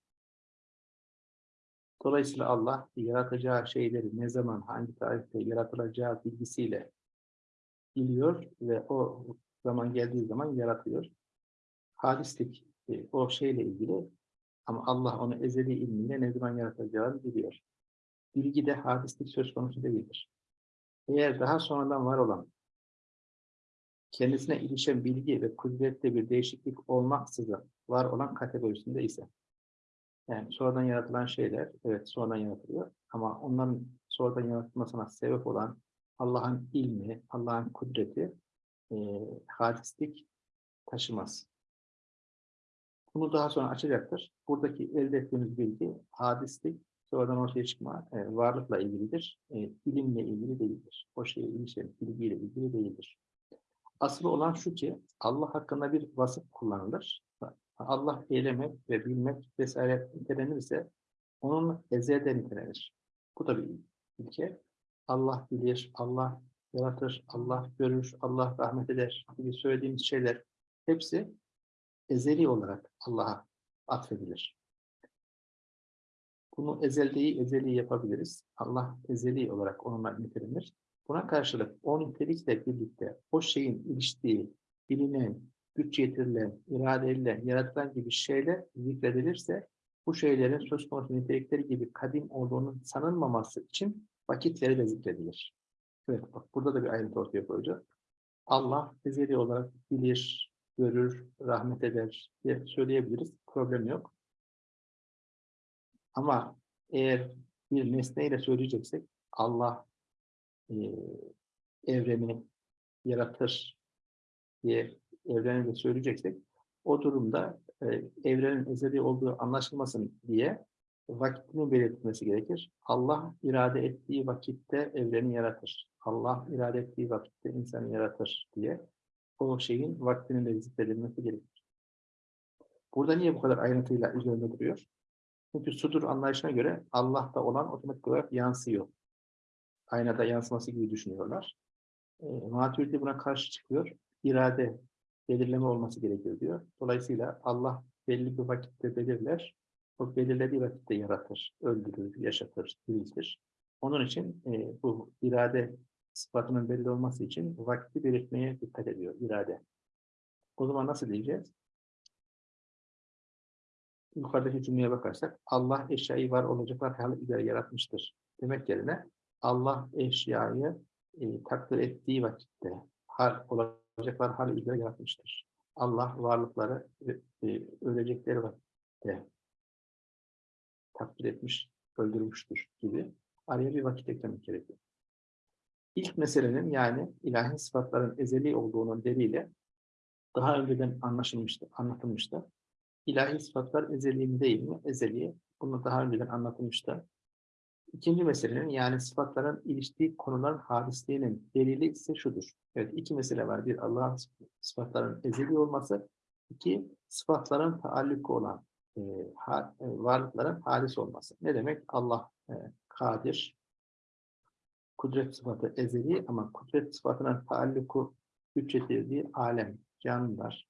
Dolayısıyla Allah yaratacağı şeyleri ne zaman, hangi tarihte yaratılacağı bilgisiyle biliyor ve o zaman geldiği zaman yaratıyor. Hadislik e, o şeyle ilgili ama Allah onu ezeli ilmiyle ne zaman yaratacağını biliyor. Bilgi de hadislik söz konusu değildir. Eğer daha sonradan var olan kendisine ilişen bilgi ve kudrette bir değişiklik olmaksızın var olan kategorisinde ise yani sonradan yaratılan şeyler evet sonradan yaratılıyor ama onların sonradan yaratılmasına sebep olan Allah'ın ilmi, Allah'ın kudreti e, hadislik taşımaz. Bunu daha sonra açacaktır. Buradaki elde ettiğimiz bilgi hadislik sonradan ortaya çıkma e, varlıkla ilgilidir. E, ilimle ilgili değildir. O şeye ilişen bilgiyle ilgili değildir. Asıl olan şu ki Allah hakkında bir vasıf kullanılır. Allah eylemek ve bilmek vesaire nitelenirse onun ezelden nitelenir. Bu da bir ilke. Allah bilir, Allah yaratır, Allah görür, Allah rahmet eder gibi söylediğimiz şeyler hepsi ezeli olarak Allah'a atfedilir. Bunu ezel değil, ezeli yapabiliriz. Allah ezeli olarak onunla nitelenir. Buna karşılık o nitelikle birlikte o şeyin iliştiği, bilinen, güç yetirilen, irade edilen, yaratılan gibi şeyler zikredilirse bu şeylerin söz konusu nitelikleri gibi kadim olduğunun sanılmaması için vakitleri de zikredilir. Evet bak burada da bir ayrıntı ortaya koyacağız. Allah ezeli olarak bilir, görür, rahmet eder diye söyleyebiliriz. Problem yok. Ama eğer bir nesneyle söyleyeceksek Allah e, evreni yaratır diye evreni de söyleyeceksek o durumda e, evrenin ezeli olduğu anlaşılmasın diye vakitini belirtmesi gerekir. Allah irade ettiği vakitte evreni yaratır. Allah irade ettiği vakitte insanı yaratır diye o şeyin vaktinin de zikredilmesi gerekir. Burada niye bu kadar ayrıntıyla üzerinde duruyor? Çünkü sudur anlayışına göre Allah'ta olan otomatik olarak yansıyor. Aynada yansıması gibi düşünüyorlar. E, Maturidi buna karşı çıkıyor. İrade, belirleme olması gerekiyor diyor. Dolayısıyla Allah belli bir vakitte belirler. O belirlediği vakitte yaratır, öldürür, yaşatır, diriltir. Onun için e, bu irade sıfatının belli olması için vakti belirtmeye dikkat ediyor irade. O zaman nasıl diyeceğiz? Yukarıdaki cümleye bakarsak Allah eşyayı var olacaklar üzere yaratmıştır. Demek yerine Allah eşyayı e, takdir ettiği vakitte hal olacaklar hali üzere yaratmıştır. Allah varlıkları e, e, ölecekleri vakitte takdir etmiş, öldürmüştür gibi araya bir vakit eklemek gerekiyor. İlk meselenin yani ilahi sıfatların ezeli olduğunun delili daha önceden anlaşılmıştı, anlatılmıştı. İlahi sıfatlar ezeli mi değil mi? Ezeli. Bunu daha önceden anlatılmıştı. İkinci meselenin yani sıfatların iliştiği konuların hadisliğinin delili ise şudur. Evet iki mesele var. Bir Allah'ın sıfatların ezeli olması. iki sıfatların taalluku olan e, ha- e, varlıkların hadis olması. Ne demek? Allah e, kadir, kudret sıfatı ezeli ama kudret sıfatının taalluku güç getirdiği alem, canlılar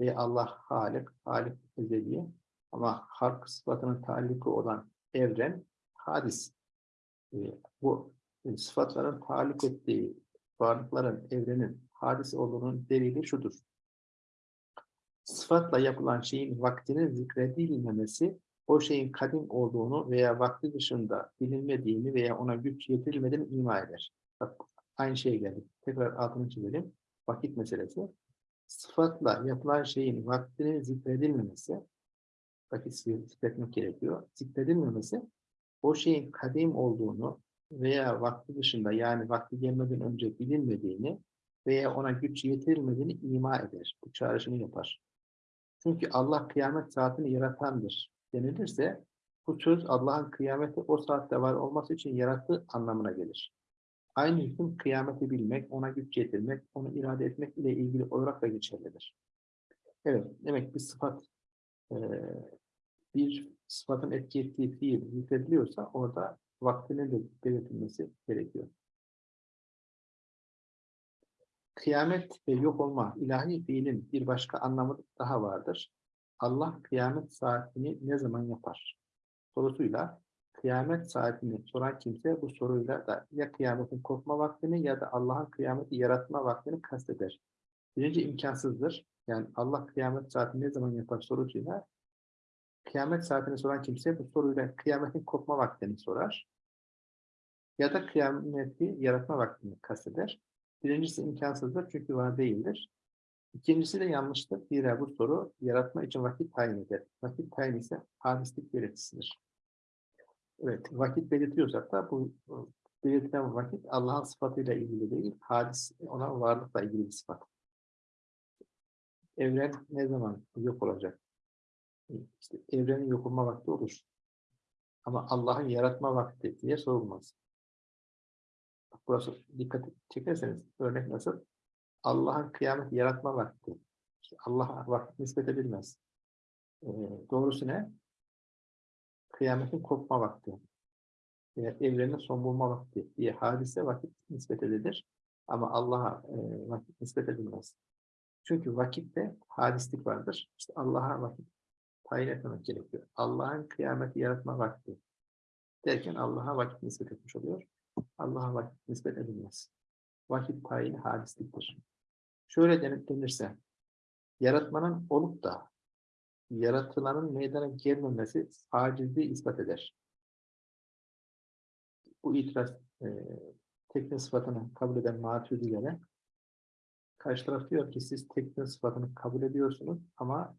ve Allah halik, halik ezeli ama halk sıfatının taalluku olan evren hadis. E, bu e, sıfatların taalluk ettiği varlıkların, evrenin hadis olduğunun delili şudur. Sıfatla yapılan şeyin vaktinin zikredilmemesi, o şeyin kadim olduğunu veya vakti dışında bilinmediğini veya ona güç yetirilmediğini ima eder. Bak, aynı şeye geldik. Tekrar altını çizelim. Vakit meselesi. Sıfatla yapılan şeyin vaktinin zikredilmemesi, vakit zikretmek gerekiyor. Zikredilmemesi, o şeyin kadim olduğunu veya vakti dışında yani vakti gelmeden önce bilinmediğini veya ona güç yetirilmediğini ima eder. Bu çağrışımı yapar. Çünkü Allah kıyamet saatini yaratandır denilirse bu söz Allah'ın kıyameti o saatte var olması için yarattığı anlamına gelir. Aynı hüküm kıyameti bilmek, ona güç yetirmek, onu irade etmek ile ilgili olarak da geçerlidir. Evet, demek bir sıfat eee, bir sıfatın etki ettiği fiil zikrediliyorsa orada vaktinin de belirtilmesi gerekiyor. Kıyamet ve yok olma ilahi fiilin bir başka anlamı daha vardır. Allah kıyamet saatini ne zaman yapar? Sorusuyla kıyamet saatini soran kimse bu soruyla da ya kıyametin kopma vaktini ya da Allah'ın kıyameti yaratma vaktini kasteder. Birinci imkansızdır. Yani Allah kıyamet saatini ne zaman yapar sorusuyla kıyamet saatini soran kimse bu soruyla kıyametin kopma vaktini sorar. Ya da kıyameti yaratma vaktini kasteder. Birincisi imkansızdır çünkü var değildir. İkincisi de yanlıştır. Zira bu soru yaratma için vakit tayin eder. Vakit tayin ise hadislik belirtisidir. Evet, vakit belirtiyorsak da bu belirtilen vakit Allah'ın sıfatıyla ilgili değil, hadis ona varlıkla ilgili bir sıfat. Evren ne zaman yok olacak? İşte evrenin yok olma vakti olur. Ama Allah'ın yaratma vakti diye sorulmaz. Burası dikkat çekerseniz örnek nasıl? Allah'ın kıyamet yaratma vakti. İşte Allah'a vakit nispet edilmez. Ee, doğrusu ne? Kıyametin kopma vakti. Veya evrenin son bulma vakti diye hadise vakit nispet edilir. Ama Allah'a e, vakit nispet edilmez. Çünkü vakitte hadislik vardır. İşte Allah'a vakit tayin etmemek gerekiyor. Allah'ın kıyameti yaratma vakti derken Allah'a vakit nispet etmiş oluyor. Allah'a vakit nispet edilmez. Vakit tayini hadisliktir. Şöyle denip denirse, yaratmanın olup da yaratılanın meydana gelmemesi acizliği ispat eder. Bu itiraz e, tekne sıfatını kabul eden maturidilere karşı taraf diyor ki siz tekne sıfatını kabul ediyorsunuz ama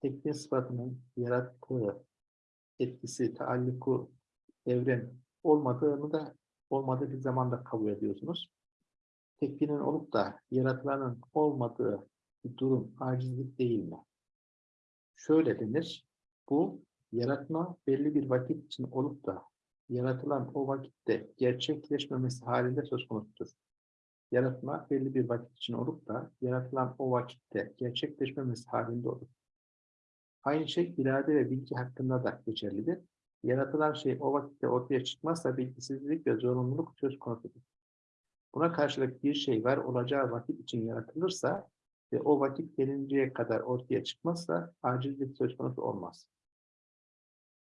tekne sıfatının yarattığı etkisi, taalluku, evren olmadığını da olmadığı bir zamanda kabul ediyorsunuz. Tekvinin olup da yaratılanın olmadığı bir durum acizlik değil mi? Şöyle denir, bu yaratma belli bir vakit için olup da yaratılan o vakitte gerçekleşmemesi halinde söz konusudur. Yaratma belli bir vakit için olup da yaratılan o vakitte gerçekleşmemesi halinde olur. Aynı şey irade ve bilgi hakkında da geçerlidir. Yaratılan şey o vakitte ortaya çıkmazsa bilgisizlik ve zorunluluk söz konusudur. Buna karşılık bir şey var olacağı vakit için yaratılırsa ve o vakit gelinceye kadar ortaya çıkmazsa acizlik söz konusu olmaz.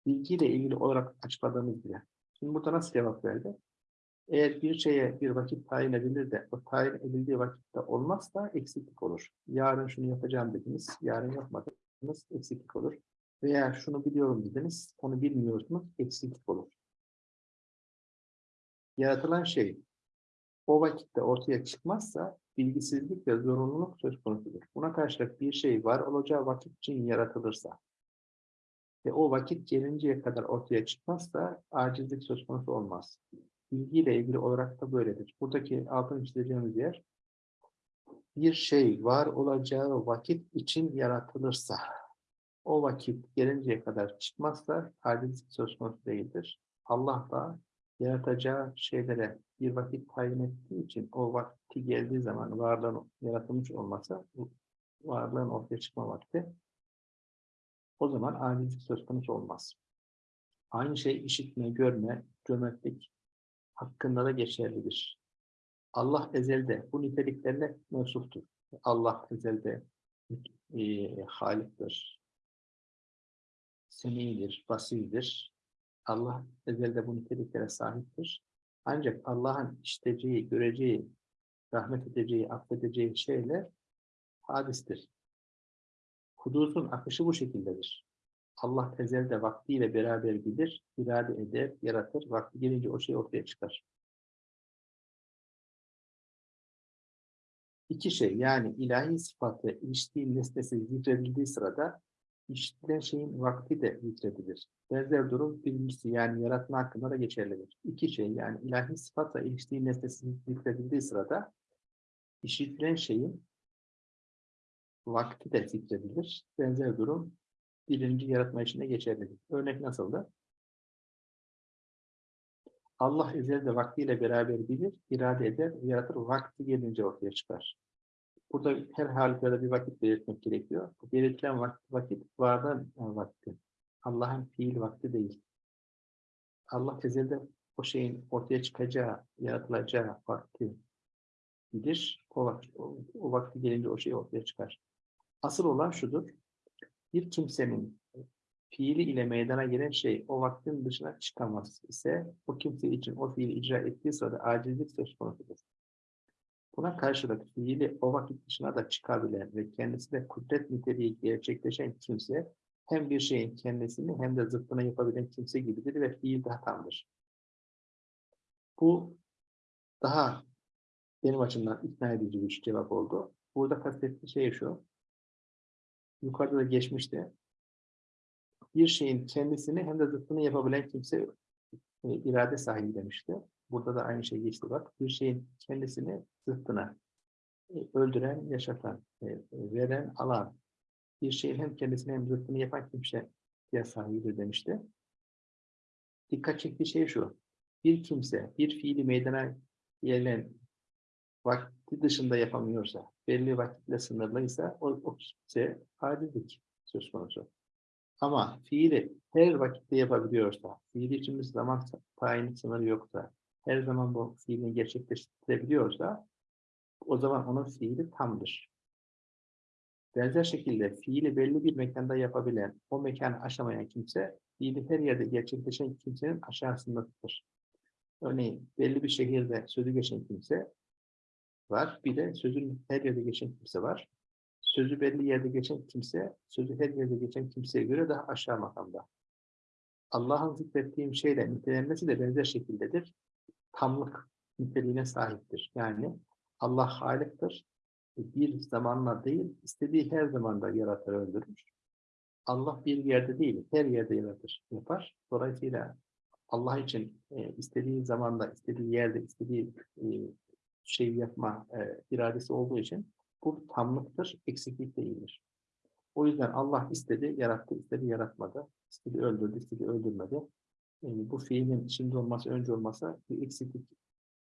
Bilgiyle ilgili olarak açıkladığımız gibi. Şimdi burada nasıl cevap verdi? Eğer bir şeye bir vakit tayin edilir de o tayin edildiği vakitte olmazsa eksiklik olur. Yarın şunu yapacağım dediniz, yarın yapmadınız, eksiklik olur. Veya şunu biliyorum dediniz, onu bilmiyorsunuz, eksiklik olur. Yaratılan şey o vakitte ortaya çıkmazsa bilgisizlik ve zorunluluk söz konusudur. Buna karşılık bir şey var olacağı vakit için yaratılırsa ve o vakit gelinceye kadar ortaya çıkmazsa acizlik söz konusu olmaz. Bilgiyle ilgili olarak da böyledir. Buradaki altını çizeceğimiz yer bir şey var olacağı vakit için yaratılırsa o vakit gelinceye kadar çıkmazsa acizlik söz konusu değildir. Allah da yaratacağı şeylere bir vakit tayin ettiği için o vakti geldiği zaman varlığın yaratılmış olmasa varlığın ortaya çıkma vakti o zaman acizlik söz konusu olmaz. Aynı şey işitme, görme, cömertlik hakkında da geçerlidir. Allah ezelde bu niteliklerle mevsuftur. Allah ezelde e, haliktir, semidir, basirdir. Allah ezelde bu niteliklere sahiptir. Ancak Allah'ın işiteceği, göreceği, rahmet edeceği, affedeceği şeyler hadistir. Hudutun akışı bu şekildedir. Allah ezelde vaktiyle beraber bilir, irade eder, yaratır. Vakti gelince o şey ortaya çıkar. İki şey yani ilahi sıfatı iliştiği nesnesi zikredildiği sırada işitilen şeyin vakti de zikredilir. Benzer durum birincisi yani yaratma hakkında da geçerlidir. İki şey yani ilahi sıfatla iliştiği nesnesi zikredildiği sırada işitilen şeyin vakti de zikredilir. Benzer durum birinci yaratma işinde geçerlidir. Örnek nasıldı? Allah ezelde vaktiyle beraber bilir, irade eder, yaratır, vakti gelince ortaya çıkar. Burada her halükarda bir vakit belirtmek gerekiyor. Belirtilen vakit, vakit varlığın vakti. Allah'ın fiil vakti değil. Allah ezelde o şeyin ortaya çıkacağı, yaratılacağı vakti bilir. O, vakit, o, o vakti gelince o şey ortaya çıkar. Asıl olan şudur. Bir kimsenin fiili ile meydana gelen şey o vaktin dışına çıkamaz ise o kimse için o fiili icra ettiği sırada acizlik söz konusudur. Buna karşılık fiili o vakit dışına da çıkabilen ve kendisi de kudret niteliği gerçekleşen kimse hem bir şeyin kendisini hem de zıttını yapabilen kimse gibidir ve fiil daha tamdır. Bu daha benim açımdan ikna edici bir cevap oldu. Burada kastettiği şey şu. Yukarıda da geçmişti bir şeyin kendisini hem de zıttını yapabilen kimse e, irade sahibi demişti. Burada da aynı şey geçti bak. Bir şeyin kendisini zıttına e, öldüren, yaşatan, e, veren, alan. Bir şeyin hem kendisini hem zıttını yapan kimse diye sahibidir demişti. Dikkat çektiği şey şu. Bir kimse bir fiili meydana gelen vakti dışında yapamıyorsa, belli vakitle sınırlıysa o, o kimse acizlik söz konusu. Ama fiili her vakitte yapabiliyorsa, fiili için zaman tayini sınırı yoksa, her zaman bu fiilini gerçekleştirebiliyorsa, o zaman onun fiili tamdır. Benzer şekilde fiili belli bir mekanda yapabilen, o mekanı aşamayan kimse, fiili her yerde gerçekleşen kimsenin aşağısındadır. Örneğin belli bir şehirde sözü geçen kimse var, bir de sözün her yerde geçen kimse var sözü belli yerde geçen kimse, sözü her yerde geçen kimseye göre daha aşağı makamda. Allah'ın zikrettiğim şeyle nitelenmesi de benzer şekildedir. Tamlık niteliğine sahiptir. Yani Allah haliktir. Bir zamanla değil, istediği her zamanda yaratır, öldürür. Allah bir yerde değil, her yerde yaratır, yapar. Dolayısıyla Allah için e, istediği zamanda, istediği yerde, istediği e, şeyi yapma e, iradesi olduğu için bu tamlıktır, eksiklik değildir. O yüzden Allah istedi, yarattı, istedi, yaratmadı. İstedi, öldürdü, istedi, öldürmedi. Yani bu fiilin şimdi olması, önce olmasa bir eksiklik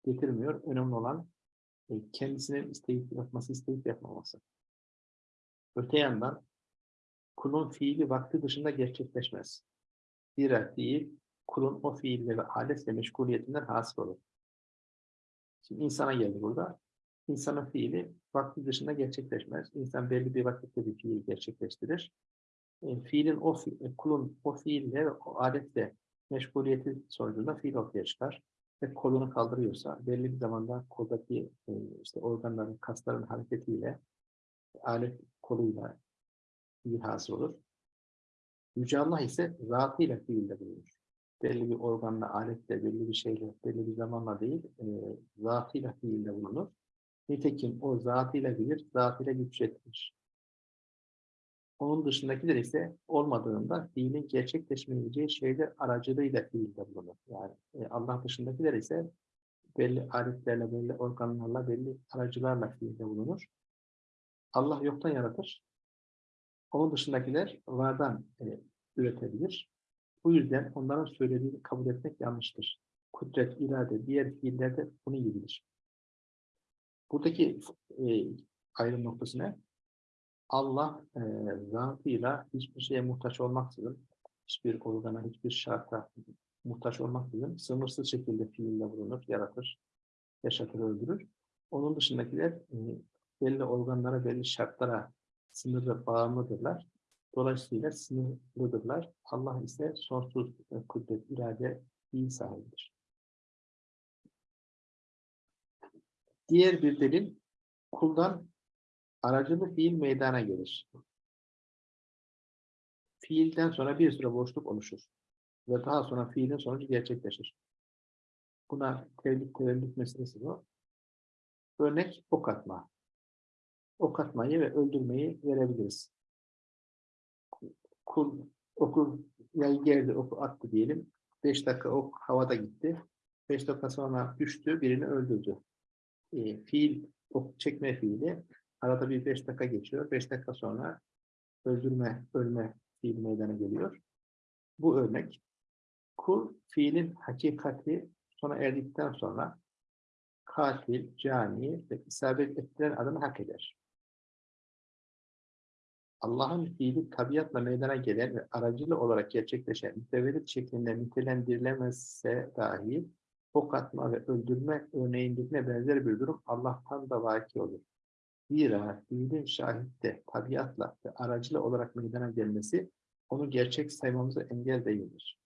getirmiyor. Önemli olan e, kendisinin isteyip yapması, isteyip yapmaması. Öte yandan kulun fiili vakti dışında gerçekleşmez. Zira fiil kulun o fiille ve aletle meşguliyetinden hasıl olur. Şimdi insana geldi burada. İnsanın fiili vakti dışında gerçekleşmez. İnsan belli bir vakitte bir fiil gerçekleştirir. E, fiilin o fi, e, kulun o fiille, o adetle meşguliyeti sonucunda fiil ortaya çıkar. Ve kolunu kaldırıyorsa belli bir zamanda koldaki e, işte organların, kasların hareketiyle alet koluyla hasıl olur. Yüce Allah ise zatıyla fiilde bulunur. Belli bir organla, aletle, belli bir şeyle, belli bir zamanla değil, e, zatıyla fiilde bulunur. Nitekim o zatıyla bilir, zatıyla güçlettir. Onun dışındakiler ise olmadığında fiilin gerçekleşmeyeceği şeyler aracılığıyla fiilde bulunur. Yani e, Allah dışındakiler ise belli aletlerle, belli organlarla, belli aracılarla fiilde bulunur. Allah yoktan yaratır. Onun dışındakiler vardan e, üretebilir. Bu yüzden onların söylediğini kabul etmek yanlıştır. kudret, irade, diğer fiillerde bunun gibidir. Buradaki e, ayrım noktası ne? Allah e, zatıyla hiçbir şeye muhtaç olmaksızın, hiçbir organa, hiçbir şarta muhtaç olmaksızın sınırsız şekilde fiille bulunur, yaratır, yaşatır, öldürür. Onun dışındakiler e, belli organlara, belli şartlara sınırlı bağımlıdırlar. Dolayısıyla sınırlıdırlar. Allah ise sonsuz e, kudret, irade, fiil sahibidir. Diğer bir delil, kuldan aracılı fiil meydana gelir. Fiilden sonra bir süre boşluk oluşur. Ve daha sonra fiilin sonucu gerçekleşir. Buna tevlik tevellük meselesi bu. Örnek ok atma. Ok atmayı ve öldürmeyi verebiliriz. Kul oku yayı geldi, oku attı diyelim. 5 dakika ok havada gitti. 5 dakika sonra düştü, birini öldürdü. E, fiil, ok çekme fiili arada bir 5 dakika geçiyor. 5 dakika sonra öldürme, ölme fiil meydana geliyor. Bu örnek kul fiilin hakikati sona erdikten sonra katil, cani ve isabet ettiren adını hak eder. Allah'ın fiili tabiatla meydana gelen ve aracılı olarak gerçekleşen mütevellit şeklinde nitelendirilemezse dahi ok atma ve öldürme örneğindekine benzer bir durum Allah'tan da vaki olur. Zira fiilin şahitte tabiatla ve aracılı olarak meydana gelmesi onu gerçek saymamıza engel değildir.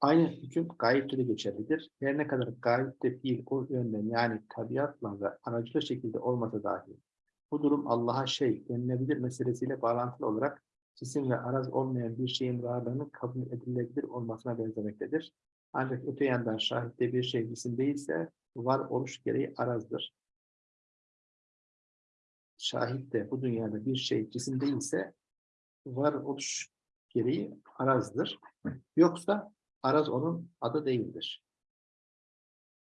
Aynı hüküm gayipte de geçerlidir. Her ne kadar gayipte fiil o yönden yani tabiatla ve aracılı şekilde olmasa dahi bu durum Allah'a şey denilebilir meselesiyle bağlantılı olarak cisim ve araz olmayan bir şeyin varlığının kabul edilebilir olmasına benzemektedir. Ancak öte yandan şahitte bir şey cisim değilse var oluş gereği arazdır. Şahit de bu dünyada bir şey cisim değilse var oluş gereği arazdır. Yoksa araz onun adı değildir.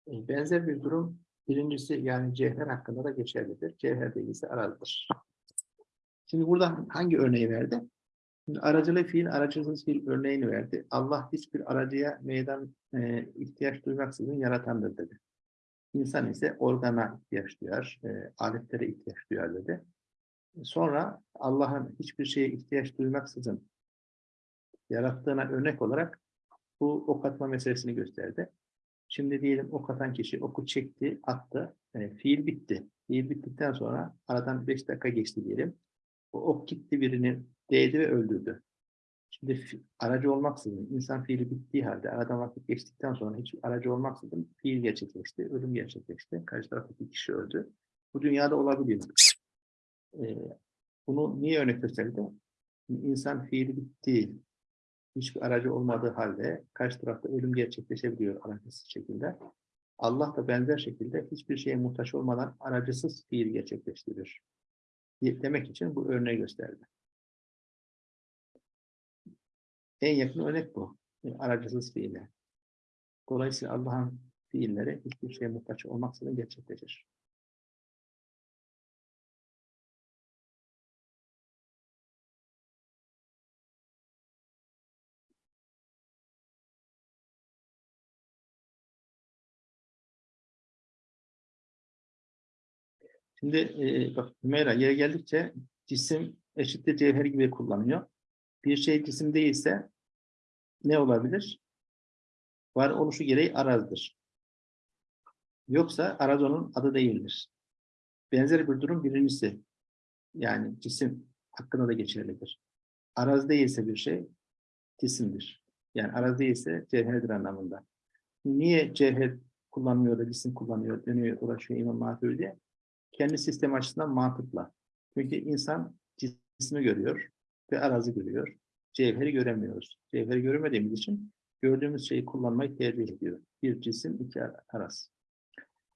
E, Benzer bir durum birincisi yani cevher hakkında da geçerlidir. Cevher değilse arazdır. Şimdi burada hangi örneği verdi? Şimdi aracılı fiil, aracısız fiil örneğini verdi. Allah hiçbir aracıya meydan e, ihtiyaç duymaksızın yaratandır dedi. İnsan ise organa ihtiyaç duyar, e, aletlere ihtiyaç duyar dedi. Sonra Allah'ın hiçbir şeye ihtiyaç duymaksızın yarattığına örnek olarak bu ok atma meselesini gösterdi. Şimdi diyelim ok atan kişi oku çekti, attı. E, fiil bitti. Fiil bittikten sonra aradan 5 dakika geçti diyelim. O ok gitti birini değdi ve öldürdü. Şimdi aracı olmaksızın, insan fiili bittiği halde aradan vakit geçtikten sonra hiç aracı olmaksızın fiil gerçekleşti, ölüm gerçekleşti. Karşı taraftaki kişi öldü. Bu dünyada olabilir. Ee, bunu niye örnek gösterdi? İnsan fiili bittiği, hiçbir aracı olmadığı halde karşı tarafta ölüm gerçekleşebiliyor aracısız şekilde. Allah da benzer şekilde hiçbir şeye muhtaç olmadan aracısız fiil gerçekleştirir. Demek için bu örneği gösterdi. En yakın örnek bu. Yani aracısız fiiller. Dolayısıyla Allah'ın fiilleri hiçbir şeye muhtaç olmaksızın gerçekleşir. Şimdi e, bak Hümeyra yere geldikçe cisim eşittir cevher gibi kullanıyor. Bir şey cisim değilse ne olabilir? Var oluşu gereği arazdır. Yoksa araz onun adı değildir. Benzer bir durum birincisi. Yani cisim hakkında da geçerlidir. Araz değilse bir şey cisimdir. Yani araz değilse cevherdir anlamında. Niye cevher kullanmıyor da cisim kullanıyor, dönüyor, uğraşıyor İmam Maturidi? Kendi sistem açısından mantıkla. Çünkü insan cismi görüyor ve arazı görüyor. Cevheri göremiyoruz. Cevheri göremediğimiz için gördüğümüz şeyi kullanmayı tercih ediyor. Bir cisim, iki araz.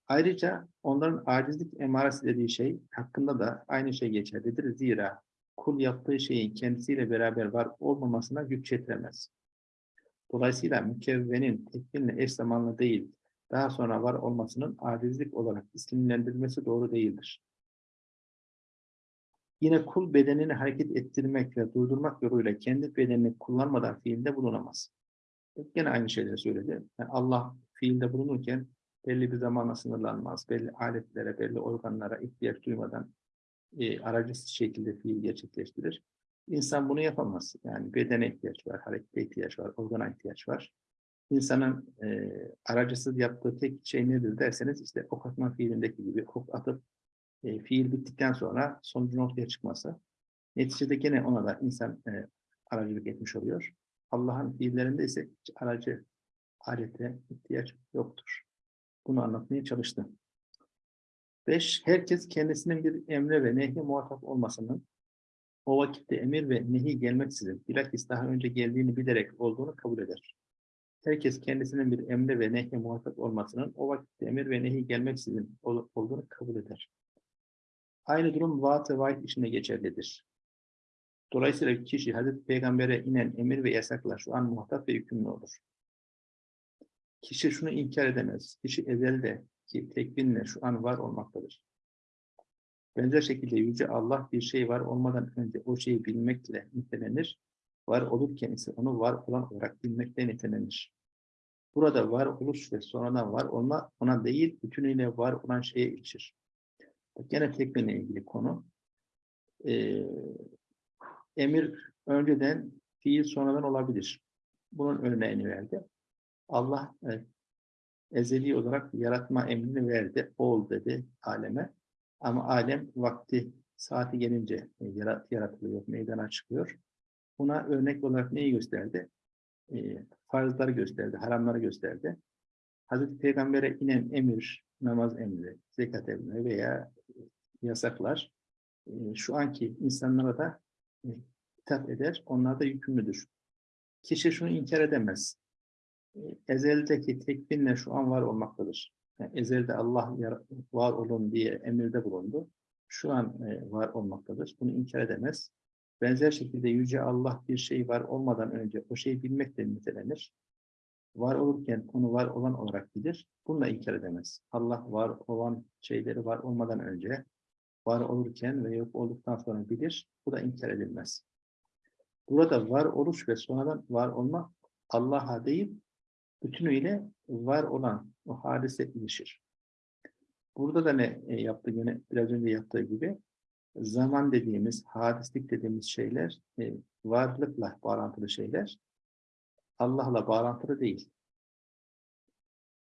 Ayrıca onların acizlik emaresi dediği şey hakkında da aynı şey geçerlidir. Zira kul yaptığı şeyin kendisiyle beraber var olmamasına güç yetiremez. Dolayısıyla mükevvenin tekvinle eş zamanlı değil, daha sonra var olmasının acizlik olarak isimlendirilmesi doğru değildir. Yine kul bedenini hareket ettirmek ve durdurmak yoluyla kendi bedenini kullanmadan fiilde bulunamaz. Gene aynı şeyleri söyledi. Yani Allah fiilde bulunurken belli bir zamana sınırlanmaz. Belli aletlere, belli organlara ihtiyaç duymadan e, aracısız şekilde fiil gerçekleştirir. İnsan bunu yapamaz. Yani bedene ihtiyaç var, harekete ihtiyaç var, organa ihtiyaç var. İnsanın e, aracısız yaptığı tek şey nedir derseniz işte ok atma fiilindeki gibi ok atıp e, fiil bittikten sonra sonucun ortaya çıkması. Neticede gene ona da insan e, aracılık etmiş oluyor. Allah'ın fiillerinde ise hiç aracı alete ihtiyaç yoktur. Bunu anlatmaya çalıştım. Beş, herkes kendisinin bir emre ve nehye muhatap olmasının o vakitte emir ve nehi gelmeksizin bilakis daha önce geldiğini bilerek olduğunu kabul eder. Herkes kendisinin bir emre ve nehye muhatap olmasının o vakitte emir ve nehi gelmeksizin ol- olduğunu kabul eder. Aynı durum vaat ve vaid işine geçerlidir. Dolayısıyla kişi Hazreti Peygamber'e inen emir ve yasaklar şu an muhatap ve yükümlü olur. Kişi şunu inkar edemez. Kişi ezelde ki tekvinle şu an var olmaktadır. Benzer şekilde Yüce Allah bir şey var olmadan önce o şeyi bilmekle nitelenir. Var olurken ise onu var olan olarak bilmekle nitelenir. Burada var oluş ve sonradan var olma ona değil bütünüyle var olan şeye. Bak Gene tekvinle ilgili konu. Ee, emir önceden, fiil sonradan olabilir. Bunun örneğini verdi. Allah e, ezeli olarak yaratma emrini verdi. Ol dedi aleme. Ama alem vakti, saati gelince e, yarat, yaratılıyor, meydana çıkıyor. Buna örnek olarak neyi gösterdi? E, farzları gösterdi, haramları gösterdi. Hazreti Peygamber'e inen emir, namaz emri, zekat emri veya yasaklar e, şu anki insanlara da e, hitap eder, onlar da yükümlüdür. Kişi şunu inkar edemez. E, Ezeldeki tekbinle şu an var olmaktadır. Yani ezelde Allah var olun diye emirde bulundu. Şu an e, var olmaktadır. Bunu inkar edemez. Benzer şekilde Yüce Allah bir şey var olmadan önce o şeyi bilmekle nitelenir. Var olurken onu var olan olarak bilir. Bunu da inkar edemez. Allah var olan şeyleri var olmadan önce var olurken ve yok olduktan sonra bilir. Bu da inkar edilmez. Burada var oluş ve sonradan var olma Allah'a değil, bütünüyle var olan o hadise ilişir. Burada da ne e, yaptı yine biraz önce yaptığı gibi zaman dediğimiz, hadislik dediğimiz şeyler e, varlıkla bağlantılı şeyler. Allah'la bağlantılı değil.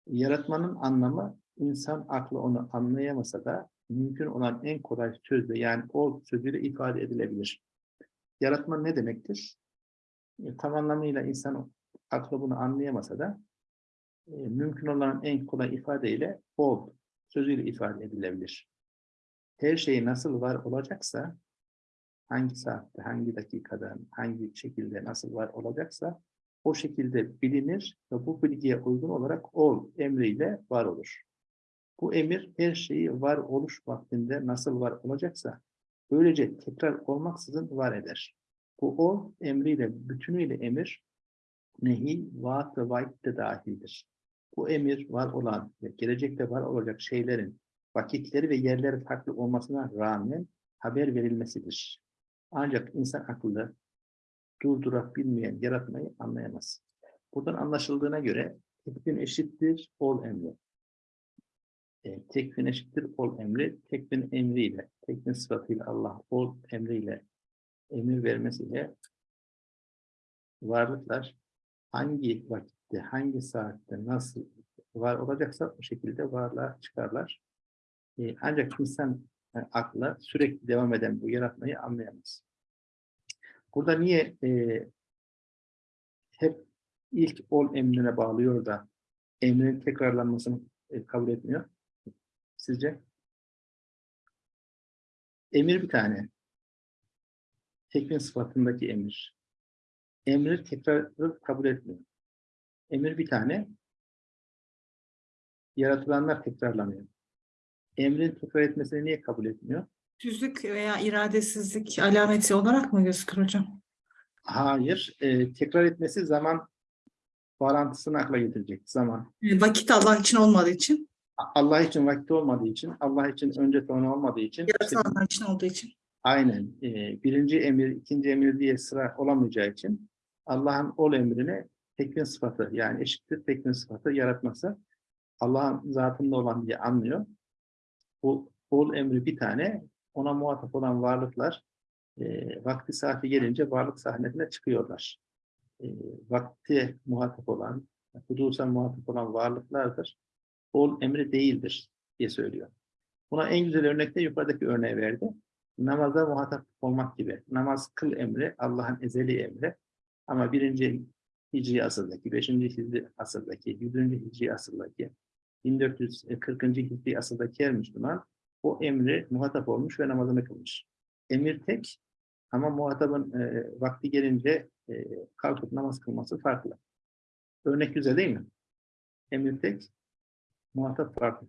Yaratmanın anlamı insan aklı onu anlayamasa da mümkün olan en kolay sözle yani o sözüyle ifade edilebilir. Yaratma ne demektir? E, tam anlamıyla insan aklı bunu anlayamasa da e, mümkün olan en kolay ifadeyle ol sözüyle ifade edilebilir. Her şey nasıl var olacaksa, hangi saatte, hangi dakikada, hangi şekilde nasıl var olacaksa, o şekilde bilinir ve bu bilgiye uygun olarak ol emriyle var olur. Bu emir her şeyi var oluş vaktinde nasıl var olacaksa, böylece tekrar olmaksızın var eder. Bu ol emriyle, bütünüyle emir, nehi, vaat ve vaid de dahildir. Bu emir var olan ve gelecekte var olacak şeylerin vakitleri ve yerleri farklı olmasına rağmen haber verilmesidir. Ancak insan akıllı durdurabilmeyen yaratmayı anlayamaz. Buradan anlaşıldığına göre tekvin eşittir ol emri. E, tekvin eşittir ol emri, tekvin emriyle, tekvin sıfatıyla Allah ol emriyle emir vermesiyle varlıklar hangi vakitte, hangi saatte, nasıl var olacaksa o şekilde varlığa çıkarlar. Ee, ancak insan e, akla sürekli devam eden bu yaratmayı anlayamaz. Burada niye e, hep ilk ol emrine bağlıyor da emrin tekrarlanmasını e, kabul etmiyor? Sizce? Emir bir tane. Tekvin sıfatındaki emir. Emri tekrarı kabul etmiyor. Emir bir tane. Yaratılanlar tekrarlanıyor. Emrin tekrar etmesini niye kabul etmiyor? Düzlük veya iradesizlik alameti olarak mı gözükür hocam? Hayır. e, tekrar etmesi zaman bağlantısını akla getirecek. Zaman. Vakit Allah için olmadığı için, Allah için vakti olmadığı için, Allah için önce sonra olmadığı için işte yaratılanlar için olduğu için. aynen e, birinci emir, ikinci emir diye sıra olamayacağı için Allah'ın ol emrini tekvin sıfatı yani eşittir tekvin sıfatı yaratması Allah'ın zatında olan diye anlıyor. Bu ol emri bir tane ona muhatap olan varlıklar e, vakti saati gelince varlık sahnesine çıkıyorlar. E, vakti muhatap olan, hudusa muhatap olan varlıklardır. Ol emri değildir diye söylüyor. Buna en güzel örnek de yukarıdaki örneği verdi. Namaza muhatap olmak gibi. Namaz kıl emri Allah'ın ezeli emri. Ama birinci Hicri asırdaki, beşinci Hicri asırdaki, yüzüncü Hicri asırdaki, 1440. Hicri asırdaki her Müslüman o emri muhatap olmuş ve namazını kılmış. Emir tek ama muhatabın e, vakti gelince e, kalkıp namaz kılması farklı. Örnek güzel değil mi? Emir tek, muhatap farklı.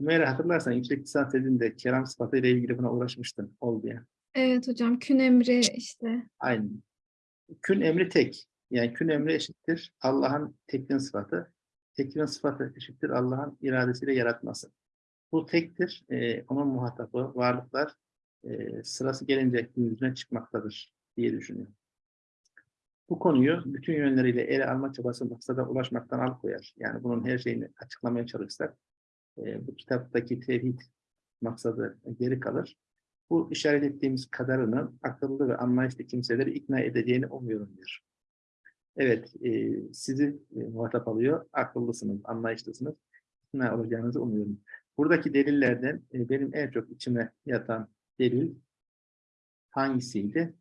Hümeyra hatırlarsan yüksek lisans tezinde kelam sıfatıyla ilgili buna uğraşmıştın. Ol diye. Evet hocam kün emri işte. Aynı. Kün emri tek. Yani kün emri eşittir Allah'ın tekvin sıfatı. Tekvin sıfatı eşittir Allah'ın iradesiyle yaratması. Bu tektir. Ee, onun muhatabı, varlıklar e, sırası gelince yüzüne çıkmaktadır diye düşünüyorum. Bu konuyu bütün yönleriyle ele alma çabası maksada ulaşmaktan alıkoyar. Yani bunun her şeyini açıklamaya çalışsak e, bu kitaptaki tevhid maksadı geri kalır. Bu işaret ettiğimiz kadarının akıllı ve anlayışlı kimseleri ikna edeceğini umuyorum diyor. Evet, e, sizi e, muhatap alıyor. Akıllısınız, anlayışlısınız. İkna olacağınızı umuyorum. Buradaki delillerden e, benim en çok içime yatan delil hangisiydi?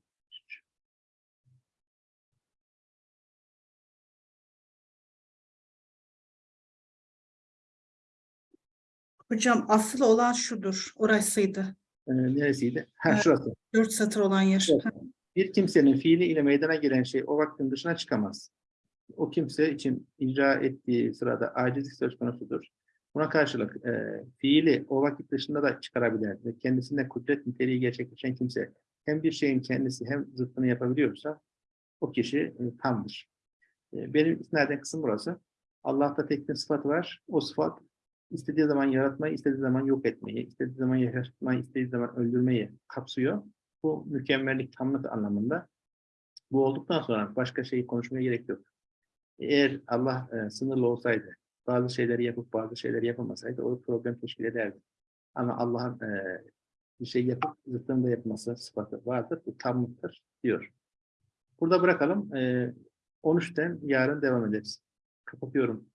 Hocam asıl olan şudur. Orasıydı. E, neresiydi? Ha, şurası. Dört satır olan yer. Evet. Bir kimsenin fiili ile meydana gelen şey o vaktin dışına çıkamaz. O kimse için icra ettiği sırada acizlik söz konusudur. Buna karşılık e, fiili o vakit dışında da çıkarabilir ve kendisinde kudret niteliği gerçekleşen kimse hem bir şeyin kendisi hem zıttını yapabiliyorsa o kişi e, tamdır. E, benim isnaden kısım burası. Allah'ta tek bir sıfatı var. O sıfat istediği zaman yaratmayı, istediği zaman yok etmeyi, istediği zaman yaşatmayı, istediği zaman öldürmeyi kapsıyor. Bu mükemmellik, tamlık anlamında. Bu olduktan sonra başka şeyi konuşmaya gerek yok. Eğer Allah e, sınırlı olsaydı, bazı şeyleri yapıp bazı şeyleri yapamasaydı o problem teşkil ederdi. Ama Allah'ın e, bir şey yapıp zıttını yapması sıfatı vardır. Bu tamlıktır diyor. Burada bırakalım. E, 13'ten yarın devam ederiz. Kapatıyorum.